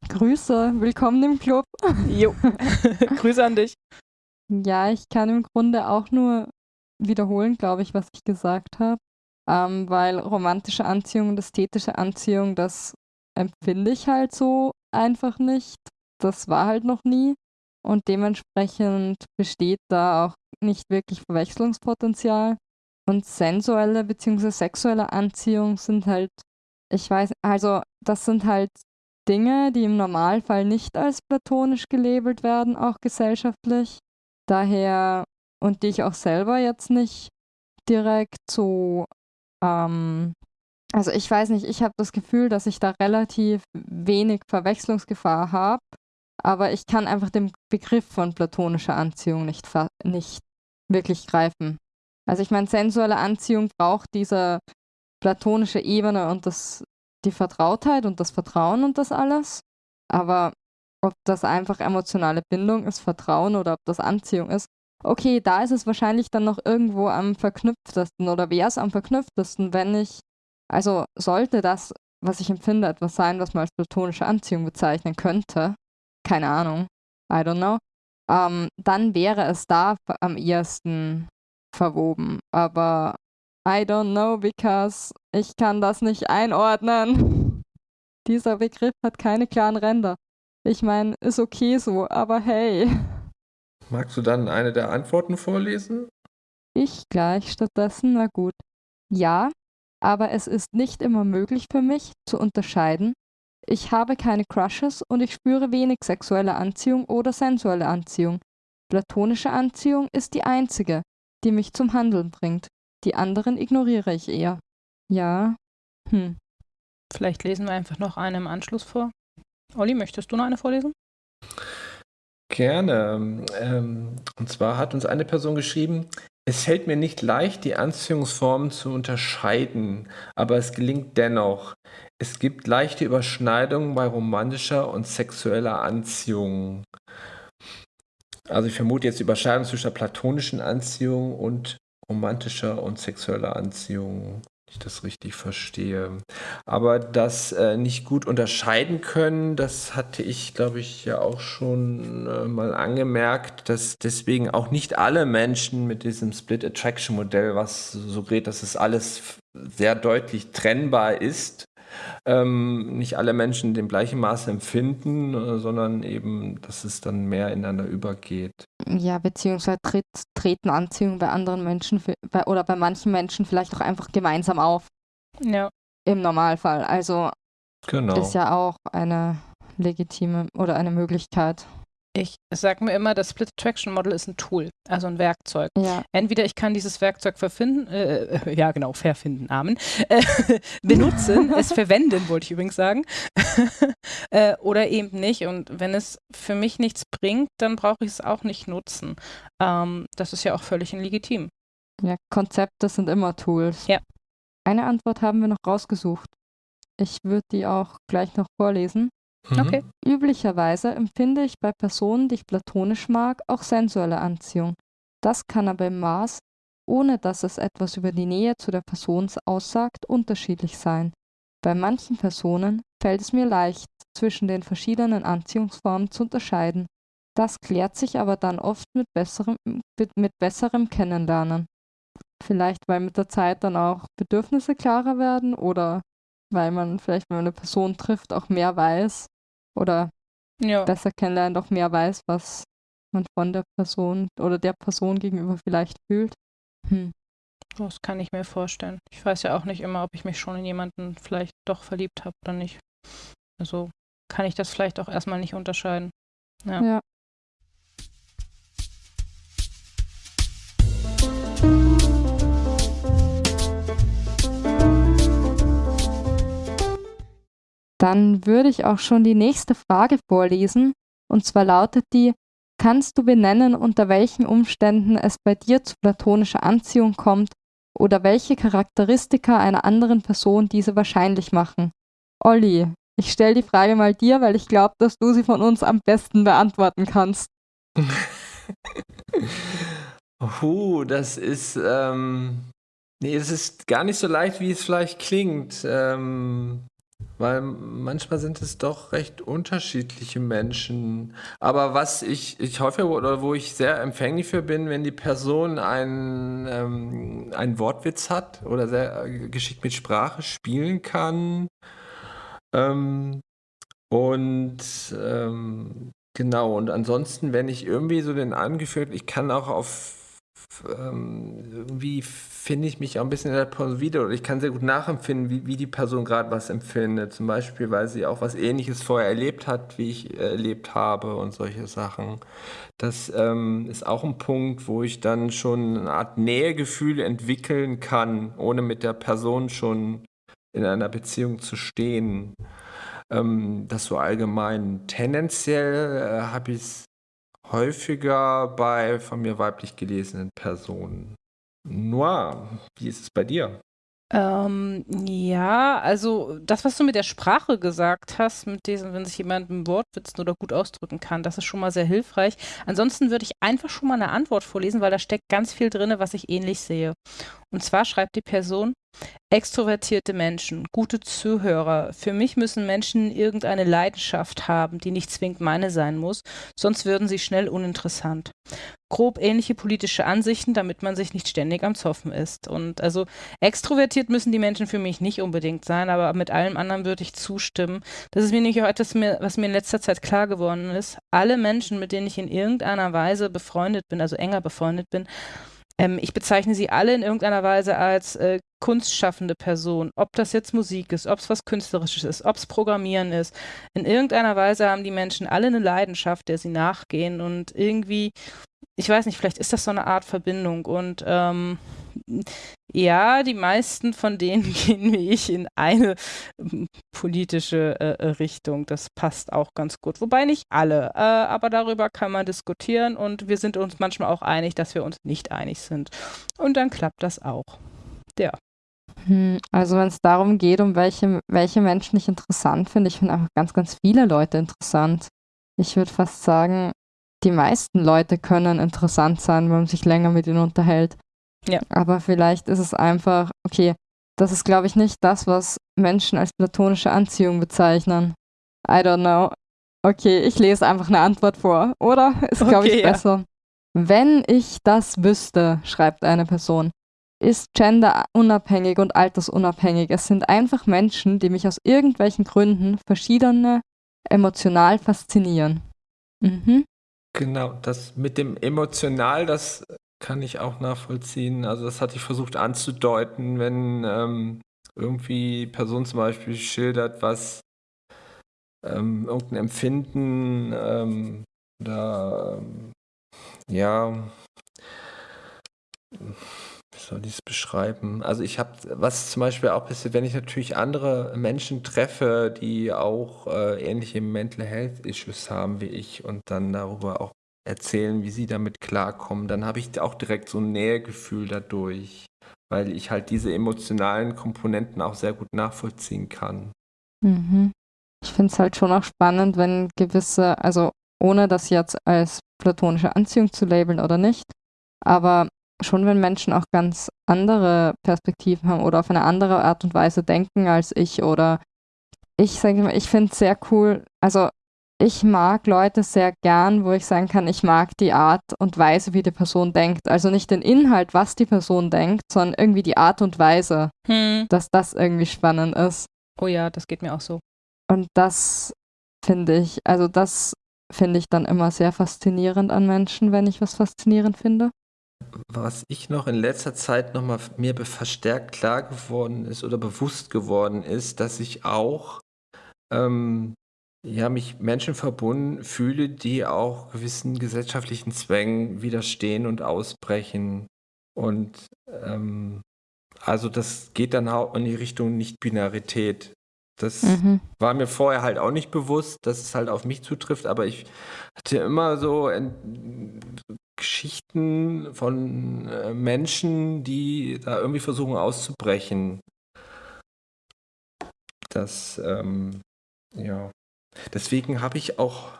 Grüße, willkommen im Club. Jo, Grüße an dich. Ja, ich kann im Grunde auch nur wiederholen, glaube ich, was ich gesagt habe, ähm, weil romantische Anziehung und ästhetische Anziehung, das empfinde ich halt so einfach nicht. Das war halt noch nie. Und dementsprechend besteht da auch nicht wirklich Verwechslungspotenzial. Und sensuelle bzw. sexuelle Anziehung sind halt, ich weiß, also das sind halt Dinge, die im Normalfall nicht als platonisch gelabelt werden, auch gesellschaftlich. Daher, und die ich auch selber jetzt nicht direkt so ähm, also ich weiß nicht, ich habe das Gefühl, dass ich da relativ wenig Verwechslungsgefahr habe, aber ich kann einfach den Begriff von platonischer Anziehung nicht, nicht wirklich greifen. Also ich meine, sensuelle Anziehung braucht diese platonische Ebene und das, die Vertrautheit und das Vertrauen und das alles. Aber ob das einfach emotionale Bindung ist, Vertrauen oder ob das Anziehung ist, okay, da ist es wahrscheinlich dann noch irgendwo am verknüpftesten oder wäre es am verknüpftesten, wenn ich also sollte das, was ich empfinde, etwas sein, was man als platonische Anziehung bezeichnen könnte, keine Ahnung, I don't know, ähm, dann wäre es da am ehesten verwoben. Aber I don't know, because ich kann das nicht einordnen. Dieser Begriff hat keine klaren Ränder. Ich meine, ist okay so, aber hey. Magst du dann eine der Antworten vorlesen? Ich gleich stattdessen, na gut. Ja, aber es ist nicht immer möglich für mich zu unterscheiden. Ich habe keine Crushes und ich spüre wenig sexuelle Anziehung oder sensuelle Anziehung. Platonische Anziehung ist die einzige, die mich zum Handeln bringt. Die anderen ignoriere ich eher. Ja. Hm. Vielleicht lesen wir einfach noch eine im Anschluss vor. Olli, möchtest du noch eine vorlesen? Gerne. Ähm, und zwar hat uns eine Person geschrieben, Es fällt mir nicht leicht, die Anziehungsformen zu unterscheiden, aber es gelingt dennoch. Es gibt leichte Überschneidungen bei romantischer und sexueller Anziehung. Also ich vermute jetzt die Überschneidung zwischen platonischen Anziehung und romantischer und sexueller Anziehung ich das richtig verstehe. Aber das äh, nicht gut unterscheiden können, das hatte ich, glaube ich, ja auch schon äh, mal angemerkt, dass deswegen auch nicht alle Menschen mit diesem Split Attraction Modell, was suggeriert, dass es alles sehr deutlich trennbar ist, ähm, nicht alle Menschen in dem gleichen Maße empfinden, äh, sondern eben, dass es dann mehr ineinander übergeht. Ja, beziehungsweise tritt, treten Anziehungen bei anderen Menschen bei, oder bei manchen Menschen vielleicht auch einfach gemeinsam auf. Ja. Im Normalfall. Also genau. ist ja auch eine legitime oder eine Möglichkeit. Ich sage mir immer, das Split Attraction Model ist ein Tool, also ein Werkzeug. Ja. Entweder ich kann dieses Werkzeug verfinden, äh, äh ja genau, verfinden, Amen, äh, benutzen, es verwenden, wollte ich übrigens sagen, äh, oder eben nicht. Und wenn es für mich nichts bringt, dann brauche ich es auch nicht nutzen. Ähm, das ist ja auch völlig legitim. Ja, Konzepte sind immer Tools. Ja. Eine Antwort haben wir noch rausgesucht. Ich würde die auch gleich noch vorlesen. Mhm. Okay. Üblicherweise empfinde ich bei Personen, die ich platonisch mag, auch sensuelle Anziehung. Das kann aber im Maß, ohne dass es etwas über die Nähe zu der Person aussagt, unterschiedlich sein. Bei manchen Personen fällt es mir leicht, zwischen den verschiedenen Anziehungsformen zu unterscheiden. Das klärt sich aber dann oft mit besserem, mit besserem Kennenlernen. Vielleicht, weil mit der Zeit dann auch Bedürfnisse klarer werden oder weil man vielleicht, wenn man eine Person trifft, auch mehr weiß, oder ja. besser kennenlernt, auch mehr weiß, was man von der Person oder der Person gegenüber vielleicht fühlt. Hm. Das kann ich mir vorstellen. Ich weiß ja auch nicht immer, ob ich mich schon in jemanden vielleicht doch verliebt habe oder nicht. Also kann ich das vielleicht auch erstmal nicht unterscheiden. Ja. ja. Dann würde ich auch schon die nächste Frage vorlesen. Und zwar lautet die, kannst du benennen, unter welchen Umständen es bei dir zu platonischer Anziehung kommt oder welche Charakteristika einer anderen Person diese wahrscheinlich machen? Olli, ich stelle die Frage mal dir, weil ich glaube, dass du sie von uns am besten beantworten kannst. Puh, das ist, ähm, nee, es ist gar nicht so leicht, wie es vielleicht klingt. Ähm, weil manchmal sind es doch recht unterschiedliche Menschen. Aber was ich, ich hoffe, oder wo ich sehr empfänglich für bin, wenn die Person einen, ähm, einen Wortwitz hat oder sehr äh, geschickt mit Sprache spielen kann. Ähm, und ähm, genau, und ansonsten, wenn ich irgendwie so den angeführt, ich kann auch auf ähm, irgendwie finde ich mich auch ein bisschen in der Person wieder oder ich kann sehr gut nachempfinden, wie, wie die Person gerade was empfindet. Zum Beispiel, weil sie auch was Ähnliches vorher erlebt hat, wie ich erlebt habe und solche Sachen. Das ähm, ist auch ein Punkt, wo ich dann schon eine Art Nähegefühl entwickeln kann, ohne mit der Person schon in einer Beziehung zu stehen. Ähm, das so allgemein. Tendenziell äh, habe ich es häufiger bei von mir weiblich gelesenen Personen. Noir, wie ist es bei dir? Ähm, ja, also das, was du mit der Sprache gesagt hast, mit diesem, wenn sich jemand einen Wortwitzen oder gut ausdrücken kann, das ist schon mal sehr hilfreich. Ansonsten würde ich einfach schon mal eine Antwort vorlesen, weil da steckt ganz viel drin, was ich ähnlich sehe. Und zwar schreibt die Person, Extrovertierte Menschen, gute Zuhörer. Für mich müssen Menschen irgendeine Leidenschaft haben, die nicht zwingend meine sein muss, sonst würden sie schnell uninteressant. Grob ähnliche politische Ansichten, damit man sich nicht ständig am Zoffen ist. Und also extrovertiert müssen die Menschen für mich nicht unbedingt sein, aber mit allem anderen würde ich zustimmen. Das ist mir nämlich auch etwas, was mir in letzter Zeit klar geworden ist. Alle Menschen, mit denen ich in irgendeiner Weise befreundet bin, also enger befreundet bin, ähm, ich bezeichne sie alle in irgendeiner Weise als äh, kunstschaffende Person. Ob das jetzt Musik ist, ob es was Künstlerisches ist, ob es Programmieren ist. In irgendeiner Weise haben die Menschen alle eine Leidenschaft, der sie nachgehen und irgendwie ich weiß nicht, vielleicht ist das so eine Art Verbindung und ähm, ja, die meisten von denen gehen wie ich in eine politische äh, Richtung. Das passt auch ganz gut. Wobei nicht alle, äh, aber darüber kann man diskutieren und wir sind uns manchmal auch einig, dass wir uns nicht einig sind. Und dann klappt das auch. Ja. Hm, also wenn es darum geht, um welche, welche Menschen ich interessant finde, ich finde einfach ganz, ganz viele Leute interessant. Ich würde fast sagen, die meisten Leute können interessant sein, wenn man sich länger mit ihnen unterhält. Ja. Aber vielleicht ist es einfach, okay, das ist, glaube ich, nicht das, was Menschen als platonische Anziehung bezeichnen. I don't know. Okay, ich lese einfach eine Antwort vor, oder? Ist, glaube Okay, ich, ja. besser. Wenn ich das wüsste, schreibt eine Person, ist Gender unabhängig und altersunabhängig. Es sind einfach Menschen, die mich aus irgendwelchen Gründen verschiedene emotional faszinieren. Mhm. Genau, das mit dem emotional, das kann ich auch nachvollziehen. Also das hatte ich versucht anzudeuten, wenn ähm, irgendwie Person zum Beispiel schildert, was ähm, irgendein Empfinden ähm, oder ähm, ja, soll ich es beschreiben? Also ich habe, was zum Beispiel auch passiert, wenn ich natürlich andere Menschen treffe, die auch äh, ähnliche Mental Health Issues haben wie ich und dann darüber auch erzählen, wie sie damit klarkommen, dann habe ich auch direkt so ein Nähegefühl dadurch, weil ich halt diese emotionalen Komponenten auch sehr gut nachvollziehen kann. Mhm. Ich finde es halt schon auch spannend, wenn gewisse, also ohne das jetzt als platonische Anziehung zu labeln oder nicht, aber schon wenn Menschen auch ganz andere Perspektiven haben oder auf eine andere Art und Weise denken als ich oder ich sage mal, ich finde es sehr cool, also ich mag Leute sehr gern, wo ich sagen kann, ich mag die Art und Weise, wie die Person denkt. Also nicht den Inhalt, was die Person denkt, sondern irgendwie die Art und Weise, Hm. dass das irgendwie spannend ist. Oh ja, das geht mir auch so. Und das finde ich, also das finde ich dann immer sehr faszinierend an Menschen, wenn ich was faszinierend finde. Was ich noch in letzter Zeit nochmal mir be- verstärkt klar geworden ist oder bewusst geworden ist, dass ich auch ähm, ja, mich Menschen verbunden fühle, die auch gewissen gesellschaftlichen Zwängen widerstehen und ausbrechen. Und ähm, also das geht dann auch in die Richtung Nicht-Binarität. Das Mhm. war mir vorher halt auch nicht bewusst, dass es halt auf mich zutrifft, aber ich hatte immer so Geschichten von äh, Menschen, die da irgendwie versuchen auszubrechen. Das, ähm, ja. Deswegen habe ich auch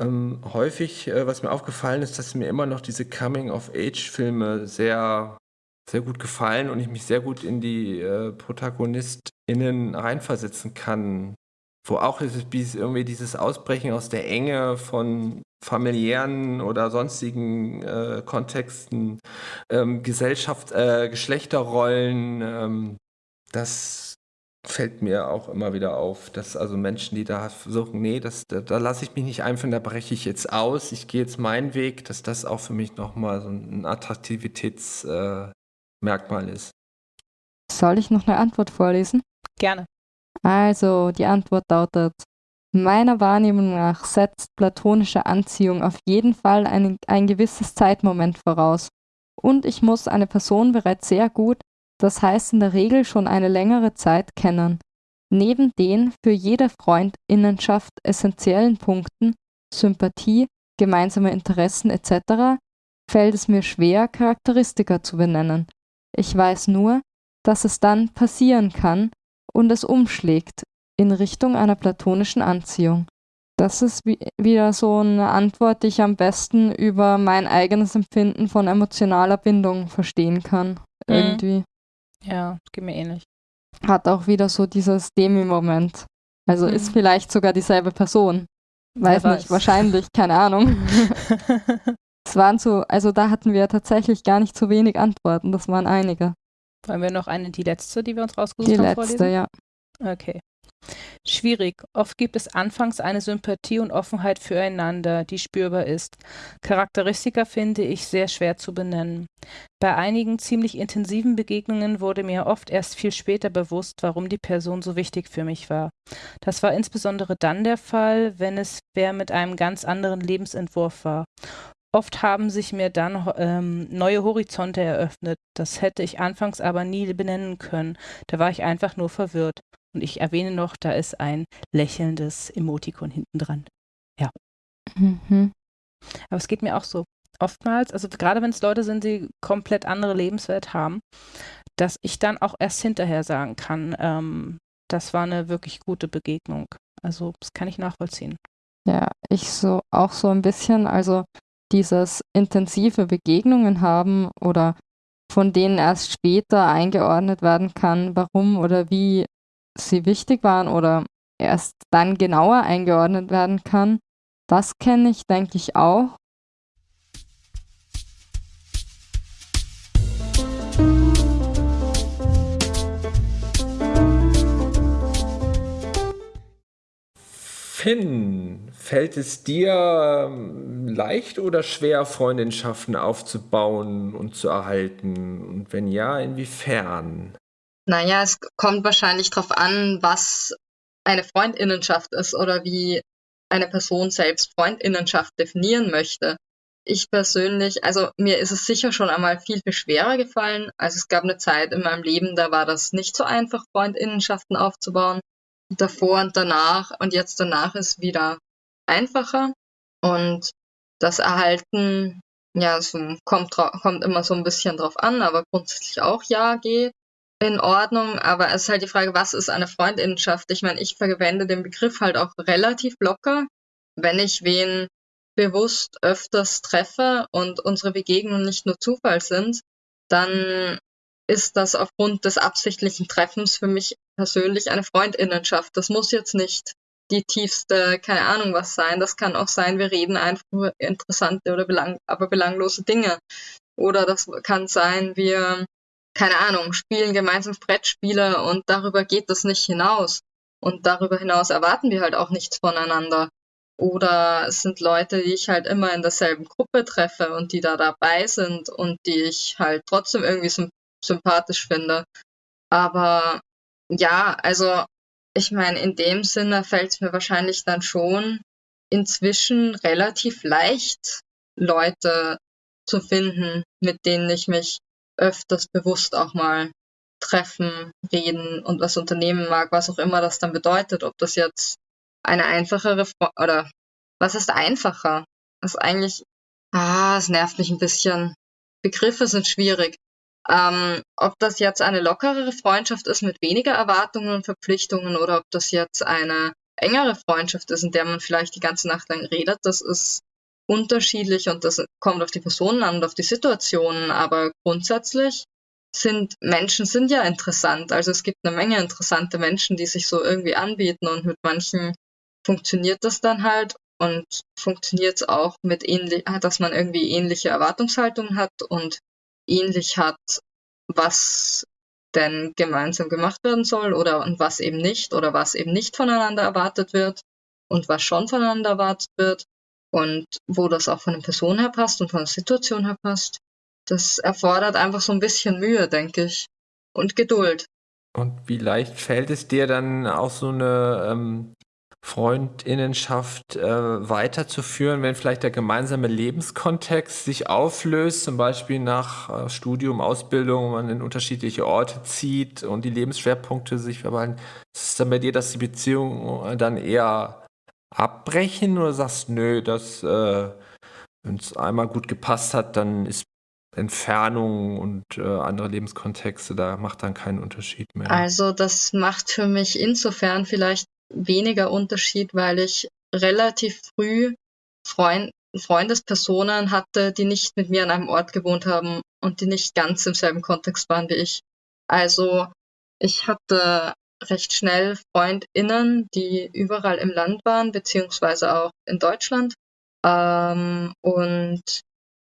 ähm, häufig, äh, was mir aufgefallen ist, dass mir immer noch diese Coming-of-Age-Filme sehr, sehr gut gefallen und ich mich sehr gut in die äh, ProtagonistInnen reinversetzen kann. Wo auch dieses, irgendwie dieses Ausbrechen aus der Enge von familiären oder sonstigen äh, Kontexten, ähm, Gesellschaft, äh, Geschlechterrollen, ähm, das fällt mir auch immer wieder auf, dass also Menschen, die da versuchen, nee, das, da, da lasse ich mich nicht einführen, da breche ich jetzt aus, ich gehe jetzt meinen Weg, dass das auch für mich nochmal so ein Attraktivitätsmerkmal äh, ist. Soll ich noch eine Antwort vorlesen? Gerne. Also, die Antwort lautet, meiner Wahrnehmung nach setzt platonische Anziehung auf jeden Fall ein, ein gewisses Zeitmoment voraus. Und ich muss eine Person bereits sehr gut, das heißt in der Regel schon eine längere Zeit kennen. Neben den für jede Freundinnenschaft essentiellen Punkten Sympathie, gemeinsame Interessen etc. fällt es mir schwer, Charakteristika zu benennen. Ich weiß nur, dass es dann passieren kann, und es umschlägt in Richtung einer platonischen Anziehung. Das ist wie, wieder so eine Antwort, die ich am besten über mein eigenes Empfinden von emotionaler Bindung verstehen kann. Mhm. Irgendwie. Ja, geht mir ähnlich. Hat auch wieder so dieses Demi-Moment. Also ist Mhm. vielleicht sogar dieselbe Person. Weiß Wer nicht, wahrscheinlich, keine Ahnung. Es waren so, also da hatten wir tatsächlich gar nicht so wenig Antworten, das waren einige. Wollen wir noch eine, die letzte, die wir uns rausgesucht Die haben, letzte, vorlesen? ja. Okay. Schwierig. Oft gibt es anfangs eine Sympathie und Offenheit füreinander, die spürbar ist. Charakteristika finde ich sehr schwer zu benennen. Bei einigen ziemlich intensiven Begegnungen wurde mir oft erst viel später bewusst, warum die Person so wichtig für mich war. Das war insbesondere dann der Fall, wenn es wer mit einem ganz anderen Lebensentwurf war. oft haben sich mir dann ähm, neue Horizonte eröffnet. Das hätte ich anfangs aber nie benennen können. Da war ich einfach nur verwirrt. Und ich erwähne noch, da ist ein lächelndes Emotikon hinten dran. Ja. Mhm. Aber es geht mir auch so. Oftmals, also gerade wenn es Leute sind, die komplett andere Lebenswelt haben, dass ich dann auch erst hinterher sagen kann, ähm, das war eine wirklich gute Begegnung. Also das kann ich nachvollziehen. Ja, ich so auch so ein bisschen, also dieses intensive Begegnungen haben oder von denen erst später eingeordnet werden kann, warum oder wie sie wichtig waren oder erst dann genauer eingeordnet werden kann. Das kenne ich, denke ich, auch. Finn, fällt es dir ähm, leicht oder schwer, Freundschaften aufzubauen und zu erhalten? Und wenn ja, inwiefern? Naja, es kommt wahrscheinlich darauf an, was eine Freundinnenschaft ist oder wie eine Person selbst Freundinnenschaft definieren möchte. Ich persönlich, also mir ist es sicher schon einmal viel, viel schwerer gefallen. Also es gab eine Zeit in meinem Leben, da war das nicht so einfach, Freundinnenschaften aufzubauen davor und danach und jetzt danach ist wieder einfacher und das Erhalten, ja, so kommt, kommt immer so ein bisschen drauf an, aber grundsätzlich auch ja geht in Ordnung, aber es ist halt die Frage, was ist eine Freundinnenschaft? Ich meine, ich verwende den Begriff halt auch relativ locker, wenn ich wen bewusst öfters treffe und unsere Begegnungen nicht nur Zufall sind, dann ist das aufgrund des absichtlichen Treffens für mich persönlich eine Freundinnenschaft. Das muss jetzt nicht die tiefste, keine Ahnung was sein. Das kann auch sein, wir reden einfach über interessante oder belang aber belanglose Dinge. Oder das kann sein, wir, keine Ahnung, spielen gemeinsam Brettspiele und darüber geht das nicht hinaus. Und darüber hinaus erwarten wir halt auch nichts voneinander. Oder es sind Leute, die ich halt immer in derselben Gruppe treffe und die da dabei sind und die ich halt trotzdem irgendwie sympathisch finde. Aber ja, also ich meine, in dem Sinne fällt es mir wahrscheinlich dann schon inzwischen relativ leicht, Leute zu finden, mit denen ich mich öfters bewusst auch mal treffen, reden und was unternehmen mag, was auch immer das dann bedeutet. Ob das jetzt eine einfachere Fre oder was ist einfacher? Das ist eigentlich, ah, es nervt mich ein bisschen. Begriffe sind schwierig. Ähm, ob das jetzt eine lockerere Freundschaft ist mit weniger Erwartungen und Verpflichtungen oder ob das jetzt eine engere Freundschaft ist, in der man vielleicht die ganze Nacht lang redet, das ist unterschiedlich und das kommt auf die Personen an und auf die Situationen. Aber grundsätzlich sind Menschen sind ja interessant. Also es gibt eine Menge interessante Menschen, die sich so irgendwie anbieten und mit manchen funktioniert das dann halt und funktioniert es auch mit ähnlich, dass man irgendwie ähnliche Erwartungshaltungen hat und ähnlich hat, was denn gemeinsam gemacht werden soll oder und was eben nicht oder was eben nicht voneinander erwartet wird und was schon voneinander erwartet wird und wo das auch von der Person her passt und von der Situation her passt. Das erfordert einfach so ein bisschen Mühe, denke ich, und Geduld. Und wie leicht fällt es dir dann auch so eine ähm, Freundinnenschaft äh, weiterzuführen, wenn vielleicht der gemeinsame Lebenskontext sich auflöst, zum Beispiel nach äh, Studium, Ausbildung, man in unterschiedliche Orte zieht und die Lebensschwerpunkte sich verwandelt. Ist es dann bei dir, dass die Beziehungen dann eher abbrechen oder sagst, nö, das, äh, wenn es einmal gut gepasst hat, dann ist Entfernung und äh, andere Lebenskontexte, da macht dann keinen Unterschied mehr. Also das macht für mich insofern vielleicht weniger Unterschied, weil ich relativ früh Freund, Freundespersonen hatte, die nicht mit mir an einem Ort gewohnt haben und die nicht ganz im selben Kontext waren wie ich. Also ich hatte recht schnell FreundInnen, die überall im Land waren, beziehungsweise auch in Deutschland. Ähm, und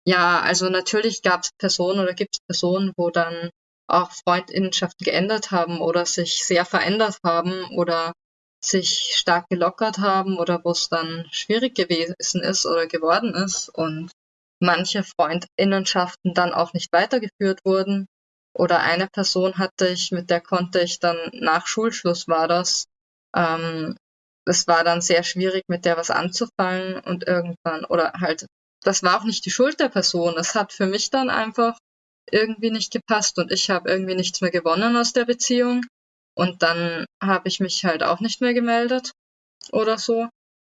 ja, also natürlich gab es Personen oder gibt es Personen, wo dann auch Freundinnenschaften geändert haben oder sich sehr verändert haben oder sich stark gelockert haben oder wo es dann schwierig gewesen ist oder geworden ist und manche Freundinnenschaften dann auch nicht weitergeführt wurden. Oder eine Person hatte ich, mit der konnte ich dann nach Schulschluss war das. Ähm, es war dann sehr schwierig, mit der was anzufangen und irgendwann, oder halt das war auch nicht die Schuld der Person. Es hat für mich dann einfach irgendwie nicht gepasst und ich habe irgendwie nichts mehr gewonnen aus der Beziehung. Und dann habe ich mich halt auch nicht mehr gemeldet oder so.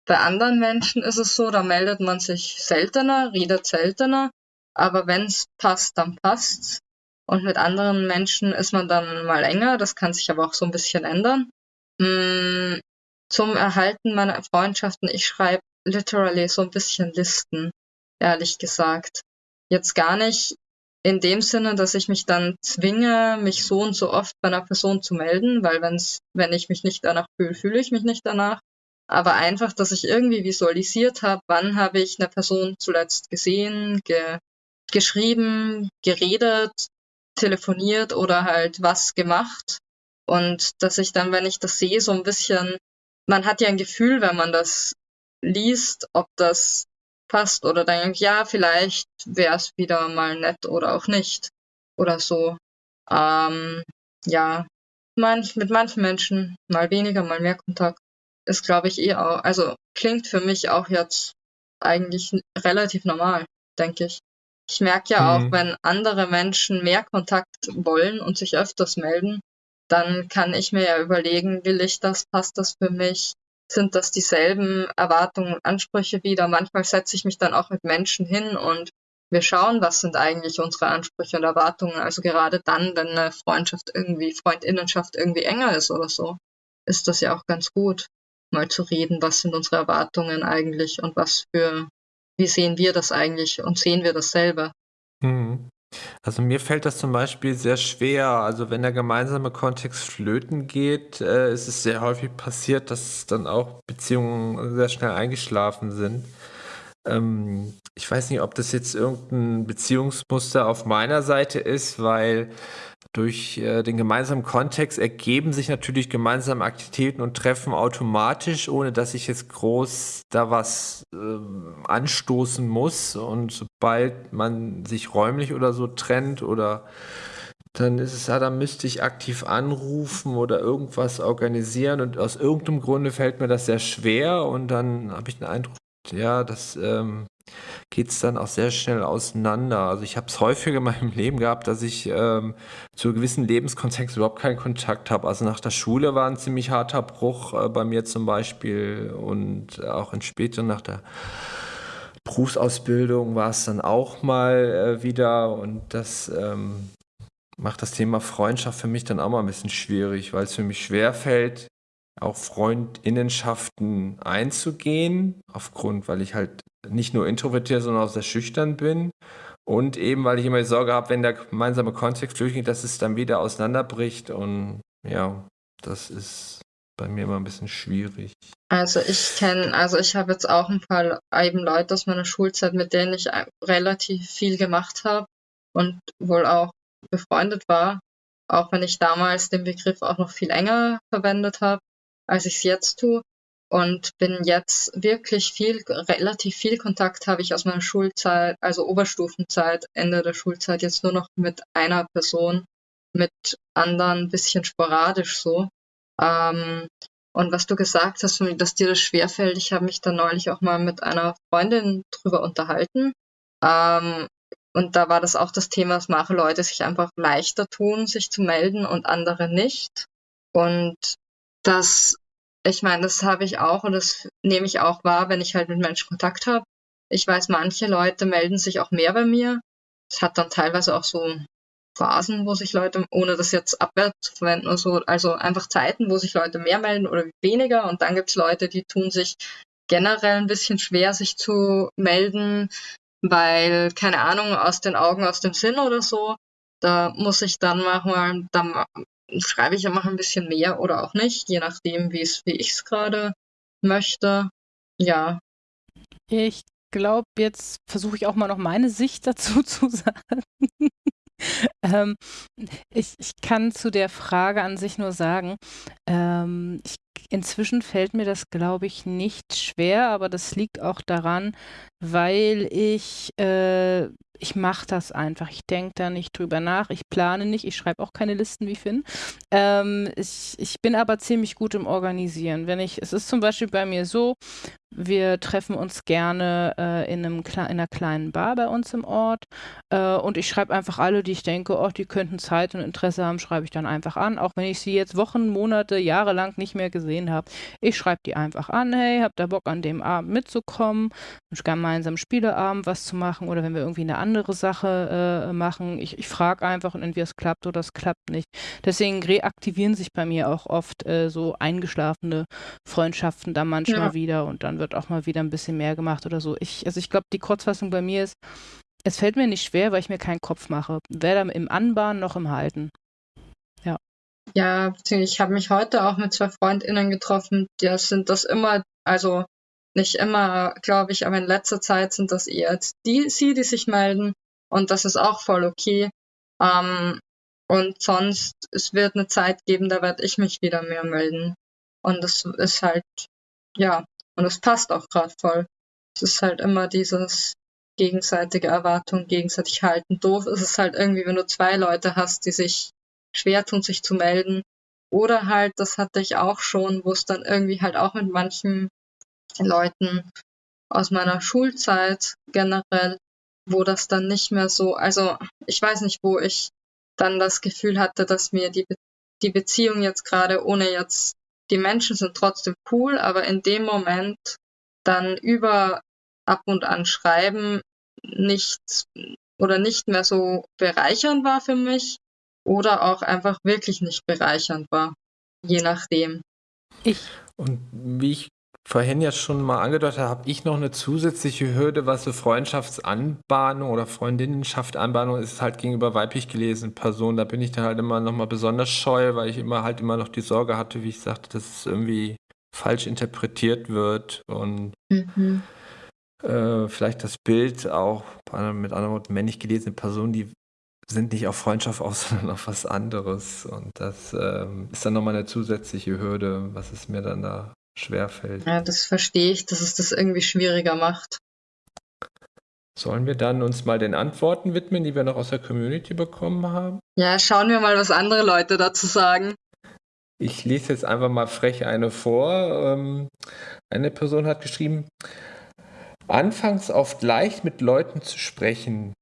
Bei anderen Menschen ist es so, da meldet man sich seltener, redet seltener, aber wenn es passt, dann passt's. Und mit anderen Menschen ist man dann mal enger, das kann sich aber auch so ein bisschen ändern. Mm, zum Erhalten meiner Freundschaften, ich schreibe literally so ein bisschen Listen, ehrlich gesagt. Jetzt gar nicht in dem Sinne, dass ich mich dann zwinge, mich so und so oft bei einer Person zu melden, weil wenn's, wenn ich mich nicht danach fühle, fühle ich mich nicht danach. Aber einfach, dass ich irgendwie visualisiert habe, wann habe ich eine Person zuletzt gesehen, ge geschrieben, geredet, telefoniert oder halt was gemacht. Und dass ich dann, wenn ich das sehe, so ein bisschen, man hat ja ein Gefühl, wenn man das liest, ob das passt oder denkt, ja, vielleicht wäre es wieder mal nett oder auch nicht oder so. Ähm, ja, manch, mit manchen Menschen mal weniger, mal mehr Kontakt ist, glaube ich, eh auch, also klingt für mich auch jetzt eigentlich relativ normal, denke ich. Ich merke ja auch, Mhm. wenn andere Menschen mehr Kontakt wollen und sich öfters melden, dann kann ich mir ja überlegen, will ich das, passt das für mich? Sind das dieselben Erwartungen und Ansprüche wieder? Manchmal setze ich mich dann auch mit Menschen hin und wir schauen, was sind eigentlich unsere Ansprüche und Erwartungen. Also gerade dann, wenn eine Freundschaft irgendwie, Freundinnenschaft irgendwie enger ist oder so, ist das ja auch ganz gut, mal zu reden, was sind unsere Erwartungen eigentlich und was für wie sehen wir das eigentlich und sehen wir dasselbe? Mhm. Also mir fällt das zum Beispiel sehr schwer. Also wenn der gemeinsame Kontext flöten geht, äh, ist es sehr häufig passiert, dass dann auch Beziehungen sehr schnell eingeschlafen sind. Ähm, ich weiß nicht, ob das jetzt irgendein Beziehungsmuster auf meiner Seite ist, weil durch äh, den gemeinsamen Kontext ergeben sich natürlich gemeinsame Aktivitäten und Treffen automatisch, ohne dass ich jetzt groß da was ähm, anstoßen muss. Und sobald man sich räumlich oder so trennt oder dann ist es ja, dann müsste ich aktiv anrufen oder irgendwas organisieren und aus irgendeinem Grunde fällt mir das sehr schwer und dann habe ich den Eindruck, ja, das ähm, geht es dann auch sehr schnell auseinander. Also ich habe es häufiger in meinem Leben gehabt, dass ich ähm, zu gewissen Lebenskontext überhaupt keinen Kontakt habe. Also nach der Schule war ein ziemlich harter Bruch äh, bei mir zum Beispiel und auch in später nach der Berufsausbildung war es dann auch mal äh, wieder und das ähm, macht das Thema Freundschaft für mich dann auch mal ein bisschen schwierig, weil es für mich schwer fällt, auch Freundinnenschaften einzugehen, aufgrund, weil ich halt nicht nur introvertiert, sondern auch sehr schüchtern bin. Und eben, weil ich immer die Sorge habe, wenn der gemeinsame Kontext durchgeht, dass es dann wieder auseinanderbricht. Und ja, das ist bei mir immer ein bisschen schwierig. Also ich kenne, also ich habe jetzt auch ein paar eben Leute aus meiner Schulzeit, mit denen ich relativ viel gemacht habe und wohl auch befreundet war, auch wenn ich damals den Begriff auch noch viel enger verwendet habe, als ich es jetzt tue. Und bin jetzt wirklich viel, relativ viel Kontakt habe ich aus meiner Schulzeit, also Oberstufenzeit, Ende der Schulzeit, jetzt nur noch mit einer Person, mit anderen ein bisschen sporadisch so. Ähm, und was du gesagt hast, dass dir das schwerfällt, ich habe mich da neulich auch mal mit einer Freundin drüber unterhalten. Ähm, und da war das auch das Thema, dass manche Leute sich einfach leichter tun, sich zu melden und andere nicht. Und das, ich meine, das habe ich auch und das nehme ich auch wahr, wenn ich halt mit Menschen Kontakt habe. Ich weiß, manche Leute melden sich auch mehr bei mir. Es hat dann teilweise auch so Phasen, wo sich Leute, ohne das jetzt abwärts zu verwenden oder so, also einfach Zeiten, wo sich Leute mehr melden oder weniger. Und dann gibt es Leute, die tun sich generell ein bisschen schwer, sich zu melden, weil, keine Ahnung, aus den Augen, aus dem Sinn oder so. Da muss ich dann manchmal, dann schreibe ich einfach ein bisschen mehr oder auch nicht, je nachdem, wie ich es gerade möchte. Ja. Ich glaube, jetzt versuche ich auch mal noch meine Sicht dazu zu sagen. ähm, ich, ich kann zu der Frage an sich nur sagen, ähm, ich, inzwischen fällt mir das, glaube ich, nicht schwer, aber das liegt auch daran, weil ich, äh, ich mache das einfach. Ich denke da nicht drüber nach. Ich plane nicht. Ich schreibe auch keine Listen wie Finn. Ähm, ich, ich bin aber ziemlich gut im Organisieren. Wenn ich, es ist zum Beispiel bei mir so, Wir treffen uns gerne äh, in, einem, in einer kleinen Bar bei uns im Ort. Äh, und ich schreibe einfach alle, die ich denke, oh, die könnten Zeit und Interesse haben, schreibe ich dann einfach an. Auch wenn ich sie jetzt Wochen, Monate, Jahre lang nicht mehr gesehen habe. Ich schreibe die einfach an, hey, habt ihr Bock an dem Abend mitzukommen, gemeinsam Spieleabend was zu machen oder wenn wir irgendwie eine andere Sache äh, machen. Ich, ich frage einfach und entweder es klappt oder es klappt nicht. Deswegen reaktivieren sich bei mir auch oft äh, so eingeschlafene Freundschaften dann manchmal ja. wieder und dann wird auch mal wieder ein bisschen mehr gemacht oder so. Ich, also ich glaube, die Kurzfassung bei mir ist, es fällt mir nicht schwer, weil ich mir keinen Kopf mache. Weder im Anbahnen noch im Halten. Ja. Ja, ich habe mich heute auch mit zwei FreundInnen getroffen. Die sind das immer, also nicht immer, glaube ich, aber in letzter Zeit sind das eher die, sie, die sich melden. Und das ist auch voll okay. Ähm, und sonst, es wird eine Zeit geben, da werde ich mich wieder mehr melden. Und das ist halt, ja, und es passt auch gerade voll. Es ist halt immer dieses gegenseitige Erwartung, gegenseitig halten. Doof ist es halt irgendwie, wenn du zwei Leute hast, die sich schwer tun, sich zu melden. Oder halt, das hatte ich auch schon, wo es dann irgendwie halt auch mit manchen Leuten aus meiner Schulzeit generell, wo das dann nicht mehr so, also ich weiß nicht, wo ich dann das Gefühl hatte, dass mir die, Be die Beziehung jetzt gerade, ohne jetzt die Menschen sind trotzdem cool, aber in dem Moment dann über ab und an schreiben nicht oder nicht mehr so bereichernd war für mich oder auch einfach wirklich nicht bereichernd war, je nachdem. Ich. Und wie ich vorhin ja schon mal angedeutet habe, habe ich noch eine zusätzliche Hürde, was so Freundschaftsanbahnung oder Freundinnenschaft Anbahnung ist, halt gegenüber weiblich gelesenen Personen. Da bin ich dann halt immer noch mal besonders scheu, weil ich immer halt immer noch die Sorge hatte, wie ich sagte, dass es irgendwie falsch interpretiert wird und mhm. äh, vielleicht das Bild auch mit anderen Worten männlich gelesene Personen, die sind nicht auf Freundschaft aus, sondern auf was anderes. Und das ähm, ist dann nochmal eine zusätzliche Hürde, was es mir dann da schwerfällt. Ja, das verstehe ich, dass es das irgendwie schwieriger macht. Sollen wir dann uns mal den Antworten widmen, die wir noch aus der Community bekommen haben? Ja, schauen wir mal, was andere Leute dazu sagen. Ich lese jetzt einfach mal frech eine vor. Ähm, eine Person hat geschrieben, anfangs oft leicht mit Leuten zu sprechen,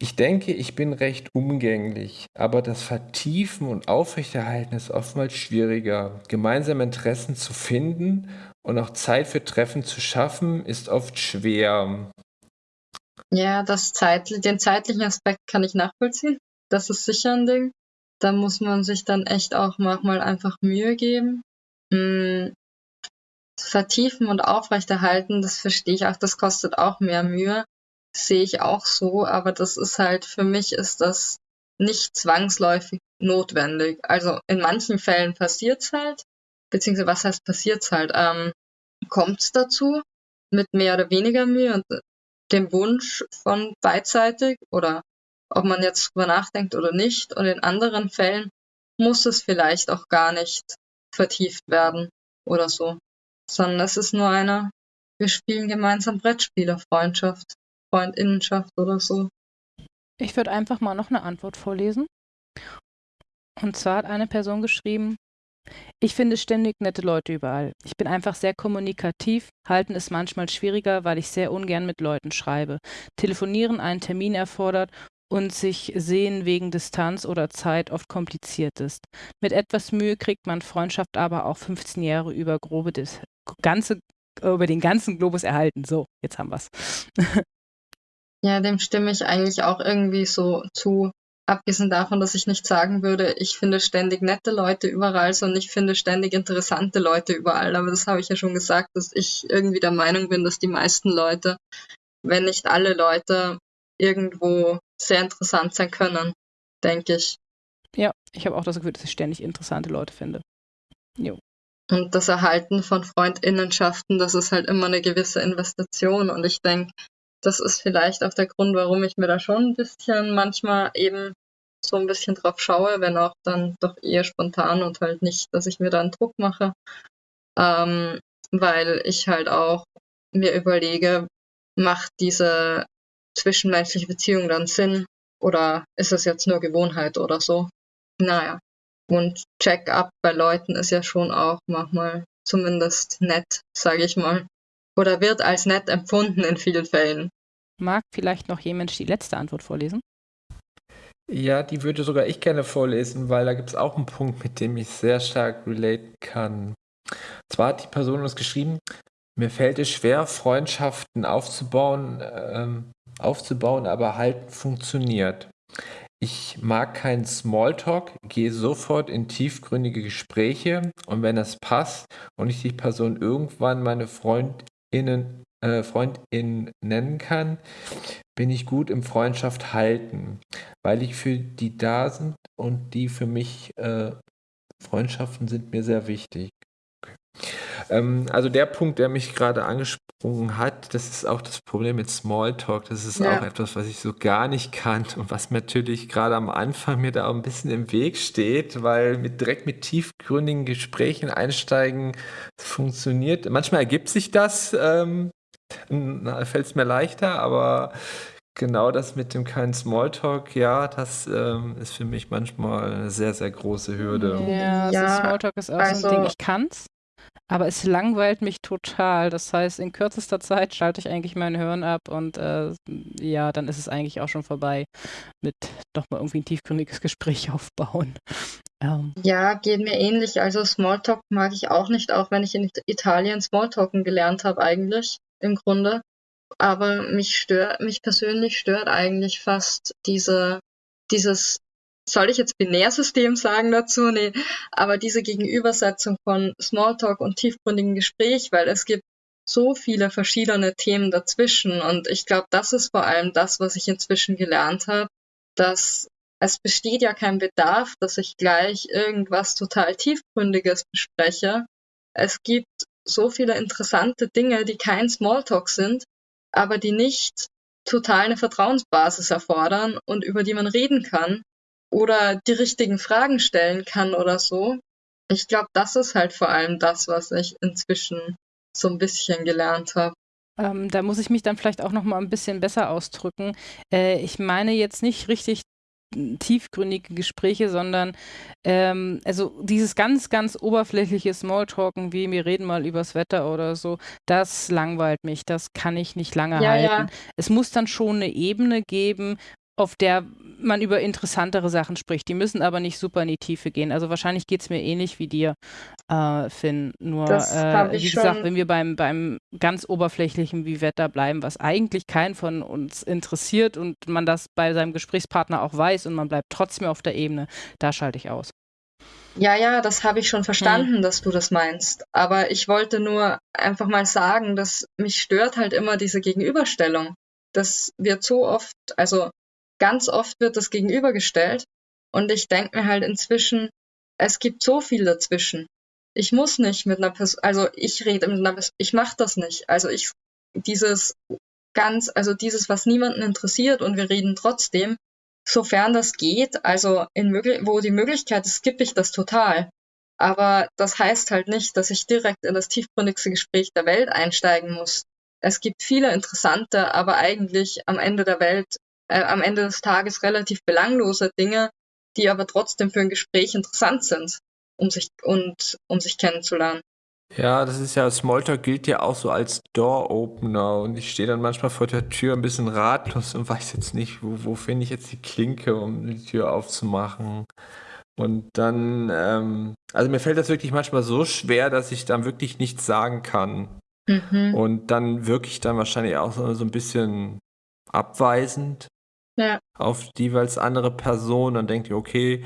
ich denke, ich bin recht umgänglich, aber das Vertiefen und Aufrechterhalten ist oftmals schwieriger. Gemeinsame Interessen zu finden und auch Zeit für Treffen zu schaffen, ist oft schwer. Ja, das Zeit, den zeitlichen Aspekt kann ich nachvollziehen. Das ist sicher ein Ding. Da muss man sich dann echt auch manchmal einfach Mühe geben. Hm, vertiefen und aufrechterhalten, das verstehe ich auch, das kostet auch mehr Mühe sehe ich auch so, aber das ist halt, für mich ist das nicht zwangsläufig notwendig. Also in manchen Fällen passiert's halt, beziehungsweise was heißt passiert's halt, ähm, kommt's dazu mit mehr oder weniger Mühe und dem Wunsch von beidseitig oder ob man jetzt drüber nachdenkt oder nicht. Und in anderen Fällen muss es vielleicht auch gar nicht vertieft werden oder so, sondern es ist nur eine, wir spielen gemeinsam Brettspiele, Freundschaft. Freundinnenschaft oder so. Ich würde einfach mal noch eine Antwort vorlesen. Und zwar hat eine Person geschrieben, ich finde ständig nette Leute überall. Ich bin einfach sehr kommunikativ, halten ist manchmal schwieriger, weil ich sehr ungern mit Leuten schreibe. Telefonieren einen Termin erfordert und sich sehen wegen Distanz oder Zeit oft kompliziert ist. Mit etwas Mühe kriegt man Freundschaft aber auch 15 Jahre über grobe Dis ganze über den ganzen Globus erhalten. So, jetzt haben wir's. Ja, dem stimme ich eigentlich auch irgendwie so zu. Abgesehen davon, dass ich nicht sagen würde, ich finde ständig nette Leute überall, sondern ich finde ständig interessante Leute überall. Aber das habe ich ja schon gesagt, dass ich irgendwie der Meinung bin, dass die meisten Leute, wenn nicht alle Leute, irgendwo sehr interessant sein können, denke ich. Ja, ich habe auch das Gefühl, dass ich ständig interessante Leute finde. Jo. Und das Erhalten von Freundinnenschaften, das ist halt immer eine gewisse Investition. Und ich denke, das ist vielleicht auch der Grund, warum ich mir da schon ein bisschen manchmal eben so ein bisschen drauf schaue, wenn auch dann doch eher spontan und halt nicht, dass ich mir da einen Druck mache, ähm, weil ich halt auch mir überlege, macht diese zwischenmenschliche Beziehung dann Sinn oder ist es jetzt nur Gewohnheit oder so? Naja. Und Check-up bei Leuten ist ja schon auch manchmal zumindest nett, sage ich mal. oder wird als nett empfunden in vielen Fällen. Mag vielleicht noch jemand die letzte Antwort vorlesen? Ja, die würde sogar ich gerne vorlesen, weil da gibt es auch einen Punkt, mit dem ich sehr stark relaten kann. Zwar hat die Person uns geschrieben, mir fällt es schwer, Freundschaften aufzubauen, ähm, aufzubauen, aber halten funktioniert. Ich mag keinen Smalltalk, gehe sofort in tiefgründige Gespräche und wenn es passt und ich die Person irgendwann meine Freundinnen, äh, Freundin nennen kann, bin ich gut im Freundschaft halten, weil ich für die da sind und die für mich äh, Freundschaften sind mir sehr wichtig. Ähm, also der Punkt, der mich gerade angesprungen hat, das ist auch das Problem mit Smalltalk. Das ist ja. auch etwas, was ich so gar nicht kann und was natürlich gerade am Anfang mir da auch ein bisschen im Weg steht, weil mit, direkt mit tiefgründigen Gesprächen einsteigen funktioniert. Manchmal ergibt sich das, ähm, fällt es mir leichter, aber genau das mit dem keinen Smalltalk, ja, das ähm, ist für mich manchmal eine sehr, sehr große Hürde. Ja, also ja Smalltalk ist auch also, so ein Ding, also ich kann's. Aber es langweilt mich total. Das heißt, in kürzester Zeit schalte ich eigentlich mein Hirn ab und äh, ja, dann ist es eigentlich auch schon vorbei mit doch mal irgendwie ein tiefgründiges Gespräch aufbauen. Ähm. Ja, geht mir ähnlich. Also Smalltalk mag ich auch nicht, auch wenn ich in Italien Smalltalken gelernt habe eigentlich im Grunde. Aber mich stört, mich persönlich stört eigentlich fast diese, dieses soll ich jetzt Binärsystem sagen dazu? Nee, aber diese Gegenübersetzung von Smalltalk und tiefgründigem Gespräch, weil es gibt so viele verschiedene Themen dazwischen und ich glaube, das ist vor allem das, was ich inzwischen gelernt habe, dass es besteht ja kein Bedarf, dass ich gleich irgendwas total tiefgründiges bespreche. Es gibt so viele interessante Dinge, die kein Smalltalk sind, aber die nicht total eine Vertrauensbasis erfordern und über die man reden kann oder die richtigen Fragen stellen kann oder so. Ich glaube, das ist halt vor allem das, was ich inzwischen so ein bisschen gelernt habe. Ähm, da muss ich mich dann vielleicht auch noch mal ein bisschen besser ausdrücken. Äh, ich meine jetzt nicht richtig tiefgründige Gespräche, sondern ähm, also dieses ganz, ganz oberflächliche Smalltalken, wie wir reden mal übers Wetter oder so, das langweilt mich, das kann ich nicht lange ja, halten. Ja. Es muss dann schon eine Ebene geben, auf der man über interessantere Sachen spricht. Die müssen aber nicht super in die Tiefe gehen. Also wahrscheinlich geht es mir ähnlich wie dir, äh, Finn. Nur, äh, wie gesagt, wenn wir beim, beim ganz oberflächlichen wie Wetter bleiben, was eigentlich keinen von uns interessiert und man das bei seinem Gesprächspartner auch weiß und man bleibt trotzdem auf der Ebene, da schalte ich aus. Ja, ja, das habe ich schon verstanden, hm. dass du das meinst. Aber ich wollte nur einfach mal sagen, dass mich stört halt immer diese Gegenüberstellung. Das wird so oft, also ganz oft wird das gegenübergestellt und ich denke mir halt inzwischen, es gibt so viel dazwischen. Ich muss nicht mit einer Person, also ich rede mit einer Person, ich mache das nicht. Also ich, dieses ganz, also dieses, was niemanden interessiert und wir reden trotzdem, sofern das geht, also in wo die Möglichkeit ist, skippe ich das total. Aber das heißt halt nicht, dass ich direkt in das tiefgründigste Gespräch der Welt einsteigen muss. Es gibt viele interessante, aber eigentlich am Ende der Welt äh, am Ende des Tages relativ belanglose Dinge, die aber trotzdem für ein Gespräch interessant sind, um sich und um sich kennenzulernen. Ja, das ist ja, Smalltalk gilt ja auch so als Door-Opener und ich stehe dann manchmal vor der Tür ein bisschen ratlos und weiß jetzt nicht, wo, wo finde ich jetzt die Klinke, um die Tür aufzumachen. Und dann, ähm, also mir fällt das wirklich manchmal so schwer, dass ich dann wirklich nichts sagen kann. Mhm. Und dann wirklich dann wahrscheinlich auch so, so ein bisschen abweisend ja. auf die jeweils andere Person. Dann denkt ihr, okay,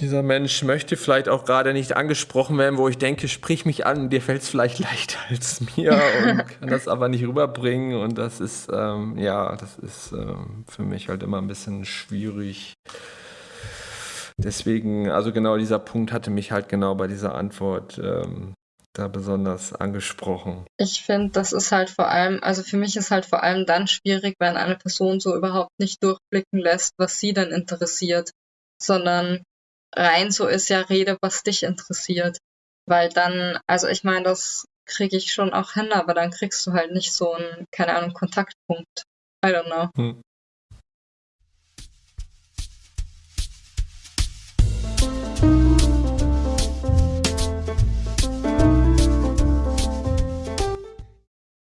dieser Mensch möchte vielleicht auch gerade nicht angesprochen werden, wo ich denke, sprich mich an, dir fällt es vielleicht leichter als mir und kann das aber nicht rüberbringen. Und das ist, ähm, ja, das ist ähm, für mich halt immer ein bisschen schwierig. Deswegen, also genau dieser Punkt hatte mich halt genau bei dieser Antwort ähm, da besonders angesprochen? Ich finde, das ist halt vor allem, also für mich ist halt vor allem dann schwierig, wenn eine Person so überhaupt nicht durchblicken lässt, was sie denn interessiert, sondern rein so ist ja Rede, was dich interessiert. Weil dann, also ich meine, das kriege ich schon auch hin, aber dann kriegst du halt nicht so einen, keine Ahnung, Kontaktpunkt. I don't know. Hm.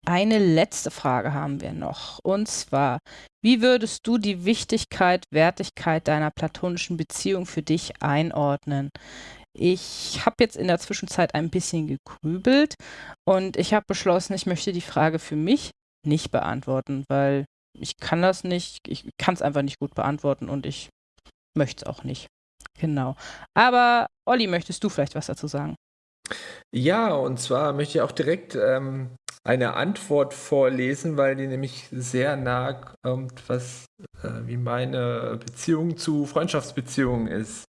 Eine letzte Frage haben wir noch. Und zwar, wie würdest du die Wichtigkeit, Wertigkeit deiner platonischen Beziehung für dich einordnen? Ich habe jetzt in der Zwischenzeit ein bisschen gegrübelt und ich habe beschlossen, ich möchte die Frage für mich nicht beantworten, weil ich kann das nicht, ich kann es einfach nicht gut beantworten und ich möchte es auch nicht. Genau. Aber Olli, möchtest du vielleicht was dazu sagen? Ja, und zwar möchte ich auch direkt ähm, eine Antwort vorlesen, weil die nämlich sehr nah kommt, was äh, wie meine Beziehung zu Freundschaftsbeziehungen ist.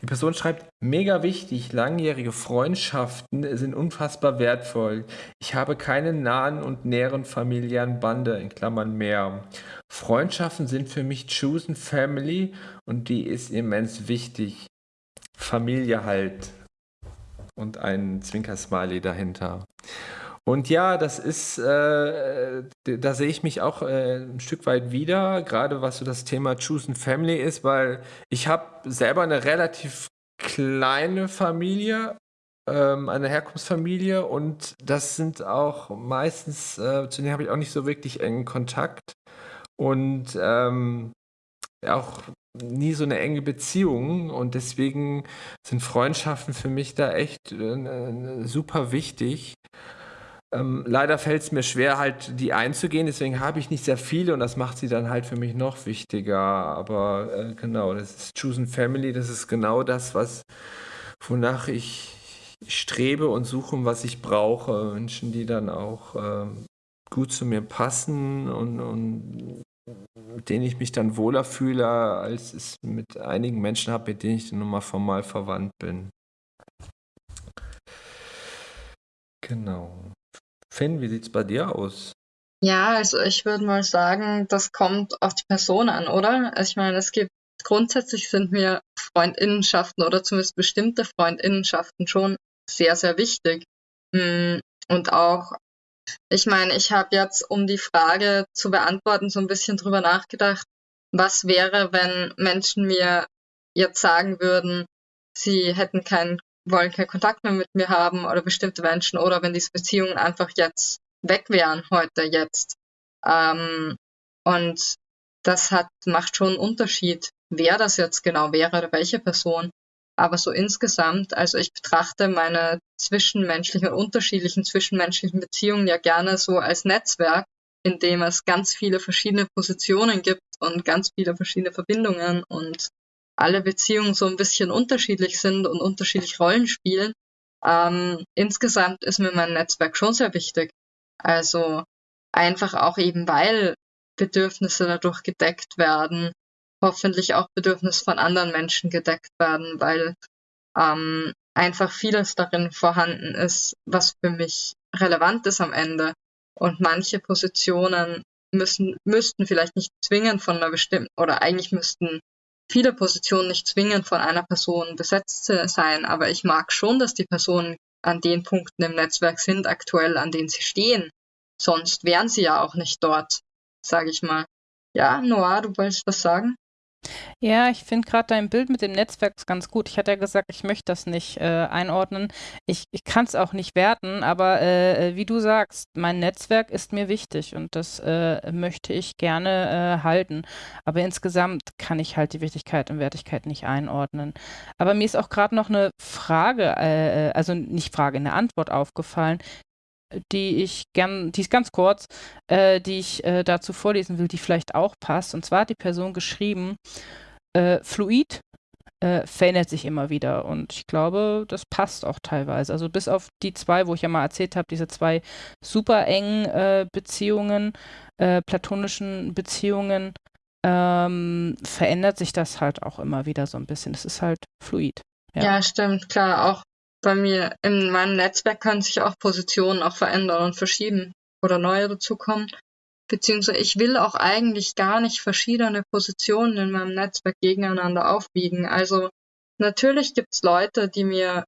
Die Person schreibt, mega wichtig, langjährige Freundschaften sind unfassbar wertvoll. Ich habe keine nahen und näheren familiären Bande, in Klammern mehr. Freundschaften sind für mich chosen family und die ist immens wichtig. Familie halt. Und ein Zwinker-Smiley dahinter. Und ja, das ist, äh, da sehe ich mich auch äh, ein Stück weit wieder, gerade was so das Thema Choose Family ist, weil ich habe selber eine relativ kleine Familie, ähm, eine Herkunftsfamilie und das sind auch meistens, äh, zu denen habe ich auch nicht so wirklich engen Kontakt und ähm, auch nie so eine enge Beziehung und deswegen sind Freundschaften für mich da echt äh, super wichtig. Ähm, leider fällt es mir schwer, halt die einzugehen, deswegen habe ich nicht sehr viele und das macht sie dann halt für mich noch wichtiger. Aber äh, genau, das ist Chosen Family, das ist genau das, was wonach ich strebe und suche, was ich brauche. Menschen, die dann auch äh, gut zu mir passen und, und mit denen ich mich dann wohler fühle, als es mit einigen Menschen habe, mit denen ich nun mal formal verwandt bin. Genau. Finn, wie sieht es bei dir aus? Ja, also ich würde mal sagen, das kommt auf die Person an, oder? Also ich meine, es gibt grundsätzlich sind mir Freundinnenschaften oder zumindest bestimmte Freundinnenschaften schon sehr, sehr wichtig. Hm, und auch, ich meine, ich habe jetzt, um die Frage zu beantworten, so ein bisschen drüber nachgedacht, was wäre, wenn Menschen mir jetzt sagen würden, sie hätten keinen wollen keinen Kontakt mehr mit mir haben oder bestimmte Menschen oder wenn diese Beziehungen einfach jetzt weg wären, heute, jetzt. Ähm, und das hat, macht schon einen Unterschied, wer das jetzt genau wäre oder welche Person. Aber so insgesamt, also ich betrachte meine zwischenmenschlichen, unterschiedlichen zwischenmenschlichen Beziehungen ja gerne so als Netzwerk, in dem es ganz viele verschiedene Positionen gibt und ganz viele verschiedene Verbindungen und alle Beziehungen so ein bisschen unterschiedlich sind und unterschiedlich Rollen spielen. Ähm, insgesamt ist mir mein Netzwerk schon sehr wichtig. Also einfach auch eben, weil Bedürfnisse dadurch gedeckt werden, hoffentlich auch Bedürfnisse von anderen Menschen gedeckt werden, weil ähm, einfach vieles darin vorhanden ist, was für mich relevant ist am Ende. Und manche Positionen müssen, müssten vielleicht nicht zwingend von einer bestimmten, oder eigentlich müssten viele Positionen nicht zwingend von einer Person besetzt sein, aber ich mag schon, dass die Personen an den Punkten im Netzwerk sind, aktuell, an denen sie stehen. Sonst wären sie ja auch nicht dort, sage ich mal. Ja, Noah, du wolltest was sagen? Ja, ich finde gerade dein Bild mit dem Netzwerk ganz gut. Ich hatte ja gesagt, ich möchte das nicht äh, einordnen. Ich, ich kann es auch nicht werten, aber äh, äh, wie du sagst, mein Netzwerk ist mir wichtig und das äh, möchte ich gerne äh, halten. Aber insgesamt kann ich halt die Wichtigkeit und Wertigkeit nicht einordnen. Aber mir ist auch gerade noch eine Frage, äh, also nicht Frage, eine Antwort aufgefallen, die ich gern, die ist ganz kurz, äh, die ich äh, dazu vorlesen will, die vielleicht auch passt. Und zwar hat die Person geschrieben, äh, Fluid äh, verändert sich immer wieder. Und ich glaube, das passt auch teilweise. Also bis auf die zwei, wo ich ja mal erzählt habe, diese zwei super engen äh, Beziehungen, äh, platonischen Beziehungen, ähm, verändert sich das halt auch immer wieder so ein bisschen. Es ist halt fluid. Ja. ja, stimmt, klar. Auch bei mir in meinem Netzwerk können sich auch Positionen auch verändern und verschieben oder neue dazukommen. Beziehungsweise ich will auch eigentlich gar nicht verschiedene Positionen in meinem Netzwerk gegeneinander aufwiegen. Also natürlich gibt es Leute, die mir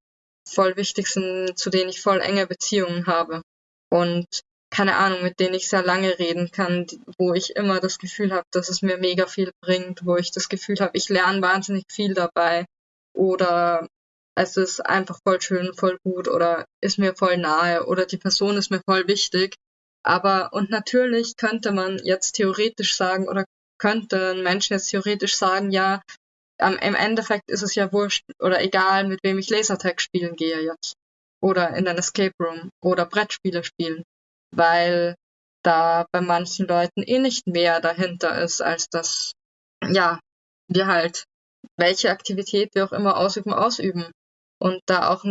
voll wichtig sind, zu denen ich voll enge Beziehungen habe. Und keine Ahnung, mit denen ich sehr lange reden kann, wo ich immer das Gefühl habe, dass es mir mega viel bringt, wo ich das Gefühl habe, ich lerne wahnsinnig viel dabei. Oder es ist einfach voll schön, voll gut oder ist mir voll nahe oder die Person ist mir voll wichtig. Aber, und natürlich könnte man jetzt theoretisch sagen, oder könnte ein Mensch jetzt theoretisch sagen, ja, am, im Endeffekt ist es ja wurscht oder egal, mit wem ich Lasertag spielen gehe jetzt. Oder in ein Escape Room oder Brettspiele spielen. Weil da bei manchen Leuten eh nicht mehr dahinter ist, als dass, ja, wir halt welche Aktivität wir auch immer ausüben, ausüben. Und da auch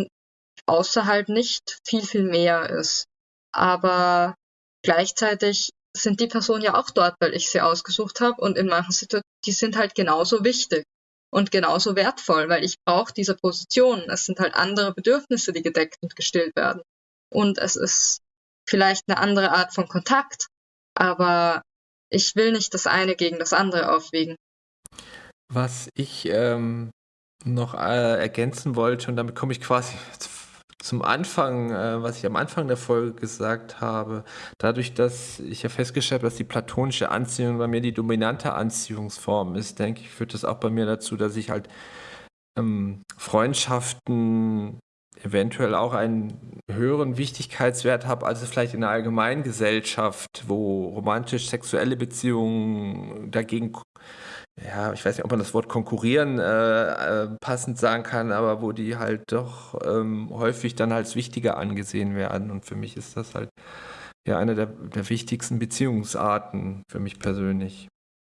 außerhalb nicht viel, viel mehr ist. Aber gleichzeitig sind die Personen ja auch dort, weil ich sie ausgesucht habe und in manchen Situationen, die sind halt genauso wichtig und genauso wertvoll, weil ich brauche diese Position. Es sind halt andere Bedürfnisse, die gedeckt und gestillt werden. Und es ist vielleicht eine andere Art von Kontakt, aber ich will nicht das eine gegen das andere aufwiegen. Was ich ähm, noch äh, ergänzen wollte, und damit komme ich quasi zum Anfang, äh, was ich am Anfang der Folge gesagt habe, dadurch, dass ich ja festgestellt habe, dass die platonische Anziehung bei mir die dominante Anziehungsform ist, denke ich, führt das auch bei mir dazu, dass ich halt ähm, Freundschaften eventuell auch einen höheren Wichtigkeitswert habe, als vielleicht in der allgemeinen Gesellschaft, wo romantisch-sexuelle Beziehungen dagegen ja, ich weiß nicht, ob man das Wort konkurrieren äh, äh, passend sagen kann, aber wo die halt doch ähm, häufig dann als wichtiger angesehen werden. Und für mich ist das halt ja eine der, der wichtigsten Beziehungsarten für mich persönlich.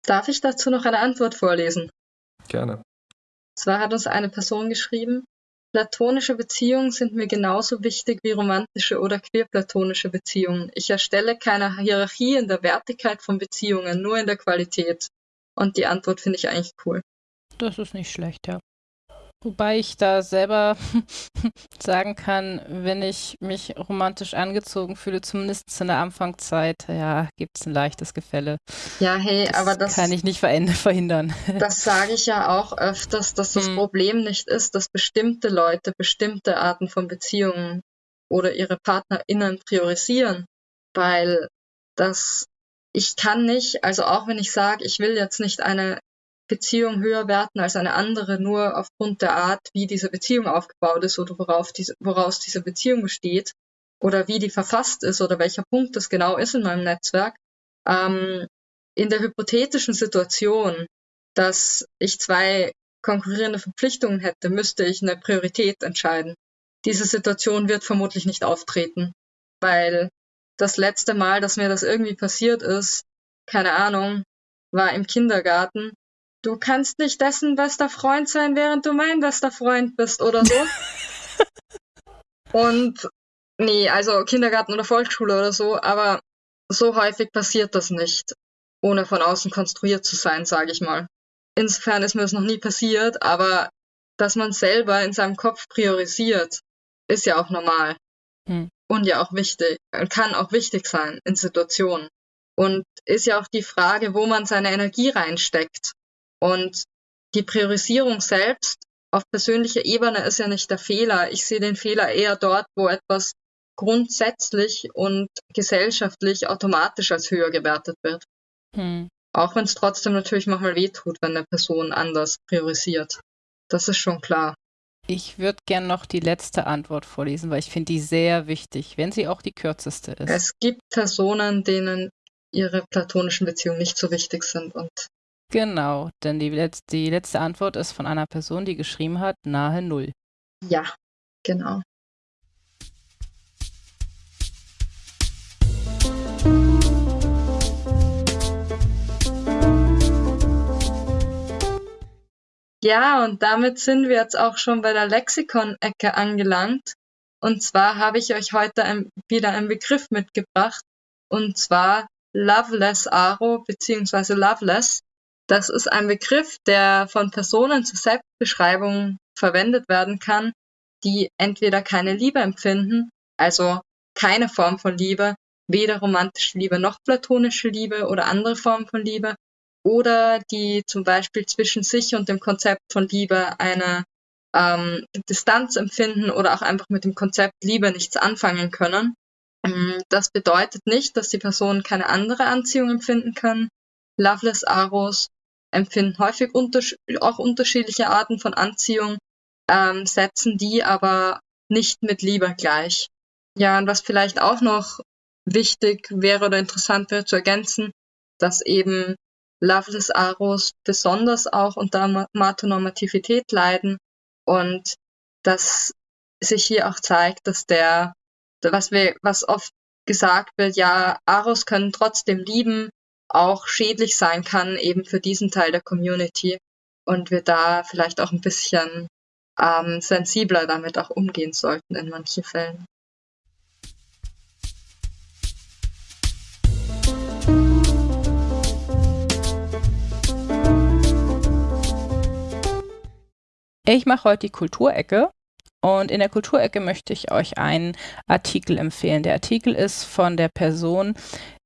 Darf ich dazu noch eine Antwort vorlesen? Gerne. Zwar hat uns eine Person geschrieben, platonische Beziehungen sind mir genauso wichtig wie romantische oder queerplatonische Beziehungen. Ich erstelle keine Hierarchie in der Wertigkeit von Beziehungen, nur in der Qualität. Und die Antwort finde ich eigentlich cool. Das ist nicht schlecht, ja. Wobei ich da selber sagen kann, wenn ich mich romantisch angezogen fühle, zumindest in der Anfangszeit, ja, gibt es ein leichtes Gefälle. Ja, hey, das aber das kann ich nicht verhindern. Das sage ich ja auch öfters, dass das hm. Problem nicht ist, dass bestimmte Leute bestimmte Arten von Beziehungen oder ihre PartnerInnen priorisieren, weil das ich kann nicht, also auch wenn ich sage, ich will jetzt nicht eine Beziehung höher werten als eine andere, nur aufgrund der Art, wie diese Beziehung aufgebaut ist oder worauf diese, woraus diese Beziehung besteht oder wie die verfasst ist oder welcher Punkt das genau ist in meinem Netzwerk. Ähm, in der hypothetischen Situation, dass ich zwei konkurrierende Verpflichtungen hätte, müsste ich eine Priorität entscheiden. Diese Situation wird vermutlich nicht auftreten, weil das letzte Mal, dass mir das irgendwie passiert ist, keine Ahnung, war im Kindergarten. Du kannst nicht dessen bester Freund sein, während du mein bester Freund bist oder so. Und nee, also Kindergarten oder Volksschule oder so, aber so häufig passiert das nicht, ohne von außen konstruiert zu sein, sage ich mal. Insofern ist mir das noch nie passiert, aber dass man selber in seinem Kopf priorisiert, ist ja auch normal. Hm und ja auch wichtig, kann auch wichtig sein in Situationen. Und ist ja auch die Frage, wo man seine Energie reinsteckt. Und die Priorisierung selbst auf persönlicher Ebene ist ja nicht der Fehler. Ich sehe den Fehler eher dort, wo etwas grundsätzlich und gesellschaftlich automatisch als höher gewertet wird. Hm. Auch wenn es trotzdem natürlich manchmal wehtut, wenn eine Person anders priorisiert. Das ist schon klar. Ich würde gern noch die letzte Antwort vorlesen, weil ich finde die sehr wichtig, wenn sie auch die kürzeste ist. Es gibt Personen, denen ihre platonischen Beziehungen nicht so wichtig sind und Genau, denn die, Letz die letzte Antwort ist von einer Person, die geschrieben hat, nahe Null. Ja, genau. Ja, und damit sind wir jetzt auch schon bei der Lexikon-Ecke angelangt. Und zwar habe ich euch heute ein, wieder einen Begriff mitgebracht, und zwar Loveless Aro bzw. Loveless. Das ist ein Begriff, der von Personen zur Selbstbeschreibung verwendet werden kann, die entweder keine Liebe empfinden, also keine Form von Liebe, weder romantische Liebe noch platonische Liebe oder andere Formen von Liebe, oder die zum Beispiel zwischen sich und dem Konzept von Liebe eine ähm, Distanz empfinden oder auch einfach mit dem Konzept Liebe nichts anfangen können. Ähm, das bedeutet nicht, dass die Person keine andere Anziehung empfinden kann. Loveless Aros empfinden häufig unters auch unterschiedliche Arten von Anziehung, ähm, setzen die aber nicht mit Liebe gleich. Ja, und was vielleicht auch noch wichtig wäre oder interessant wäre zu ergänzen, dass eben Loveless Aros besonders auch unter Matonormativität leiden und dass sich hier auch zeigt, dass der, was wir, was oft gesagt wird, ja, Aros können trotzdem lieben, auch schädlich sein kann, eben für diesen Teil der Community und wir da vielleicht auch ein bisschen ähm, sensibler damit auch umgehen sollten in manchen Fällen. Ich mache heute die Kulturecke und in der Kulturecke möchte ich euch einen Artikel empfehlen. Der Artikel ist von der Person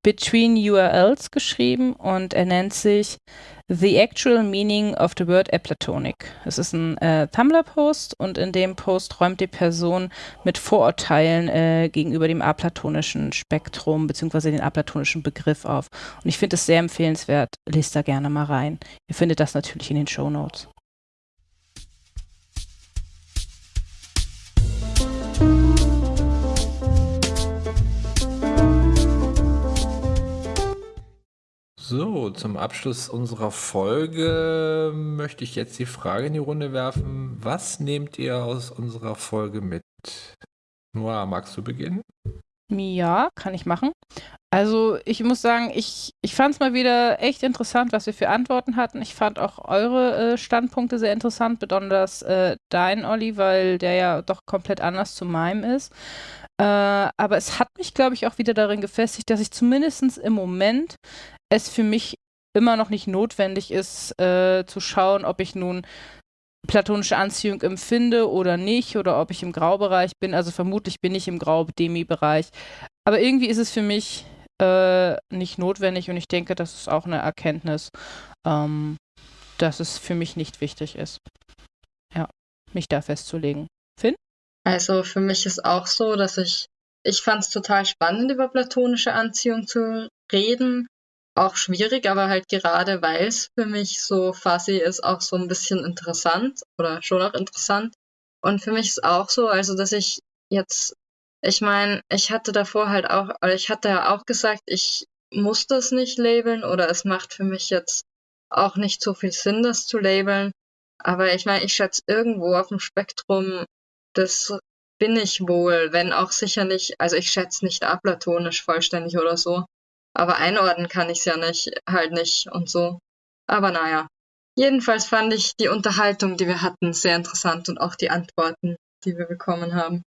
Between URLs geschrieben und er nennt sich The Actual Meaning of the Word Aplatonic. Es ist ein äh, Tumblr-Post und in dem Post räumt die Person mit Vorurteilen äh, gegenüber dem aplatonischen Spektrum bzw. den aplatonischen Begriff auf. Und ich finde es sehr empfehlenswert. Lest da gerne mal rein. Ihr findet das natürlich in den Show Notes. So, zum Abschluss unserer Folge möchte ich jetzt die Frage in die Runde werfen. Was nehmt ihr aus unserer Folge mit? Noah, magst du beginnen? Ja, kann ich machen. Also ich muss sagen, ich, ich fand es mal wieder echt interessant, was wir für Antworten hatten. Ich fand auch eure äh, Standpunkte sehr interessant, besonders äh, dein, Olli, weil der ja doch komplett anders zu meinem ist. Äh, aber es hat mich, glaube ich, auch wieder darin gefestigt, dass ich zumindest im Moment es für mich immer noch nicht notwendig ist, äh, zu schauen, ob ich nun platonische Anziehung empfinde oder nicht oder ob ich im Graubereich bin. Also vermutlich bin ich im Grau-Demi-Bereich. Aber irgendwie ist es für mich äh, nicht notwendig und ich denke, das ist auch eine Erkenntnis, ähm, dass es für mich nicht wichtig ist. Ja, mich da festzulegen. Finn? Also für mich ist auch so, dass ich, ich fand es total spannend, über platonische Anziehung zu reden, auch schwierig, aber halt gerade weil es für mich so fuzzy ist, auch so ein bisschen interessant oder schon auch interessant. Und für mich ist auch so, also dass ich jetzt, ich meine, ich hatte davor halt auch, oder ich hatte ja auch gesagt, ich muss das nicht labeln oder es macht für mich jetzt auch nicht so viel Sinn, das zu labeln. Aber ich meine, ich schätze irgendwo auf dem Spektrum, das bin ich wohl, wenn auch sicher nicht, also ich schätze nicht aplatonisch vollständig oder so. Aber einordnen kann ich es ja nicht, halt nicht und so. Aber naja. Jedenfalls fand ich die Unterhaltung, die wir hatten, sehr interessant und auch die Antworten, die wir bekommen haben.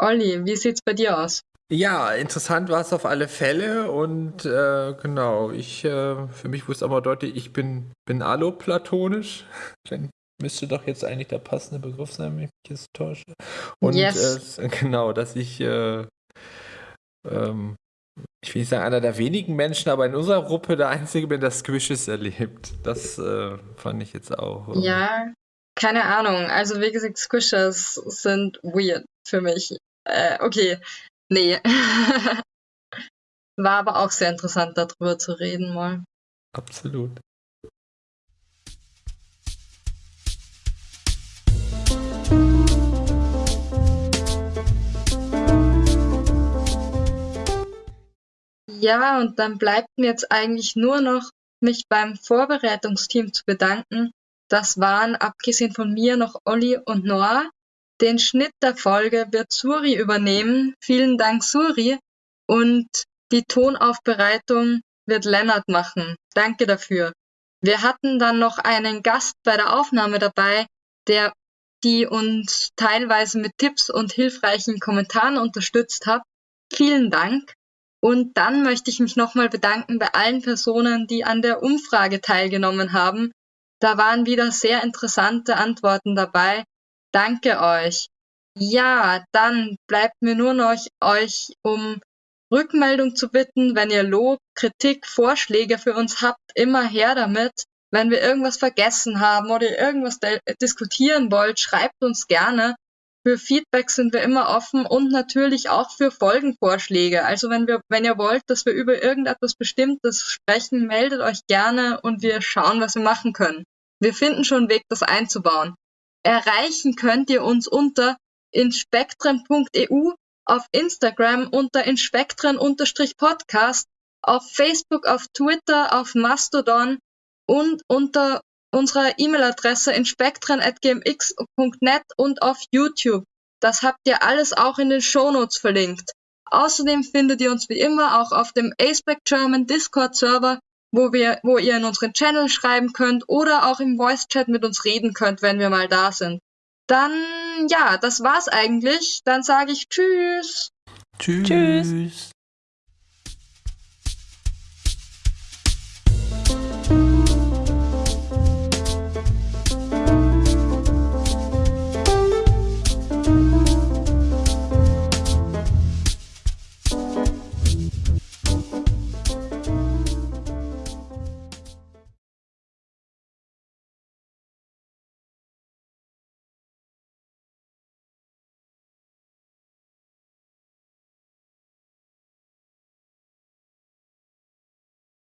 Olli, wie sieht's bei dir aus? Ja, interessant war es auf alle Fälle und äh, genau, ich äh, für mich wusste aber deutlich, ich bin, bin alloplatonisch. Dann müsste doch jetzt eigentlich der passende Begriff sein, wenn ich mich jetzt täusche. Und yes. äh, genau, dass ich äh, ähm, ich will nicht sagen, einer der wenigen Menschen, aber in unserer Gruppe der Einzige bin, der Squishes erlebt. Das äh, fand ich jetzt auch. Ähm, ja, keine Ahnung. Also wie gesagt, Squishes sind weird für mich. Äh, okay, nee. War aber auch sehr interessant, darüber zu reden mal. Absolut. Ja, und dann bleibt mir jetzt eigentlich nur noch, mich beim Vorbereitungsteam zu bedanken. Das waren, abgesehen von mir, noch Olli und Noah. Den Schnitt der Folge wird Suri übernehmen. Vielen Dank, Suri. Und die Tonaufbereitung wird Lennart machen. Danke dafür. Wir hatten dann noch einen Gast bei der Aufnahme dabei, der die uns teilweise mit Tipps und hilfreichen Kommentaren unterstützt hat. Vielen Dank. Und dann möchte ich mich nochmal bedanken bei allen Personen, die an der Umfrage teilgenommen haben. Da waren wieder sehr interessante Antworten dabei. Danke euch. Ja, dann bleibt mir nur noch euch um Rückmeldung zu bitten, wenn ihr Lob, Kritik, Vorschläge für uns habt, immer her damit. Wenn wir irgendwas vergessen haben oder irgendwas diskutieren wollt, schreibt uns gerne. Für Feedback sind wir immer offen und natürlich auch für Folgenvorschläge. Also wenn wir, wenn ihr wollt, dass wir über irgendetwas Bestimmtes sprechen, meldet euch gerne und wir schauen, was wir machen können. Wir finden schon einen Weg, das einzubauen. Erreichen könnt ihr uns unter inspektren.eu auf Instagram unter inspektren-podcast, auf Facebook, auf Twitter, auf Mastodon und unter unserer E-Mail-Adresse inspektren.gmx.net und auf YouTube. Das habt ihr alles auch in den Shownotes verlinkt. Außerdem findet ihr uns wie immer auch auf dem Aceback German Discord Server, wo wir, wo ihr in unseren Channel schreiben könnt oder auch im Voice Chat mit uns reden könnt, wenn wir mal da sind. Dann, ja, das war's eigentlich. Dann sage ich Tschüss. Tschüss. Tschüss.